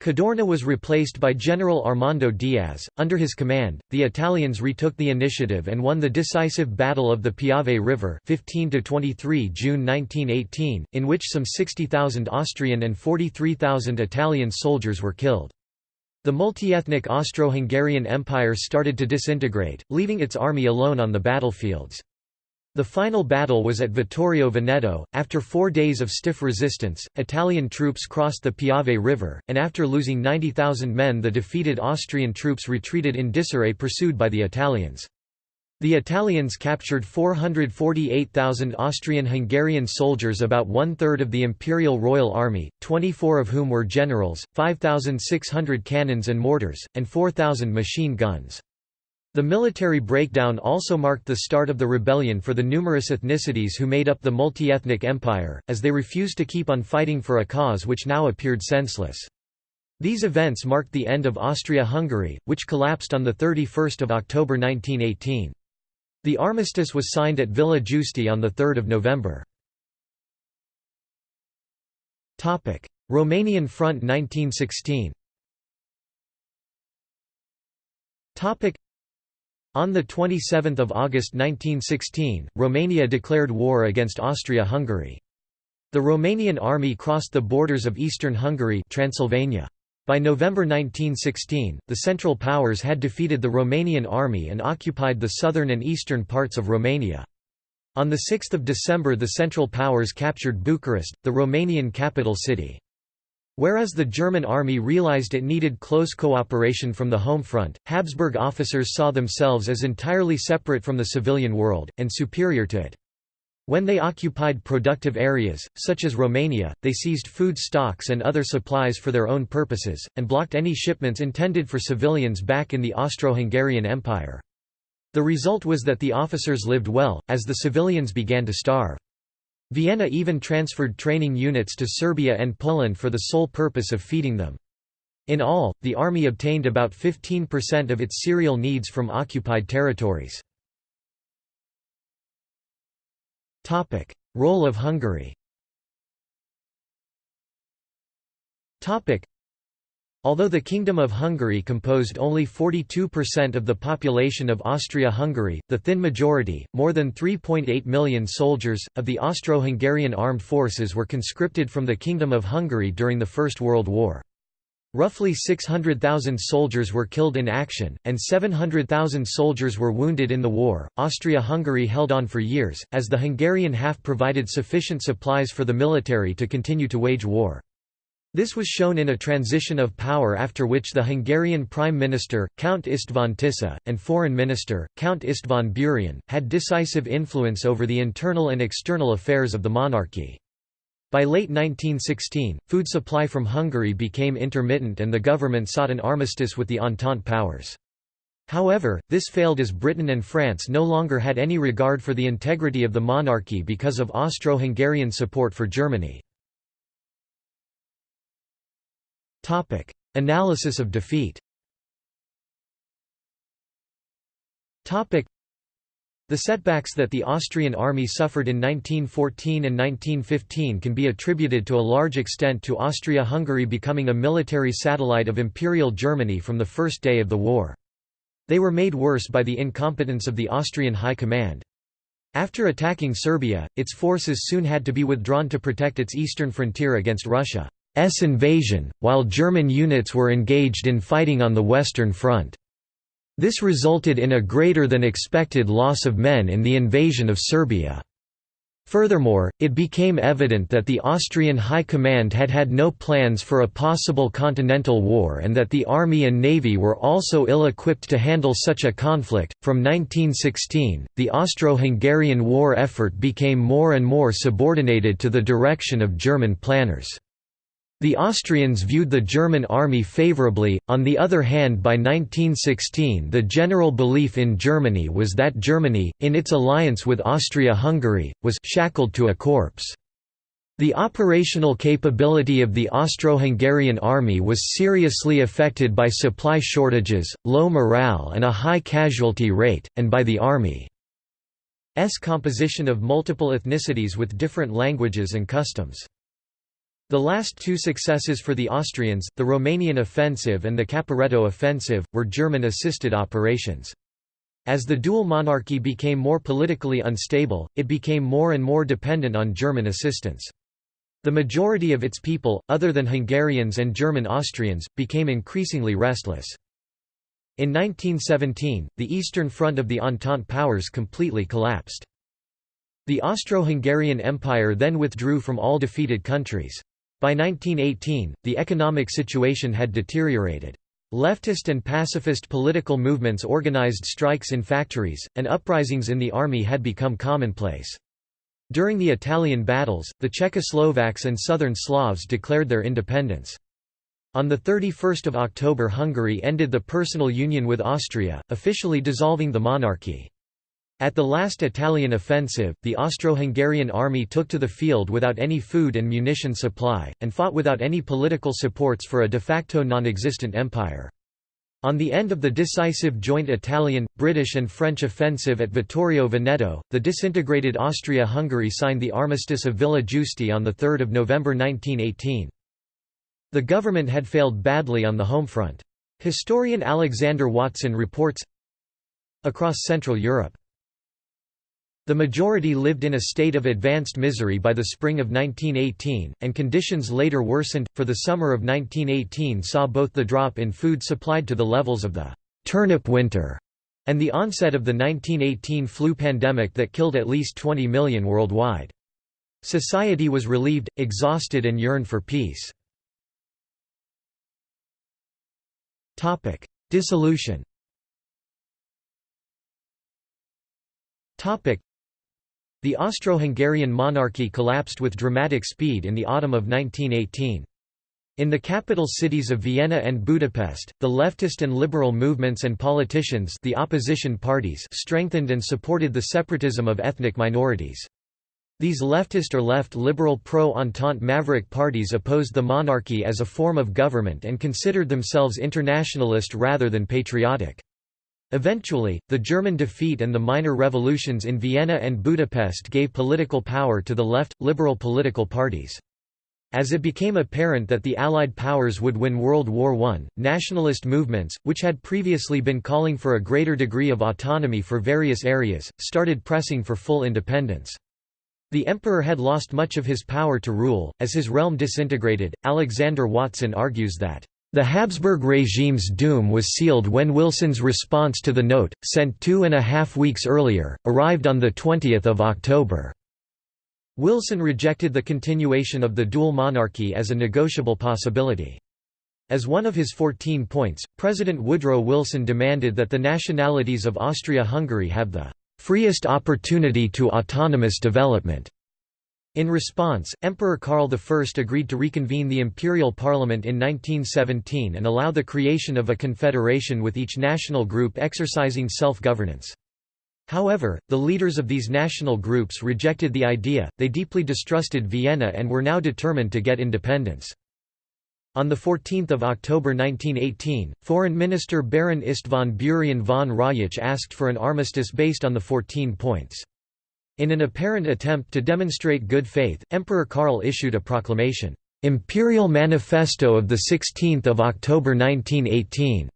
Cadorna was replaced by General Armando Diaz. Under his command, the Italians retook the initiative and won the decisive Battle of the Piave River 15 23 June 1918, in which some 60,000 Austrian and 43,000 Italian soldiers were killed. The multi-ethnic Austro-Hungarian Empire started to disintegrate, leaving its army alone on the battlefields. The final battle was at Vittorio Veneto. After four days of stiff resistance, Italian troops crossed the Piave River, and after losing 90,000 men the defeated Austrian troops retreated in disarray pursued by the Italians. The Italians captured 448,000 Austrian-Hungarian soldiers about one-third of the Imperial Royal Army, 24 of whom were generals, 5,600 cannons and mortars, and 4,000 machine guns. The military breakdown also marked the start of the rebellion for the numerous ethnicities who made up the multi-ethnic empire, as they refused to keep on fighting for a cause which now appeared senseless. These events marked the end of Austria-Hungary, which collapsed on 31 October 1918. The armistice was signed at Villa Giusti on 3 November. Romanian Front 1916 on 27 August 1916, Romania declared war against Austria-Hungary. The Romanian army crossed the borders of eastern Hungary Transylvania. By November 1916, the Central Powers had defeated the Romanian army and occupied the southern and eastern parts of Romania. On 6 December the Central Powers captured Bucharest, the Romanian capital city. Whereas the German army realized it needed close cooperation from the home front, Habsburg officers saw themselves as entirely separate from the civilian world, and superior to it. When they occupied productive areas, such as Romania, they seized food stocks and other supplies for their own purposes, and blocked any shipments intended for civilians back in the Austro-Hungarian Empire. The result was that the officers lived well, as the civilians began to starve. Vienna even transferred training units to Serbia and Poland for the sole purpose of feeding them. In all, the army obtained about 15% of its cereal needs from occupied territories. Role of Hungary. Although the Kingdom of Hungary composed only 42% of the population of Austria-Hungary, the thin majority, more than 3.8 million soldiers, of the Austro-Hungarian armed forces were conscripted from the Kingdom of Hungary during the First World War. Roughly 600,000 soldiers were killed in action, and 700,000 soldiers were wounded in the war. Austria Hungary held on for years, as the Hungarian half provided sufficient supplies for the military to continue to wage war. This was shown in a transition of power after which the Hungarian Prime Minister, Count István Tisza, and Foreign Minister, Count István Burian, had decisive influence over the internal and external affairs of the monarchy. By late 1916, food supply from Hungary became intermittent and the government sought an armistice with the Entente powers. However, this failed as Britain and France no longer had any regard for the integrity of the monarchy because of Austro-Hungarian support for Germany. Topic: Analysis of defeat the setbacks that the Austrian army suffered in 1914 and 1915 can be attributed to a large extent to Austria-Hungary becoming a military satellite of Imperial Germany from the first day of the war. They were made worse by the incompetence of the Austrian High Command. After attacking Serbia, its forces soon had to be withdrawn to protect its eastern frontier against Russia's invasion, while German units were engaged in fighting on the Western Front. This resulted in a greater than expected loss of men in the invasion of Serbia. Furthermore, it became evident that the Austrian High Command had had no plans for a possible continental war and that the army and navy were also ill equipped to handle such a conflict. From 1916, the Austro Hungarian war effort became more and more subordinated to the direction of German planners. The Austrians viewed the German army favourably, on the other hand by 1916 the general belief in Germany was that Germany, in its alliance with Austria-Hungary, was «shackled to a corpse». The operational capability of the Austro-Hungarian army was seriously affected by supply shortages, low morale and a high casualty rate, and by the army's composition of multiple ethnicities with different languages and customs. The last two successes for the Austrians, the Romanian offensive and the Caporetto offensive, were German-assisted operations. As the dual monarchy became more politically unstable, it became more and more dependent on German assistance. The majority of its people, other than Hungarians and German Austrians, became increasingly restless. In 1917, the Eastern Front of the Entente powers completely collapsed. The Austro-Hungarian Empire then withdrew from all defeated countries. By 1918, the economic situation had deteriorated. Leftist and pacifist political movements organized strikes in factories, and uprisings in the army had become commonplace. During the Italian battles, the Czechoslovaks and Southern Slavs declared their independence. On 31 October Hungary ended the personal union with Austria, officially dissolving the monarchy. At the last Italian offensive, the Austro-Hungarian army took to the field without any food and munition supply, and fought without any political supports for a de facto non-existent empire. On the end of the decisive joint Italian, British and French offensive at Vittorio Veneto, the disintegrated Austria-Hungary signed the Armistice of Villa Giusti on 3 November 1918. The government had failed badly on the home front. Historian Alexander Watson reports, Across Central Europe the majority lived in a state of advanced misery by the spring of 1918, and conditions later worsened, for the summer of 1918 saw both the drop in food supplied to the levels of the «turnip winter» and the onset of the 1918 flu pandemic that killed at least 20 million worldwide. Society was relieved, exhausted and yearned for peace. Dissolution The Austro-Hungarian monarchy collapsed with dramatic speed in the autumn of 1918. In the capital cities of Vienna and Budapest, the leftist and liberal movements and politicians the opposition parties strengthened and supported the separatism of ethnic minorities. These leftist or left-liberal pro-Entente maverick parties opposed the monarchy as a form of government and considered themselves internationalist rather than patriotic. Eventually, the German defeat and the minor revolutions in Vienna and Budapest gave political power to the left, liberal political parties. As it became apparent that the Allied powers would win World War I, nationalist movements, which had previously been calling for a greater degree of autonomy for various areas, started pressing for full independence. The emperor had lost much of his power to rule, as his realm disintegrated. Alexander Watson argues that the Habsburg regime's doom was sealed when Wilson's response to the note, sent two and a half weeks earlier, arrived on 20 October. Wilson rejected the continuation of the dual monarchy as a negotiable possibility. As one of his 14 points, President Woodrow Wilson demanded that the nationalities of Austria-Hungary have the "...freest opportunity to autonomous development." In response, Emperor Karl I agreed to reconvene the imperial parliament in 1917 and allow the creation of a confederation with each national group exercising self-governance. However, the leaders of these national groups rejected the idea, they deeply distrusted Vienna and were now determined to get independence. On 14 October 1918, Foreign Minister Baron István Burian von Rajich asked for an armistice based on the 14 points. In an apparent attempt to demonstrate good faith, Emperor Karl issued a proclamation, "'Imperial Manifesto of 16 October 1918'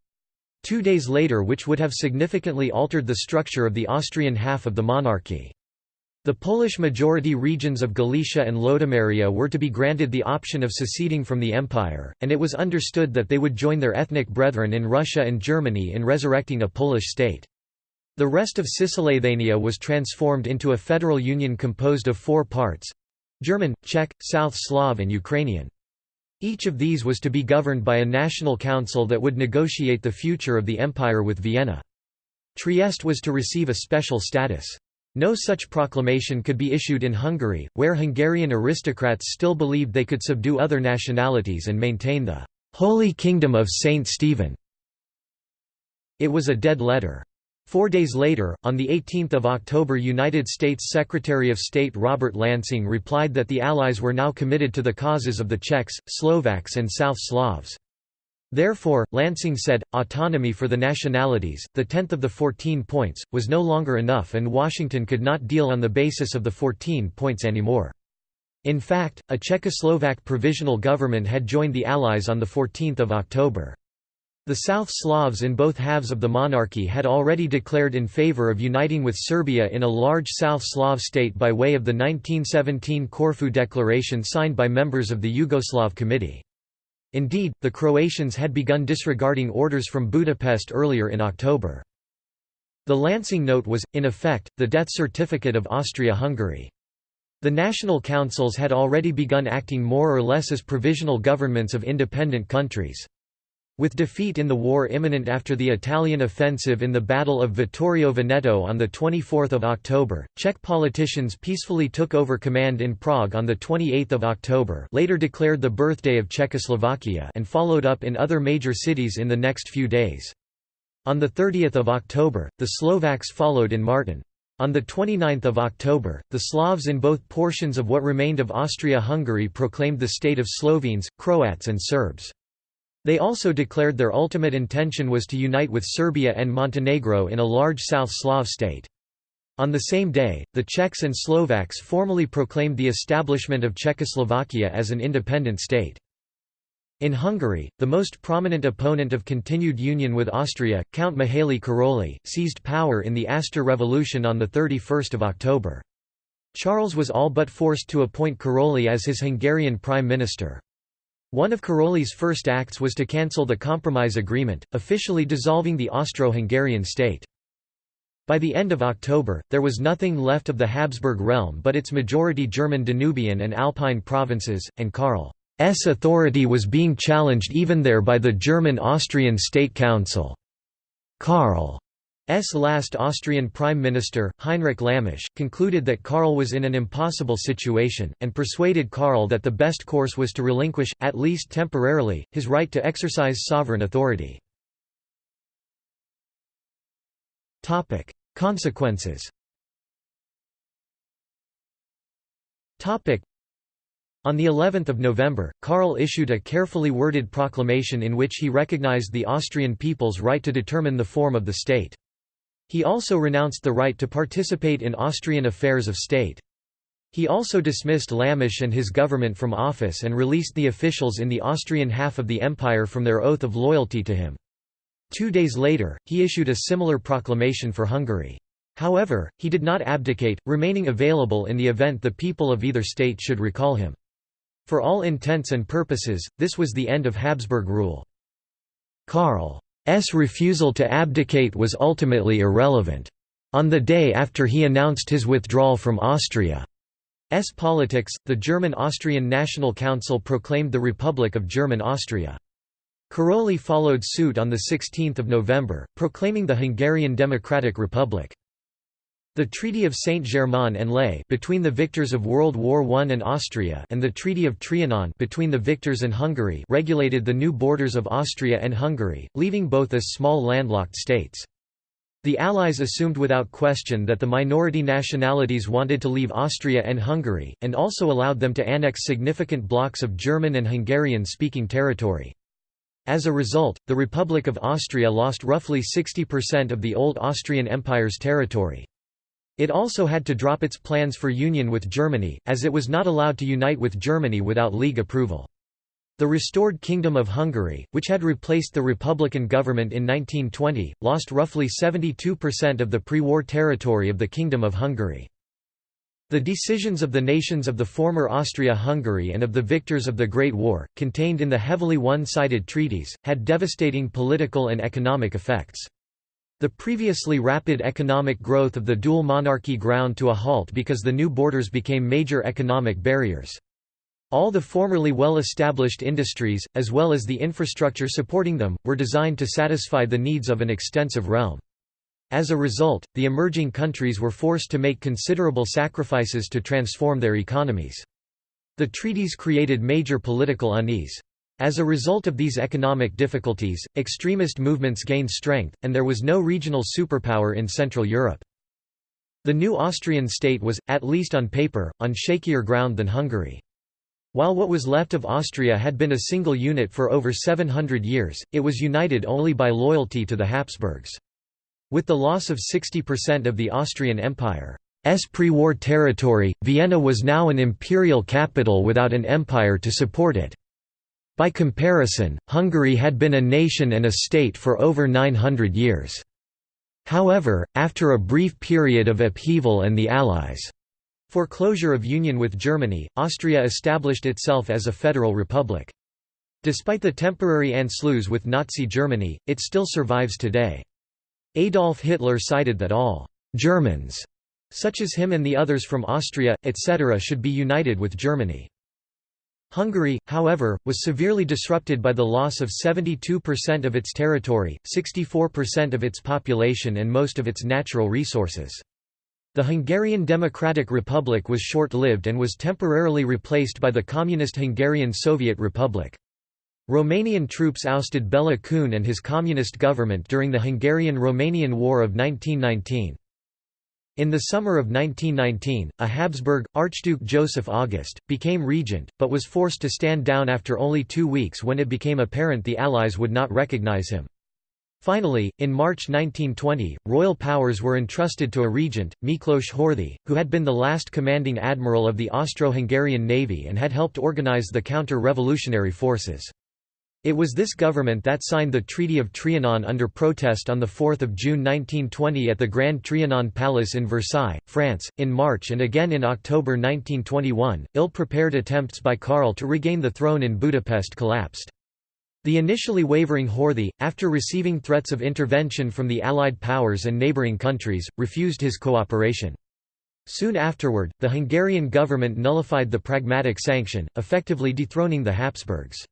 two days later which would have significantly altered the structure of the Austrian half of the monarchy. The Polish-majority regions of Galicia and Lodomeria were to be granted the option of seceding from the empire, and it was understood that they would join their ethnic brethren in Russia and Germany in resurrecting a Polish state. The rest of Cisleithania was transformed into a federal union composed of four parts—German, Czech, South Slav and Ukrainian. Each of these was to be governed by a national council that would negotiate the future of the empire with Vienna. Trieste was to receive a special status. No such proclamation could be issued in Hungary, where Hungarian aristocrats still believed they could subdue other nationalities and maintain the «Holy Kingdom of Saint Stephen». It was a dead letter. Four days later, on 18 October United States Secretary of State Robert Lansing replied that the Allies were now committed to the causes of the Czechs, Slovaks and South Slavs. Therefore, Lansing said, autonomy for the nationalities, the tenth of the 14 points, was no longer enough and Washington could not deal on the basis of the 14 points anymore. In fact, a Czechoslovak provisional government had joined the Allies on 14 October. The South Slavs in both halves of the monarchy had already declared in favor of uniting with Serbia in a large South Slav state by way of the 1917 Corfu Declaration signed by members of the Yugoslav Committee. Indeed, the Croatians had begun disregarding orders from Budapest earlier in October. The Lansing Note was, in effect, the death certificate of Austria-Hungary. The national councils had already begun acting more or less as provisional governments of independent countries. With defeat in the war imminent after the Italian offensive in the Battle of Vittorio Veneto on 24 October, Czech politicians peacefully took over command in Prague on 28 October later declared the birthday of Czechoslovakia and followed up in other major cities in the next few days. On 30 October, the Slovaks followed in Martin. On 29 October, the Slavs in both portions of what remained of Austria-Hungary proclaimed the state of Slovenes, Croats and Serbs. They also declared their ultimate intention was to unite with Serbia and Montenegro in a large South Slav state. On the same day, the Czechs and Slovaks formally proclaimed the establishment of Czechoslovakia as an independent state. In Hungary, the most prominent opponent of continued union with Austria, Count Mihaly Karolyi, seized power in the Aster Revolution on 31 October. Charles was all but forced to appoint Karolyi as his Hungarian prime minister. One of Karolyi's first acts was to cancel the Compromise Agreement, officially dissolving the Austro-Hungarian state. By the end of October, there was nothing left of the Habsburg realm but its majority German Danubian and Alpine provinces, and Karl's authority was being challenged even there by the German-Austrian State Council. Karl's last Austrian Prime Minister, Heinrich Lammasch, concluded that Karl was in an impossible situation, and persuaded Karl that the best course was to relinquish, at least temporarily, his right to exercise sovereign authority. Consequences on the 11th of November, Karl issued a carefully worded proclamation in which he recognized the Austrian people's right to determine the form of the state. He also renounced the right to participate in Austrian affairs of state. He also dismissed Lammasch and his government from office and released the officials in the Austrian half of the empire from their oath of loyalty to him. Two days later, he issued a similar proclamation for Hungary. However, he did not abdicate, remaining available in the event the people of either state should recall him. For all intents and purposes, this was the end of Habsburg rule. Karl's refusal to abdicate was ultimately irrelevant. On the day after he announced his withdrawal from Austria's politics, the German-Austrian National Council proclaimed the Republic of German Austria. Karolyi followed suit on 16 November, proclaiming the Hungarian Democratic Republic. The Treaty of Saint-Germain-en-Laye between the victors of World War I and Austria and the Treaty of Trianon between the victors and Hungary regulated the new borders of Austria and Hungary, leaving both as small landlocked states. The Allies assumed without question that the minority nationalities wanted to leave Austria and Hungary, and also allowed them to annex significant blocks of German and Hungarian-speaking territory. As a result, the Republic of Austria lost roughly 60% of the old Austrian Empire's territory. It also had to drop its plans for union with Germany, as it was not allowed to unite with Germany without League approval. The restored Kingdom of Hungary, which had replaced the Republican government in 1920, lost roughly 72% of the pre-war territory of the Kingdom of Hungary. The decisions of the nations of the former Austria-Hungary and of the victors of the Great War, contained in the heavily one-sided treaties, had devastating political and economic effects. The previously rapid economic growth of the dual monarchy ground to a halt because the new borders became major economic barriers. All the formerly well-established industries, as well as the infrastructure supporting them, were designed to satisfy the needs of an extensive realm. As a result, the emerging countries were forced to make considerable sacrifices to transform their economies. The treaties created major political unease. As a result of these economic difficulties, extremist movements gained strength, and there was no regional superpower in Central Europe. The new Austrian state was, at least on paper, on shakier ground than Hungary. While what was left of Austria had been a single unit for over 700 years, it was united only by loyalty to the Habsburgs. With the loss of 60% of the Austrian Empire's pre-war territory, Vienna was now an imperial capital without an empire to support it. By comparison, Hungary had been a nation and a state for over 900 years. However, after a brief period of upheaval and the Allies' foreclosure of union with Germany, Austria established itself as a federal republic. Despite the temporary Anschluss with Nazi Germany, it still survives today. Adolf Hitler cited that all Germans, such as him and the others from Austria, etc. should be united with Germany. Hungary, however, was severely disrupted by the loss of 72% of its territory, 64% of its population and most of its natural resources. The Hungarian Democratic Republic was short-lived and was temporarily replaced by the Communist Hungarian Soviet Republic. Romanian troops ousted Bela Kun and his communist government during the Hungarian–Romanian War of 1919. In the summer of 1919, a Habsburg, Archduke Joseph August, became regent, but was forced to stand down after only two weeks when it became apparent the Allies would not recognize him. Finally, in March 1920, royal powers were entrusted to a regent, Miklos Horthy, who had been the last commanding admiral of the Austro-Hungarian navy and had helped organize the counter-revolutionary forces. It was this government that signed the Treaty of Trianon under protest on 4 June 1920 at the Grand Trianon Palace in Versailles, France. In March and again in October 1921, ill prepared attempts by Karl to regain the throne in Budapest collapsed. The initially wavering Horthy, after receiving threats of intervention from the Allied powers and neighbouring countries, refused his cooperation. Soon afterward, the Hungarian government nullified the Pragmatic Sanction, effectively dethroning the Habsburgs.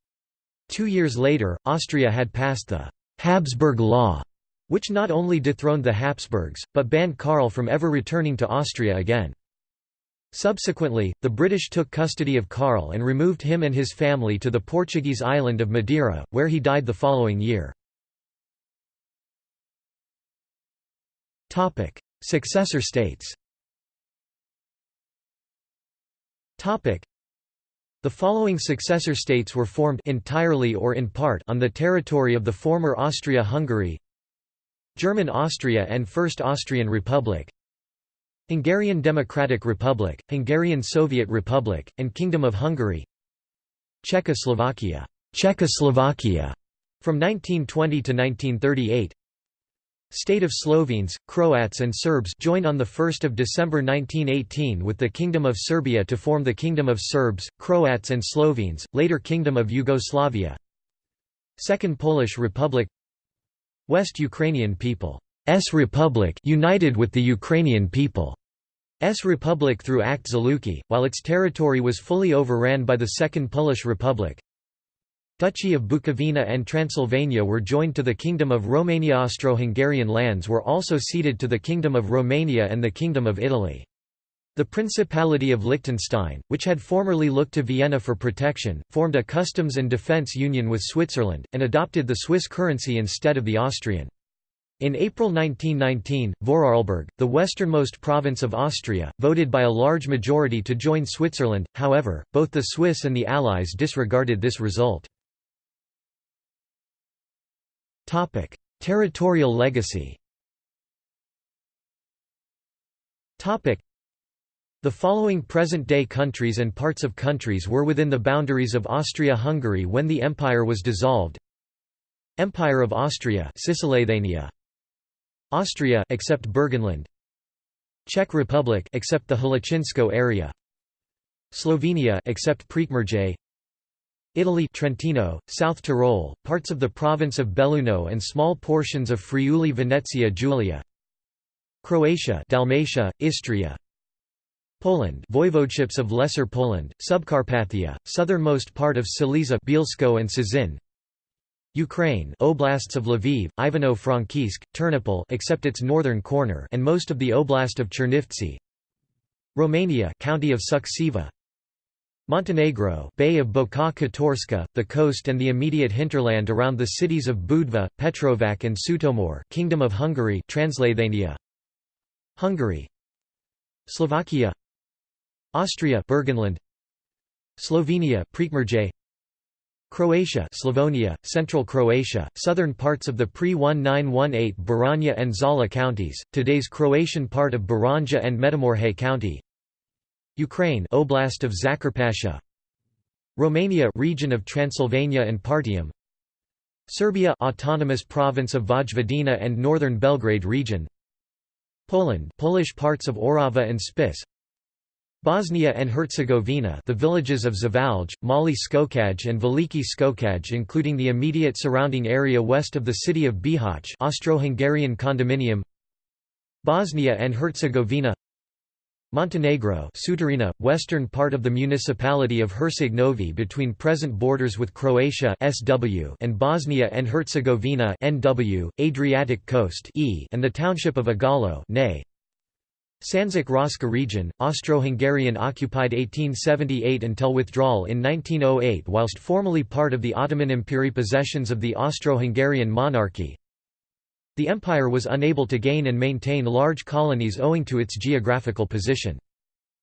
Two years later, Austria had passed the «Habsburg Law», which not only dethroned the Habsburgs, but banned Karl from ever returning to Austria again. Subsequently, the British took custody of Karl and removed him and his family to the Portuguese island of Madeira, where he died the following year. Successor states the following successor states were formed entirely or in part on the territory of the former Austria-Hungary German Austria and First Austrian Republic Hungarian Democratic Republic, Hungarian Soviet Republic, and Kingdom of Hungary Czechoslovakia, Czechoslovakia. From 1920 to 1938 State of Slovenes, Croats and Serbs joined on 1 December 1918 with the Kingdom of Serbia to form the Kingdom of Serbs, Croats and Slovenes, later Kingdom of Yugoslavia Second Polish Republic West Ukrainian People's Republic united with the Ukrainian people. S Republic through Act Zluky, while its territory was fully overran by the Second Polish Republic. Duchy of Bukovina and Transylvania were joined to the Kingdom of Romania Austro-Hungarian lands were also ceded to the Kingdom of Romania and the Kingdom of Italy. The Principality of Liechtenstein, which had formerly looked to Vienna for protection, formed a customs and defence union with Switzerland, and adopted the Swiss currency instead of the Austrian. In April 1919, Vorarlberg, the westernmost province of Austria, voted by a large majority to join Switzerland, however, both the Swiss and the Allies disregarded this result. Territorial legacy. Topic: the following present-day countries and parts of countries were within the boundaries of Austria-Hungary when the empire was dissolved. Empire of Austria Cisleithania Austria except Burgenland Czech Republic except the Hlučínsko area. Slovenia except Prekmurje Italy Trentino, South Tyrol, parts of the province of Belluno and small portions of Friuli Venezia Giulia. Croatia Dalmatia, Istria. Poland voivodeships of Lesser Poland, Subcarpathia, southernmost part of Silesia Bielsko and Cieszyn Ukraine oblasts of Lviv, Ivano-Frankivsk, Ternopil except its northern corner and most of the oblast of Chernivtsi. Romania county of Suceava Montenegro Bay of Boka Kotorska, the coast and the immediate hinterland around the cities of Budva, Petrovac and Sutomor Kingdom of Hungary Transleithania Hungary. Slovakia. Austria Burgenland Slovenia Prekmurje. Croatia Slavonia, Central Croatia, southern parts of the pre-1918 Baranja and Zala counties, today's Croatian part of Baranja and Međimurje county Ukraine Oblast of Zakarpattia Romania region of Transylvania and Partium. Serbia autonomous province of Vojvodina and northern Belgrade region. Poland Polish parts of Orava and Spiš Bosnia and Herzegovina the villages of Zavalj, Mali Skokaj and Veliki Skokaj including the immediate surrounding area west of the city of Bihać Austro-Hungarian condominium. Bosnia and Herzegovina Montenegro Sutorina, western part of the municipality of Herceg Novi between present borders with Croatia SW and Bosnia and Herzegovina NW, Adriatic coast e and the township of Igalo nay. Sandžak Raška region, Austro-Hungarian occupied 1878 until withdrawal in 1908 whilst formally part of the Ottoman Empire possessions of the Austro-Hungarian monarchy. The empire was unable to gain and maintain large colonies owing to its geographical position.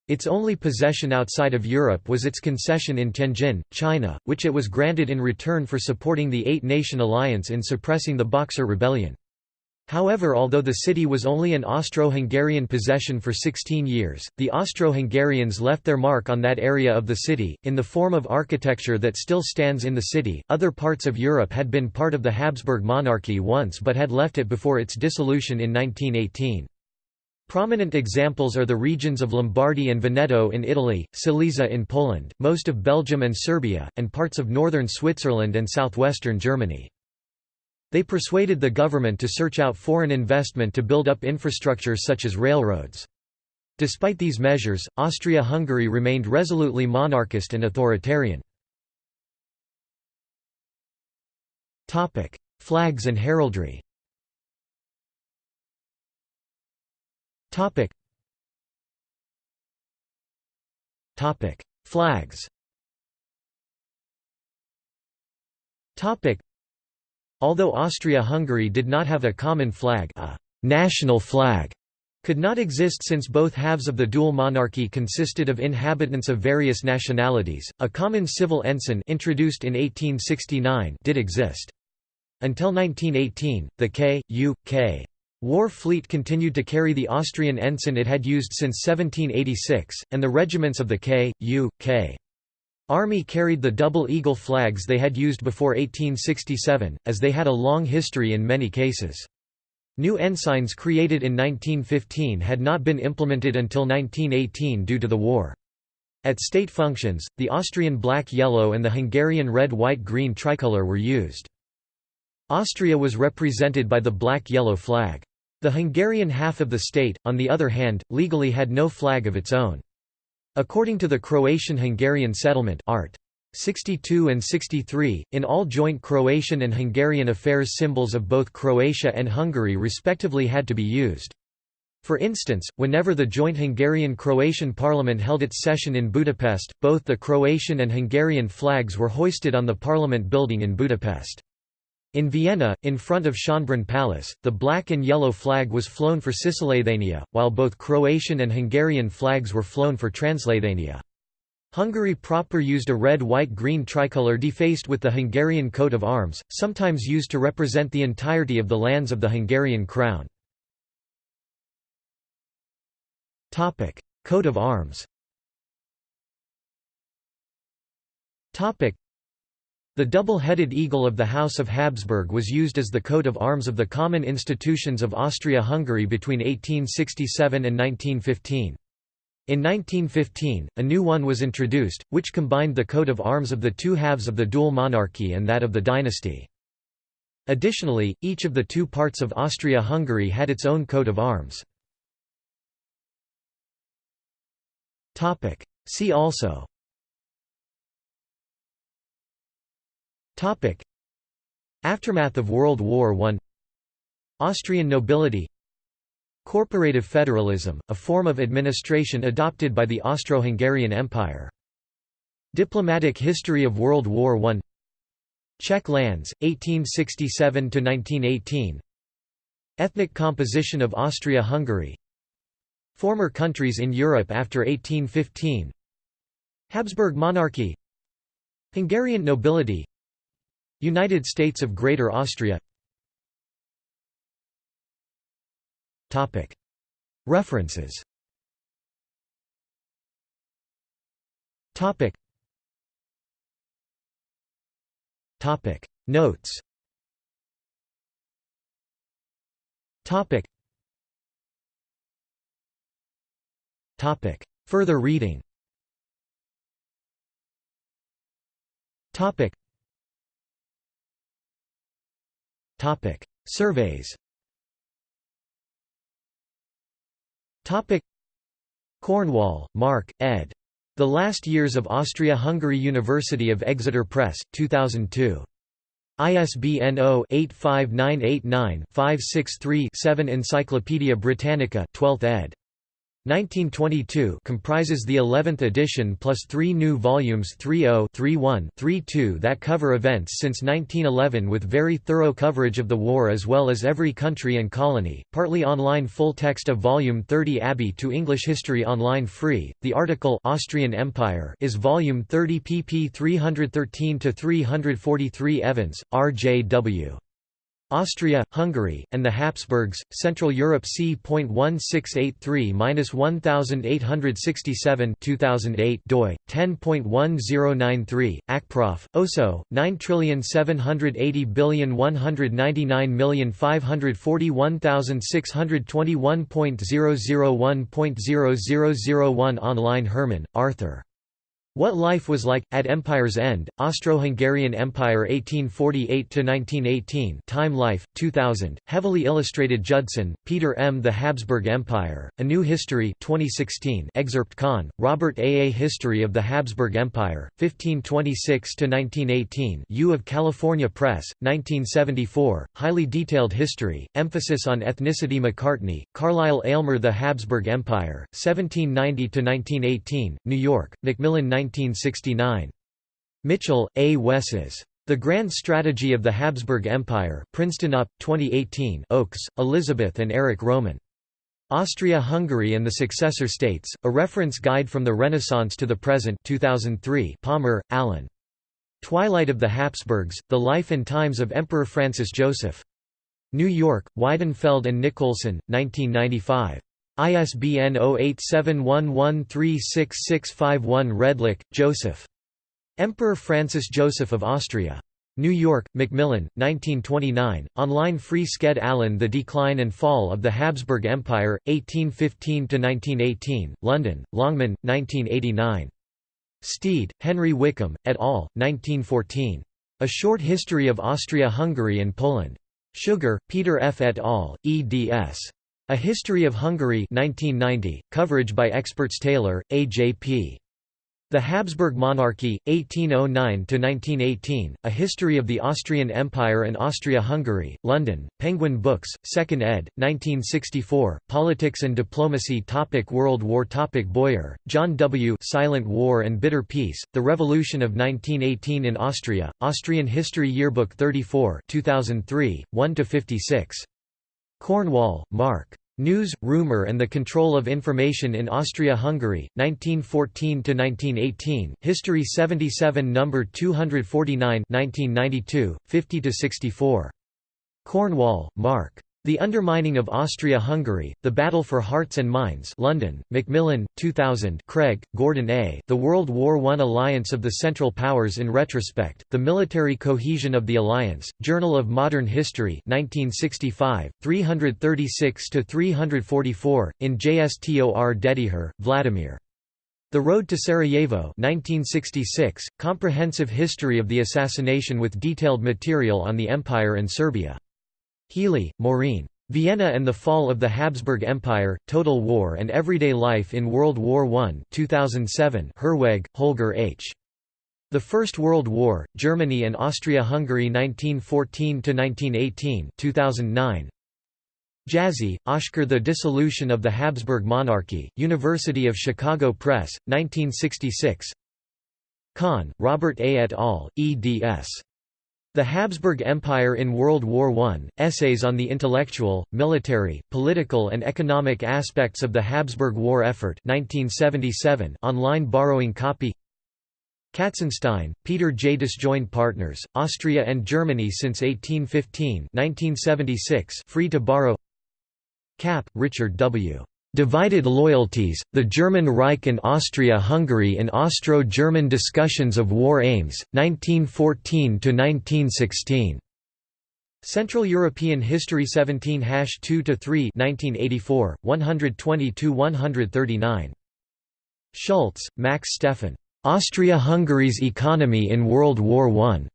Its only possession outside of Europe was its concession in Tianjin, China, which it was granted in return for supporting the Eight-Nation Alliance in suppressing the Boxer Rebellion. However although the city was only an Austro-Hungarian possession for 16 years, the Austro-Hungarians left their mark on that area of the city, in the form of architecture that still stands in the city. Other parts of Europe had been part of the Habsburg monarchy once but had left it before its dissolution in 1918. Prominent examples are the regions of Lombardy and Veneto in Italy, Silesia in Poland, most of Belgium and Serbia, and parts of northern Switzerland and southwestern Germany. They persuaded the government to search out foreign investment to build up infrastructure such as railroads. Despite these measures, Austria-Hungary remained resolutely monarchist and authoritarian. Flags and heraldry. Flags Topic. Although Austria-Hungary did not have a common flag a national flag could not exist since both halves of the dual monarchy consisted of inhabitants of various nationalities. A common civil ensign introduced in 1869 did exist. Until 1918, the K. U. K. War fleet continued to carry the Austrian ensign it had used since 1786, and the regiments of the K. Army carried the double eagle flags they had used before 1867, as they had a long history in many cases. New ensigns created in 1915 had not been implemented until 1918 due to the war. At state functions, the Austrian black-yellow and the Hungarian red-white-green tricolour were used. Austria was represented by the black-yellow flag. The Hungarian half of the state, on the other hand, legally had no flag of its own. According to the Croatian-Hungarian settlement Art. 62 and 63, in all joint Croatian and Hungarian affairs symbols of both Croatia and Hungary respectively had to be used. For instance, whenever the joint Hungarian-Croatian parliament held its session in Budapest, both the Croatian and Hungarian flags were hoisted on the parliament building in Budapest. In Vienna, in front of Schönbrunn Palace, the black and yellow flag was flown for Cisleithania, while both Croatian and Hungarian flags were flown for Transleithania. Hungary proper used a red-white-green tricolour defaced with the Hungarian coat of arms, sometimes used to represent the entirety of the lands of the Hungarian crown. Coat of arms the double-headed eagle of the House of Habsburg was used as the coat of arms of the common institutions of Austria-Hungary between 1867 and 1915. In 1915, a new one was introduced, which combined the coat of arms of the two halves of the dual monarchy and that of the dynasty. Additionally, each of the two parts of Austria-Hungary had its own coat of arms. See also Aftermath of World War I Austrian nobility. Corporative federalism, a form of administration adopted by the Austro-Hungarian Empire. Diplomatic history of World War I Czech lands, 1867–1918 Ethnic composition of Austria-Hungary. Former countries in Europe after 1815 Habsburg monarchy. Hungarian nobility United States of Greater Austria. References. Notes. Further reading Surveys Topic Cornwall, Mark, ed. The Last Years of Austria-Hungary University of Exeter Press, 2002. ISBN 0-85989-563-7 Encyclopædia Britannica 12th ed. 1922 comprises the 11th edition plus three new volumes 30 31 32 that cover events since 1911 with very thorough coverage of the war as well as every country and colony, partly online full text of volume 30 Abbey to English History Online free. The article Austrian Empire is volume 30 pp 313-343 Evans, R.J.W. Austria, Hungary, and the Habsburgs, Central Europe c.1683-1867 2008 doi, 10.1093, Akprof, OSO, 9780199541621.001.0001 Online Herman, Arthur. What Life Was Like, at Empire's End, Austro-Hungarian Empire 1848–1918 Time Life, 2000, heavily illustrated Judson, Peter M. The Habsburg Empire, A New History 2016 excerpt Kann, Robert A. A History of the Habsburg Empire, 1526–1918 U of California Press, 1974, highly detailed history, emphasis on ethnicity Macartney, Carlile Aylmer The Habsburg Empire, 1790–1918, New York, Macmillan 1969. Mitchell, A. Wesses. The Grand Strategy of the Habsburg Empire, Princeton UP, 2018 Oakes, Elizabeth and Eric Roman. Austria-Hungary and the Successor States, A Reference Guide from the Renaissance to the Present 2003 Palmer, Alan. Twilight of the Habsburgs, The Life and Times of Emperor Francis Joseph. New York, Weidenfeld and Nicolson, 1995. ISBN 0871136651 Redlich, Joseph. Emperor Francis Joseph of Austria. New York, Macmillan, 1929, online free Sked Alan The Decline and Fall of the Habsburg Empire, 1815–1918, London, Longman, 1989. Steed, Henry Wickham, et al., 1914. A Short History of Austria-Hungary and Poland. Sugar, Peter F. et al., eds. A History of Hungary 1990, coverage by experts Taylor, A.J.P. The Habsburg Monarchy, 1809–1918, A History of the Austrian Empire and Austria-Hungary, London, Penguin Books, 2nd ed., 1964, Politics and Diplomacy topic World War topic Boyer, John W. Silent War and Bitter Peace, The Revolution of 1918 in Austria, Austrian History Yearbook 34 2003, 1–56. Cornwall, Mark. News, Rumor and the Control of Information in Austria-Hungary, 1914–1918, History 77 No. 249 1992, 50–64. Cornwall, Mark. The Undermining of Austria-Hungary, The Battle for Hearts and Minds London, Macmillan, 2000 Craig, Gordon A. The World War I Alliance of the Central Powers in Retrospect, The Military Cohesion of the Alliance, Journal of Modern History 1965, 336–344, in JSTOR Dedijer, Vladimir. The Road to Sarajevo 1966, Comprehensive History of the Assassination with detailed material on the Empire and Serbia. Healy, Maureen. Vienna and the Fall of the Habsburg Empire, Total War and Everyday Life in World War I 2007 Herwig, Holger H. The First World War, Germany and Austria-Hungary 1914–1918 2009. Jászi, Oskar The Dissolution of the Habsburg Monarchy, University of Chicago Press, 1966 Kann, Robert A. et al., eds. The Habsburg Empire in World War I, Essays on the Intellectual, Military, Political and Economic Aspects of the Habsburg War Effort 1977 online borrowing copy Katzenstein, Peter J. Disjoined Partners, Austria and Germany since 1815 1976 free to borrow Kapp, Richard W. Divided Loyalties, The German Reich and Austria-Hungary in Austro-German Discussions of War Aims, 1914–1916. Central European History 17-2–3 1984, 120–139. Schultz, Max Stefan. Austria-Hungary's Economy in World War I.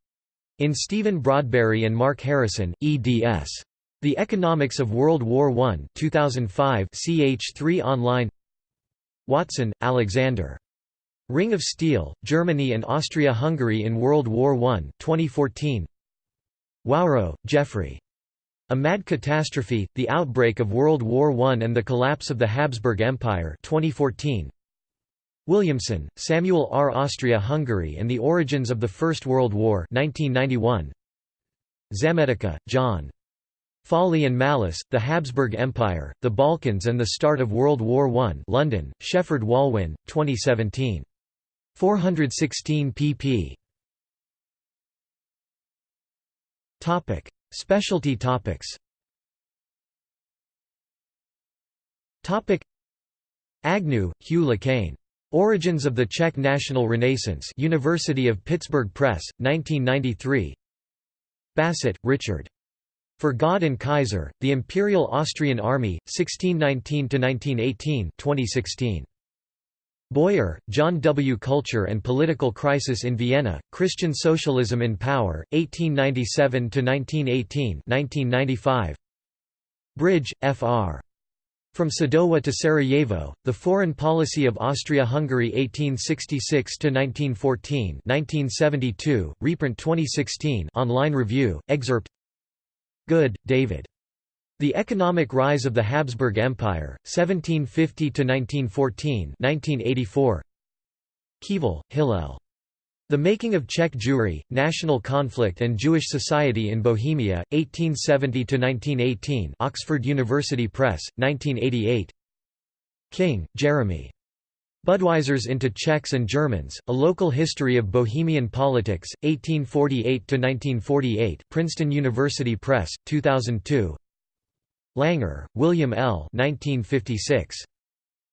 In Stephen Broadberry and Mark Harrison, eds. The Economics of World War I 2005 ch3 online Watson, Alexander. Ring of Steel, Germany and Austria-Hungary in World War I 2014 Wawro, Geoffrey. A Mad Catastrophe, The Outbreak of World War I and the Collapse of the Habsburg Empire 2014 Williamson, Samuel R. Austria-Hungary and the Origins of the First World War 1991 Zametica, John. Folly and Malice, The Habsburg Empire, the Balkans and the Start of World War I London, Shepheard Walwyn, 2017. 416 pp. Topic. Specialty topics Topic. Agnew, Hugh LeCaine. Origins of the Czech National Renaissance University of Pittsburgh Press, 1993 Bassett, Richard. For God and Kaiser, The Imperial Austrian Army, 1619–1918 2016. Boyer, John W. Culture and Political Crisis in Vienna, Christian Socialism in Power, 1897–1918 Bridge, Fr. From Sadowa to Sarajevo, The Foreign Policy of Austria-Hungary 1866–1914 1972, reprint 2016 online review, excerpt Good, David. The Economic Rise of the Habsburg Empire, 1750–1914 1984. Kieval, Hillel. The Making of Czech Jewry, National Conflict and Jewish Society in Bohemia, 1870–1918 Oxford University Press, 1988 King, Jeremy. Budweisers into Czechs and Germans, A Local History of Bohemian Politics, 1848–1948 Princeton University Press, 2002 Langer, William L. 1956.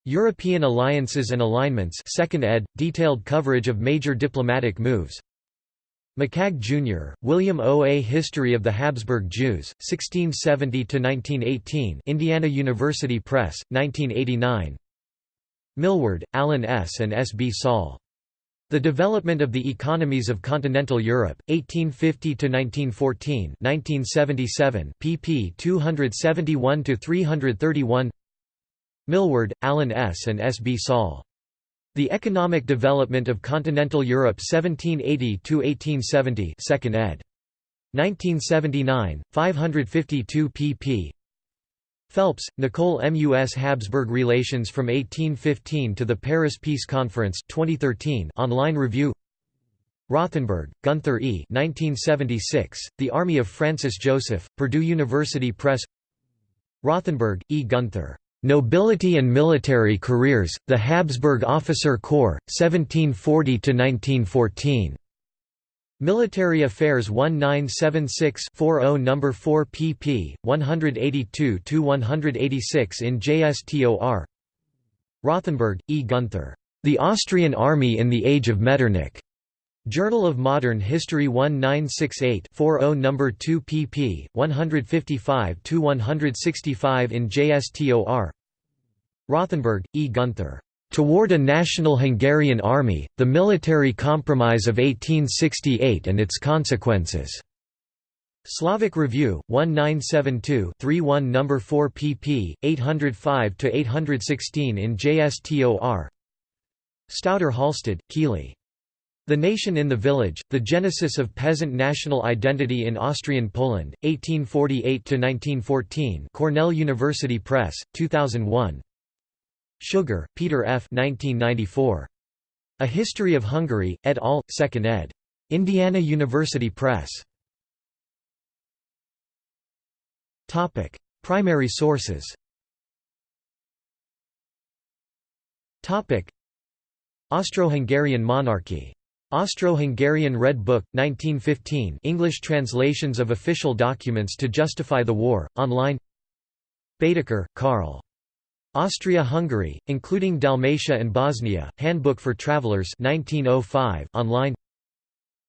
European Alliances and Alignments 2nd ed., detailed coverage of major diplomatic moves McCagg, Jr., William O. A History of the Habsburg Jews, 1670–1918 Indiana University Press, 1989 Milward, Alan S. and S. B. Saul. The Development of the Economies of Continental Europe, 1850–1914 1977, pp 271–331 Milward, Alan S. and S. B. Saul. The Economic Development of Continental Europe 1780–1870 2nd ed. 1979, 552 pp. Phelps, Nicole M.U.S. Habsburg Relations from 1815 to the Paris Peace Conference 2013 online review Rothenberg, Gunther E. 1976, The Army of Francis Joseph, Purdue University Press Rothenberg, E. Gunther. Nobility and Military Careers, The Habsburg Officer Corps, 1740–1914. Military Affairs 1976-40 No. 4 pp. 182–186 in JSTOR Rothenberg, E. Gunther. The Austrian Army in the Age of Metternich. Journal of Modern History 1968-40 No. 2 pp. 155–165 in JSTOR Rothenberg, E. Gunther. Toward a National Hungarian Army, the Military Compromise of 1868 and its Consequences. Slavic Review, 1972-31 No. 4 pp. 805–816 in JSTOR Stauter Halsted, Keely. The Nation in the Village, The Genesis of Peasant National Identity in Austrian Poland, 1848–1914 Cornell University Press, 2001 Sugar, Peter F. 1994. A History of Hungary, et al., 2nd ed. Indiana University Press. Topic: Primary sources Austro-Hungarian monarchy. Austro-Hungarian Red Book, 1915 English translations of official documents to justify the war, online Baedeker, Karl. Austria-Hungary, including Dalmatia and Bosnia, Handbook for Travelers 1905 online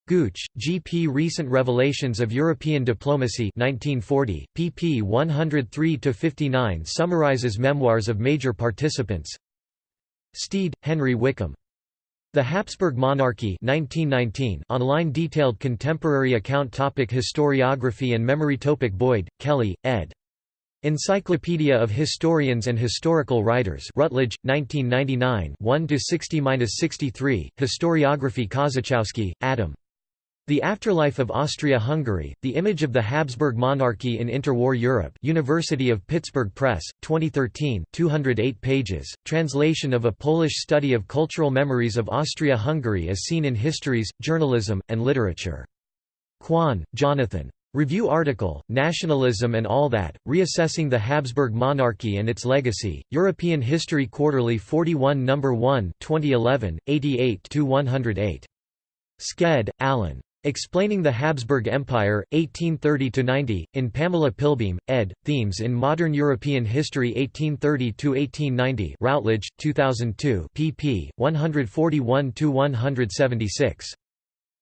Gooch, G. P. Recent Revelations of European Diplomacy 1940, pp 103–59 summarizes memoirs of major participants Steed, Henry Wickham. The Habsburg Monarchy 1919 online detailed contemporary account topic Historiography and memory topic Boyd, Kelly, ed. Encyclopedia of Historians and Historical Writers Routledge, 1999 1–60–63, Historiography Kozachowski, Adam. The Afterlife of Austria-Hungary, The Image of the Habsburg Monarchy in Interwar Europe University of Pittsburgh Press, 2013 208 pages, translation of a Polish study of cultural memories of Austria-Hungary as seen in histories, journalism, and literature. Kwan, Jonathan. Review article, Nationalism and All That, Reassessing the Habsburg Monarchy and Its Legacy, European History Quarterly 41 No. 1 2011, 88–108. Sked, Alan. Explaining the Habsburg Empire, 1830–90, in Pamela Pilbeam, ed., Themes in Modern European History 1830–1890 Routledge, 2002 pp. 141–176.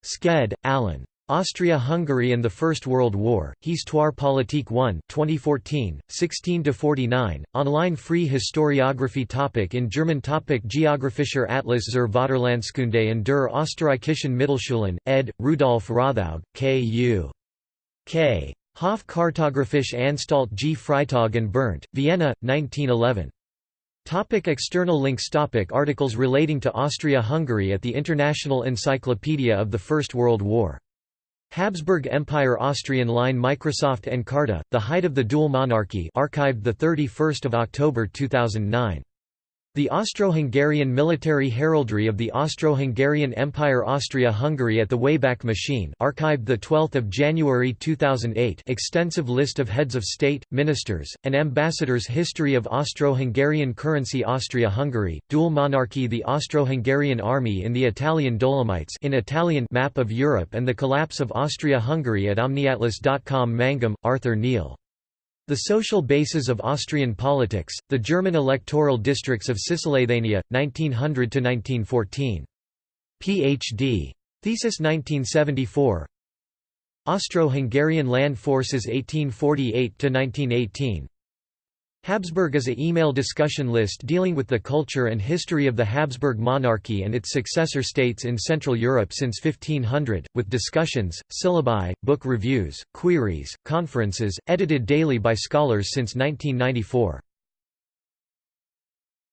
Sked, Alan. Austria-Hungary and the First World War, Histoire politique 1 2014, 16–49, online free historiography topic In German topic Geographischer Atlas zur Vaterlandskunde und der Österreichischen Mittelschulen, ed. Rudolf Rothaug, K.U. K. Hofkartographische Anstalt G. Freytag and Berndt, Vienna, 1911. Topic external links Topic Articles relating to Austria-Hungary at the International Encyclopedia of the First World War Habsburg Empire Austrian line Microsoft Encarta, The Height of the Dual Monarchy archived 31 October 2009. The Austro-Hungarian military heraldry of the Austro-Hungarian Empire Austria-Hungary at the Wayback Machine archived 12 January 2008 extensive list of heads of state, ministers, and ambassadors History of Austro-Hungarian currency Austria-Hungary, dual monarchy The Austro-Hungarian army in the Italian Dolomites in Italian map of Europe and the collapse of Austria-Hungary at omniatlas.com Mangum, Arthur Neal the social basis of Austrian politics, the German electoral districts of Cisleithania, 1900–1914. Ph.D. Thesis 1974 Austro-Hungarian land forces 1848–1918 Habsburg is a email discussion list dealing with the culture and history of the Habsburg monarchy and its successor states in Central Europe since 1500, with discussions, syllabi, book reviews, queries, conferences, edited daily by scholars since 1994.